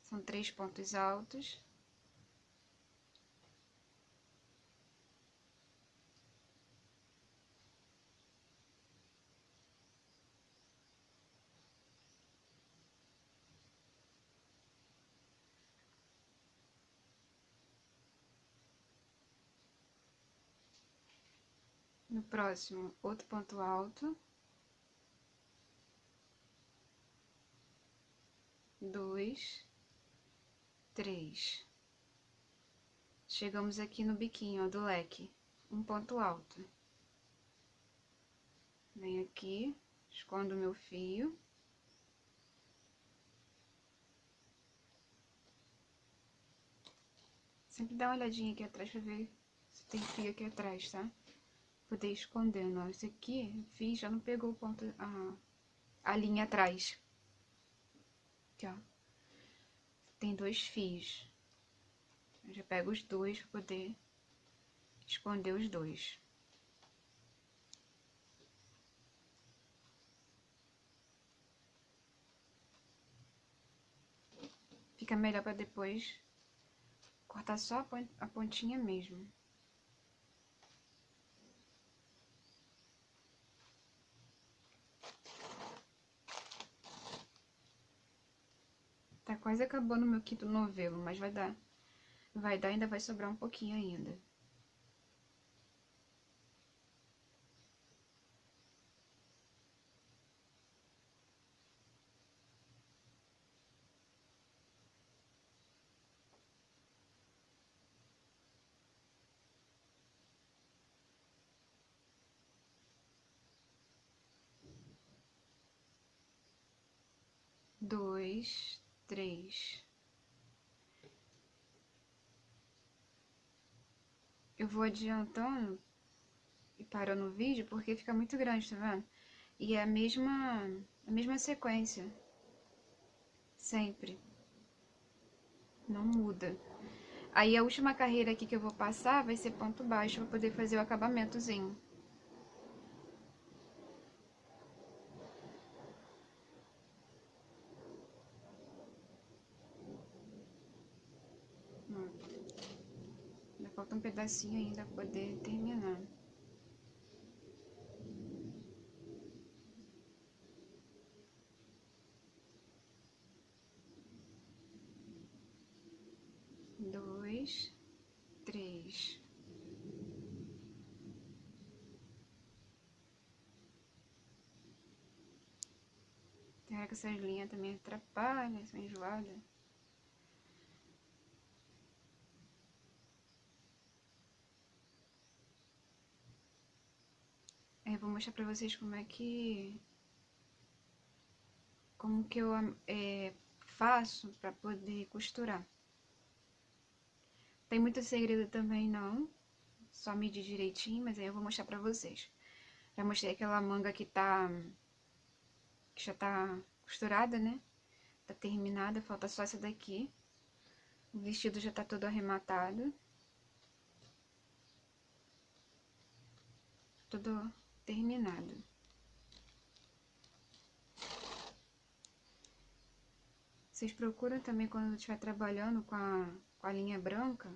são três pontos altos. Próximo, outro ponto alto. Dois, três. Chegamos aqui no biquinho ó, do leque, um ponto alto. Venho aqui, escondo meu fio. Sempre dá uma olhadinha aqui atrás pra ver se tem fio aqui atrás, tá? Poder escondendo, ó. Esse aqui, fiz, já não pegou o ponto, a, a linha atrás. Aqui, ó. Tem dois fios. Eu já pego os dois pra poder esconder os dois. Fica melhor pra depois cortar só a pontinha mesmo. Tá quase acabando o meu quinto novelo, mas vai dar. Vai dar, ainda vai sobrar um pouquinho ainda. dois, três. Eu vou adiantando e parando o vídeo porque fica muito grande, tá vendo? E é a mesma, a mesma sequência. Sempre. Não muda. Aí a última carreira aqui que eu vou passar vai ser ponto baixo para poder fazer o acabamentozinho. Pedacinho ainda poder terminar. Dois, três. Hora que essas linhas também atrapalham, são enjoadas. Mostrar pra vocês como é que... Como que eu é, faço pra poder costurar. Tem muito segredo também, não. Só medir direitinho, mas aí eu vou mostrar pra vocês. Já mostrei aquela manga que tá... Que já tá costurada, né? Tá terminada, falta só essa daqui. O vestido já tá todo arrematado. Tudo terminado. Vocês procuram também quando estiver trabalhando com a, com a linha branca,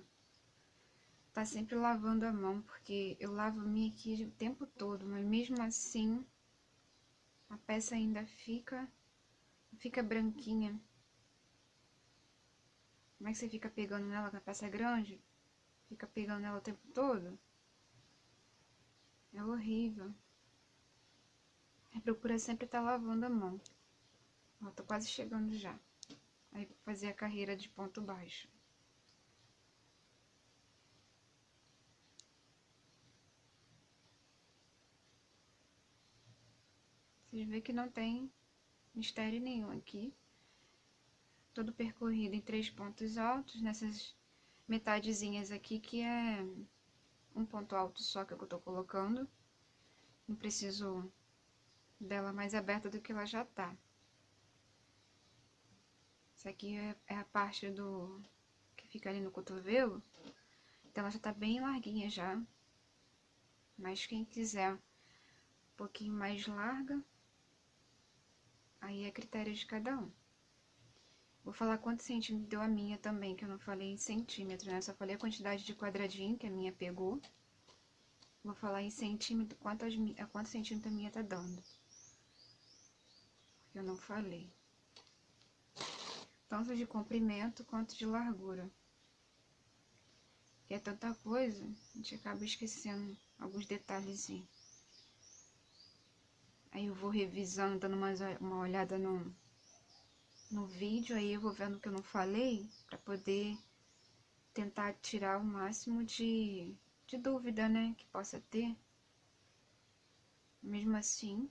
tá sempre lavando a mão, porque eu lavo a minha aqui o tempo todo, mas mesmo assim a peça ainda fica, fica branquinha. Como é que você fica pegando nela com a peça grande? Fica pegando nela o tempo todo? É horrível. Procura sempre estar tá lavando a mão. Ó, tô quase chegando já. Aí vou fazer a carreira de ponto baixo. Vocês veem que não tem mistério nenhum aqui. Todo percorrido em três pontos altos, nessas metadezinhas aqui que é um ponto alto só que eu tô colocando. Não preciso dela mais aberta do que ela já tá. Isso aqui é, é a parte do que fica ali no cotovelo. Então ela já tá bem larguinha já. Mas quem quiser um pouquinho mais larga, aí é critério de cada um. Vou falar quantos centímetros deu a minha também, que eu não falei em centímetros, né? Só falei a quantidade de quadradinho que a minha pegou. Vou falar em centímetro, quantos, quantos centímetros a minha tá dando. Eu não falei. Tanto de comprimento quanto de largura. Que é tanta coisa, a gente acaba esquecendo alguns detalhezinhos. Aí eu vou revisando, dando mais uma olhada no, no vídeo, aí eu vou vendo o que eu não falei, para poder tentar tirar o máximo de, de dúvida, né, que possa ter. Mesmo assim,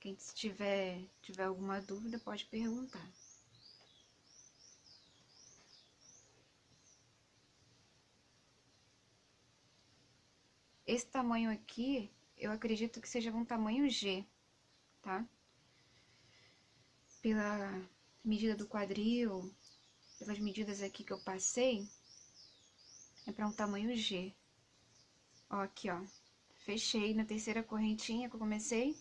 quem tiver, tiver alguma dúvida pode perguntar. Esse tamanho aqui, eu acredito que seja um tamanho G, tá? Pela medida do quadril, pelas medidas aqui que eu passei, é para um tamanho G. Ó, aqui, ó. Fechei na terceira correntinha que eu comecei,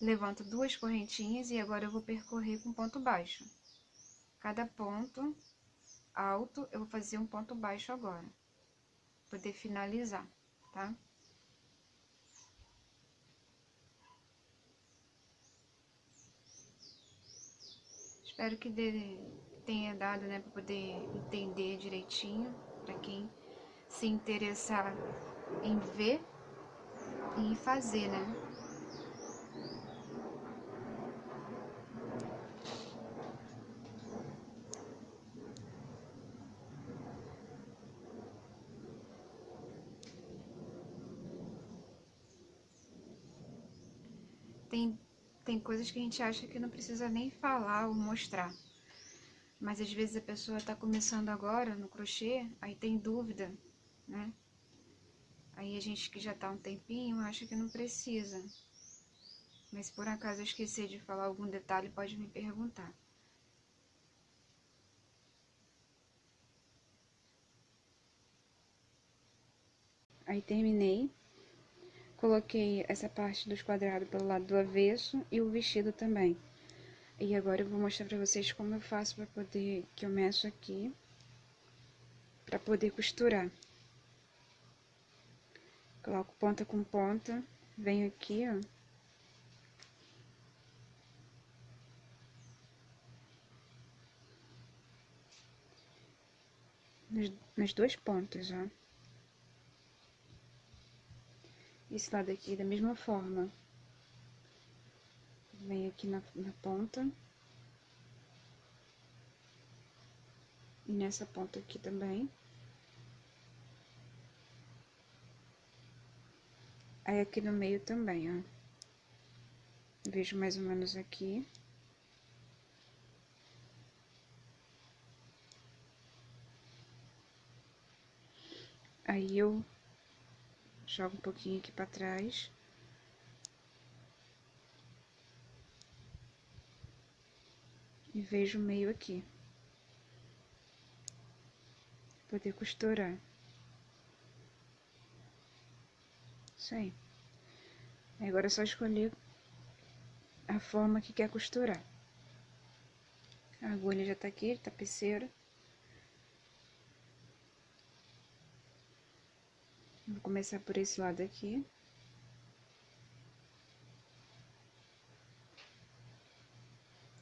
levanto duas correntinhas e agora eu vou percorrer com ponto baixo. Cada ponto alto, eu vou fazer um ponto baixo agora, poder finalizar, tá? Espero que dê, tenha dado, né, para poder entender direitinho, para quem se interessar em ver e fazer, né? Tem tem coisas que a gente acha que não precisa nem falar ou mostrar. Mas às vezes a pessoa está começando agora no crochê, aí tem dúvida, né? Aí a gente que já está um tempinho acha que não precisa. Mas por acaso eu esquecer de falar algum detalhe, pode me perguntar. Aí terminei. Coloquei essa parte dos quadrados pelo lado do avesso e o vestido também. E agora eu vou mostrar pra vocês como eu faço pra poder, que eu meço aqui, pra poder costurar. Coloco ponta com ponta, venho aqui, ó. Nas, duas pontas, ó. Esse lado aqui da mesma forma. Vem aqui na, na ponta. E nessa ponta aqui também. Aí aqui no meio também, ó. Vejo mais ou menos aqui. Aí eu jogo um pouquinho aqui para trás. E vejo o meio aqui. Poder costurar. Isso aí. Agora é só escolher a forma que quer costurar. A agulha já tá aqui, tapeceira. Vou começar por esse lado aqui.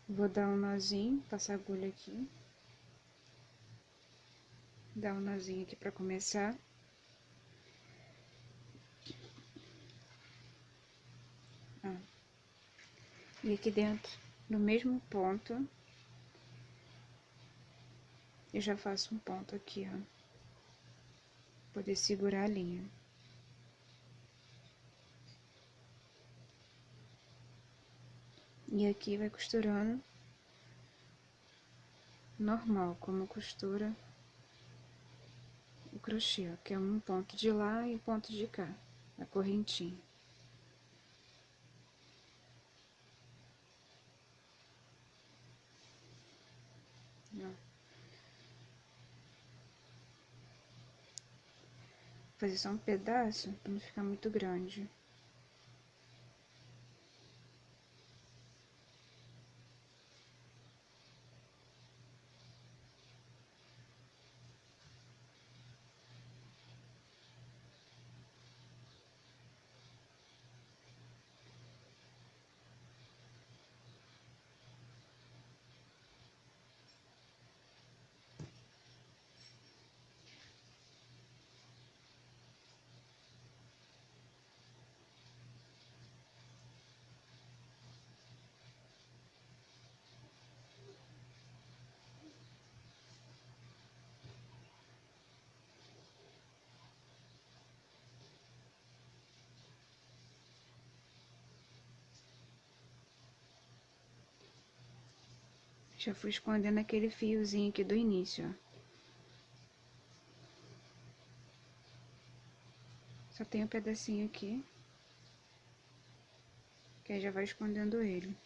Vou dar um nozinho, passar a agulha aqui. Dar um nozinho aqui pra começar. E aqui dentro, no mesmo ponto, eu já faço um ponto aqui, ó poder segurar a linha. E aqui vai costurando normal, como costura o crochê, ó, que é um ponto de lá e um ponto de cá, a correntinha. Ó. fazer só um pedaço para não ficar muito grande. Já fui escondendo aquele fiozinho aqui do início, ó. Só tem um pedacinho aqui. Que aí já vai escondendo ele.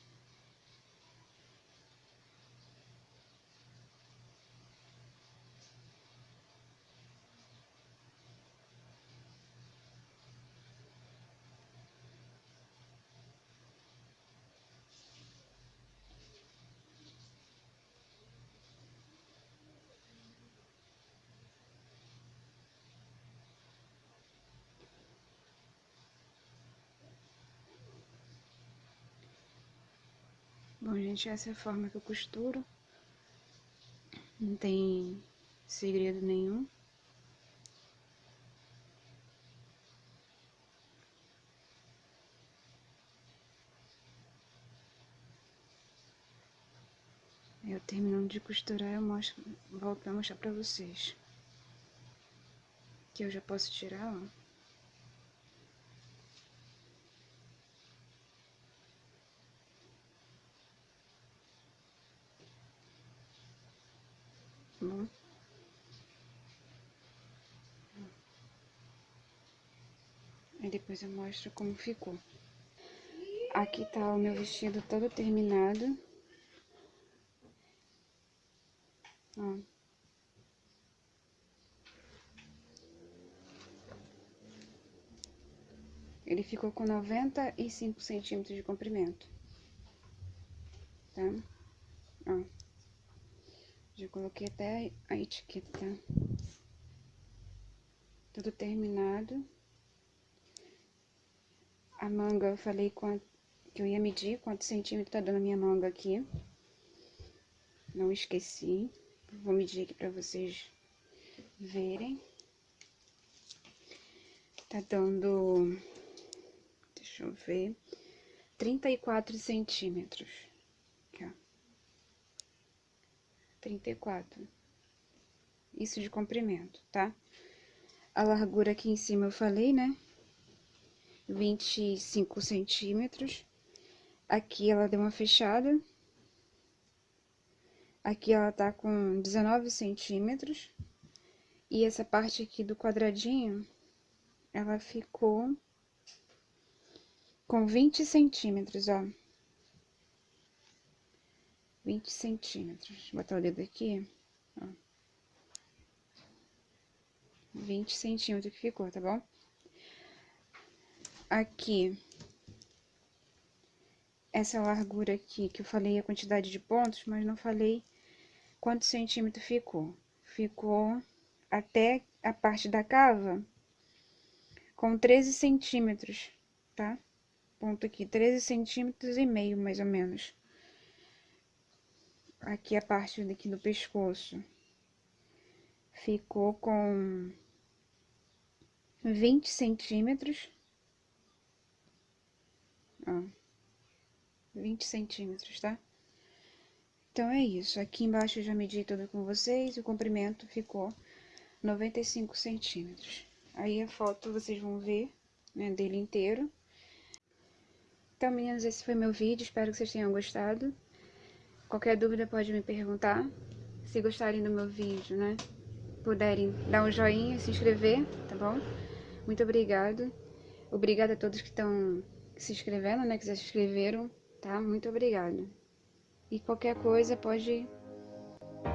Gente, essa é a forma que eu costuro. Não tem segredo nenhum. Eu terminando de costurar, eu mostro, volto pra mostrar pra vocês. Que eu já posso tirar, ó. Aí depois eu mostro como ficou. Aqui tá o meu vestido todo terminado. Ó. Ele ficou com 95 centímetros de comprimento. Tá? Ó. Já coloquei até a etiqueta? Tudo terminado. A manga, eu falei que eu ia medir quantos centímetros tá dando a minha manga aqui. Não esqueci. Vou medir aqui pra vocês verem. Tá dando, deixa eu ver, 34 centímetros. 34. Isso de comprimento, tá? A largura aqui em cima eu falei, né? 25 centímetros. Aqui ela deu uma fechada. Aqui ela tá com 19 centímetros. E essa parte aqui do quadradinho, ela ficou com 20 centímetros, ó. 20 centímetros. Vou botar o dedo aqui, ó. 20 centímetros que ficou, tá bom? Aqui, essa largura aqui, que eu falei a quantidade de pontos, mas não falei quantos centímetros ficou. Ficou até a parte da cava com 13 centímetros, tá? Ponto aqui, 13 centímetros e meio, mais ou menos aqui a parte daqui do pescoço ficou com 20 centímetros. Ó, 20 centímetros, tá? Então, é isso. Aqui embaixo eu já medi tudo com vocês. O comprimento ficou 95 centímetros. Aí a foto vocês vão ver, né, dele inteiro. Então, meninas, esse foi meu vídeo. Espero que vocês tenham gostado. Qualquer dúvida pode me perguntar. Se gostarem do meu vídeo, né? Puderem dar um joinha, se inscrever, tá bom? Muito obrigado. Obrigada a todos que estão se inscrevendo, né? Que já se inscreveram, tá? Muito obrigado. E qualquer coisa pode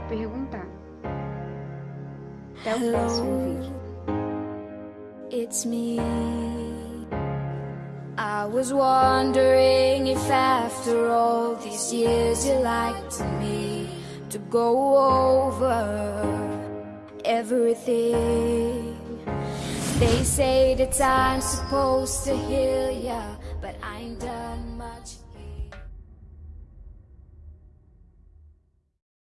perguntar. Até o próximo vídeo. It's me. I was wondering if after all these years you'd like me to go over everything. They say that I'm supposed to heal ya.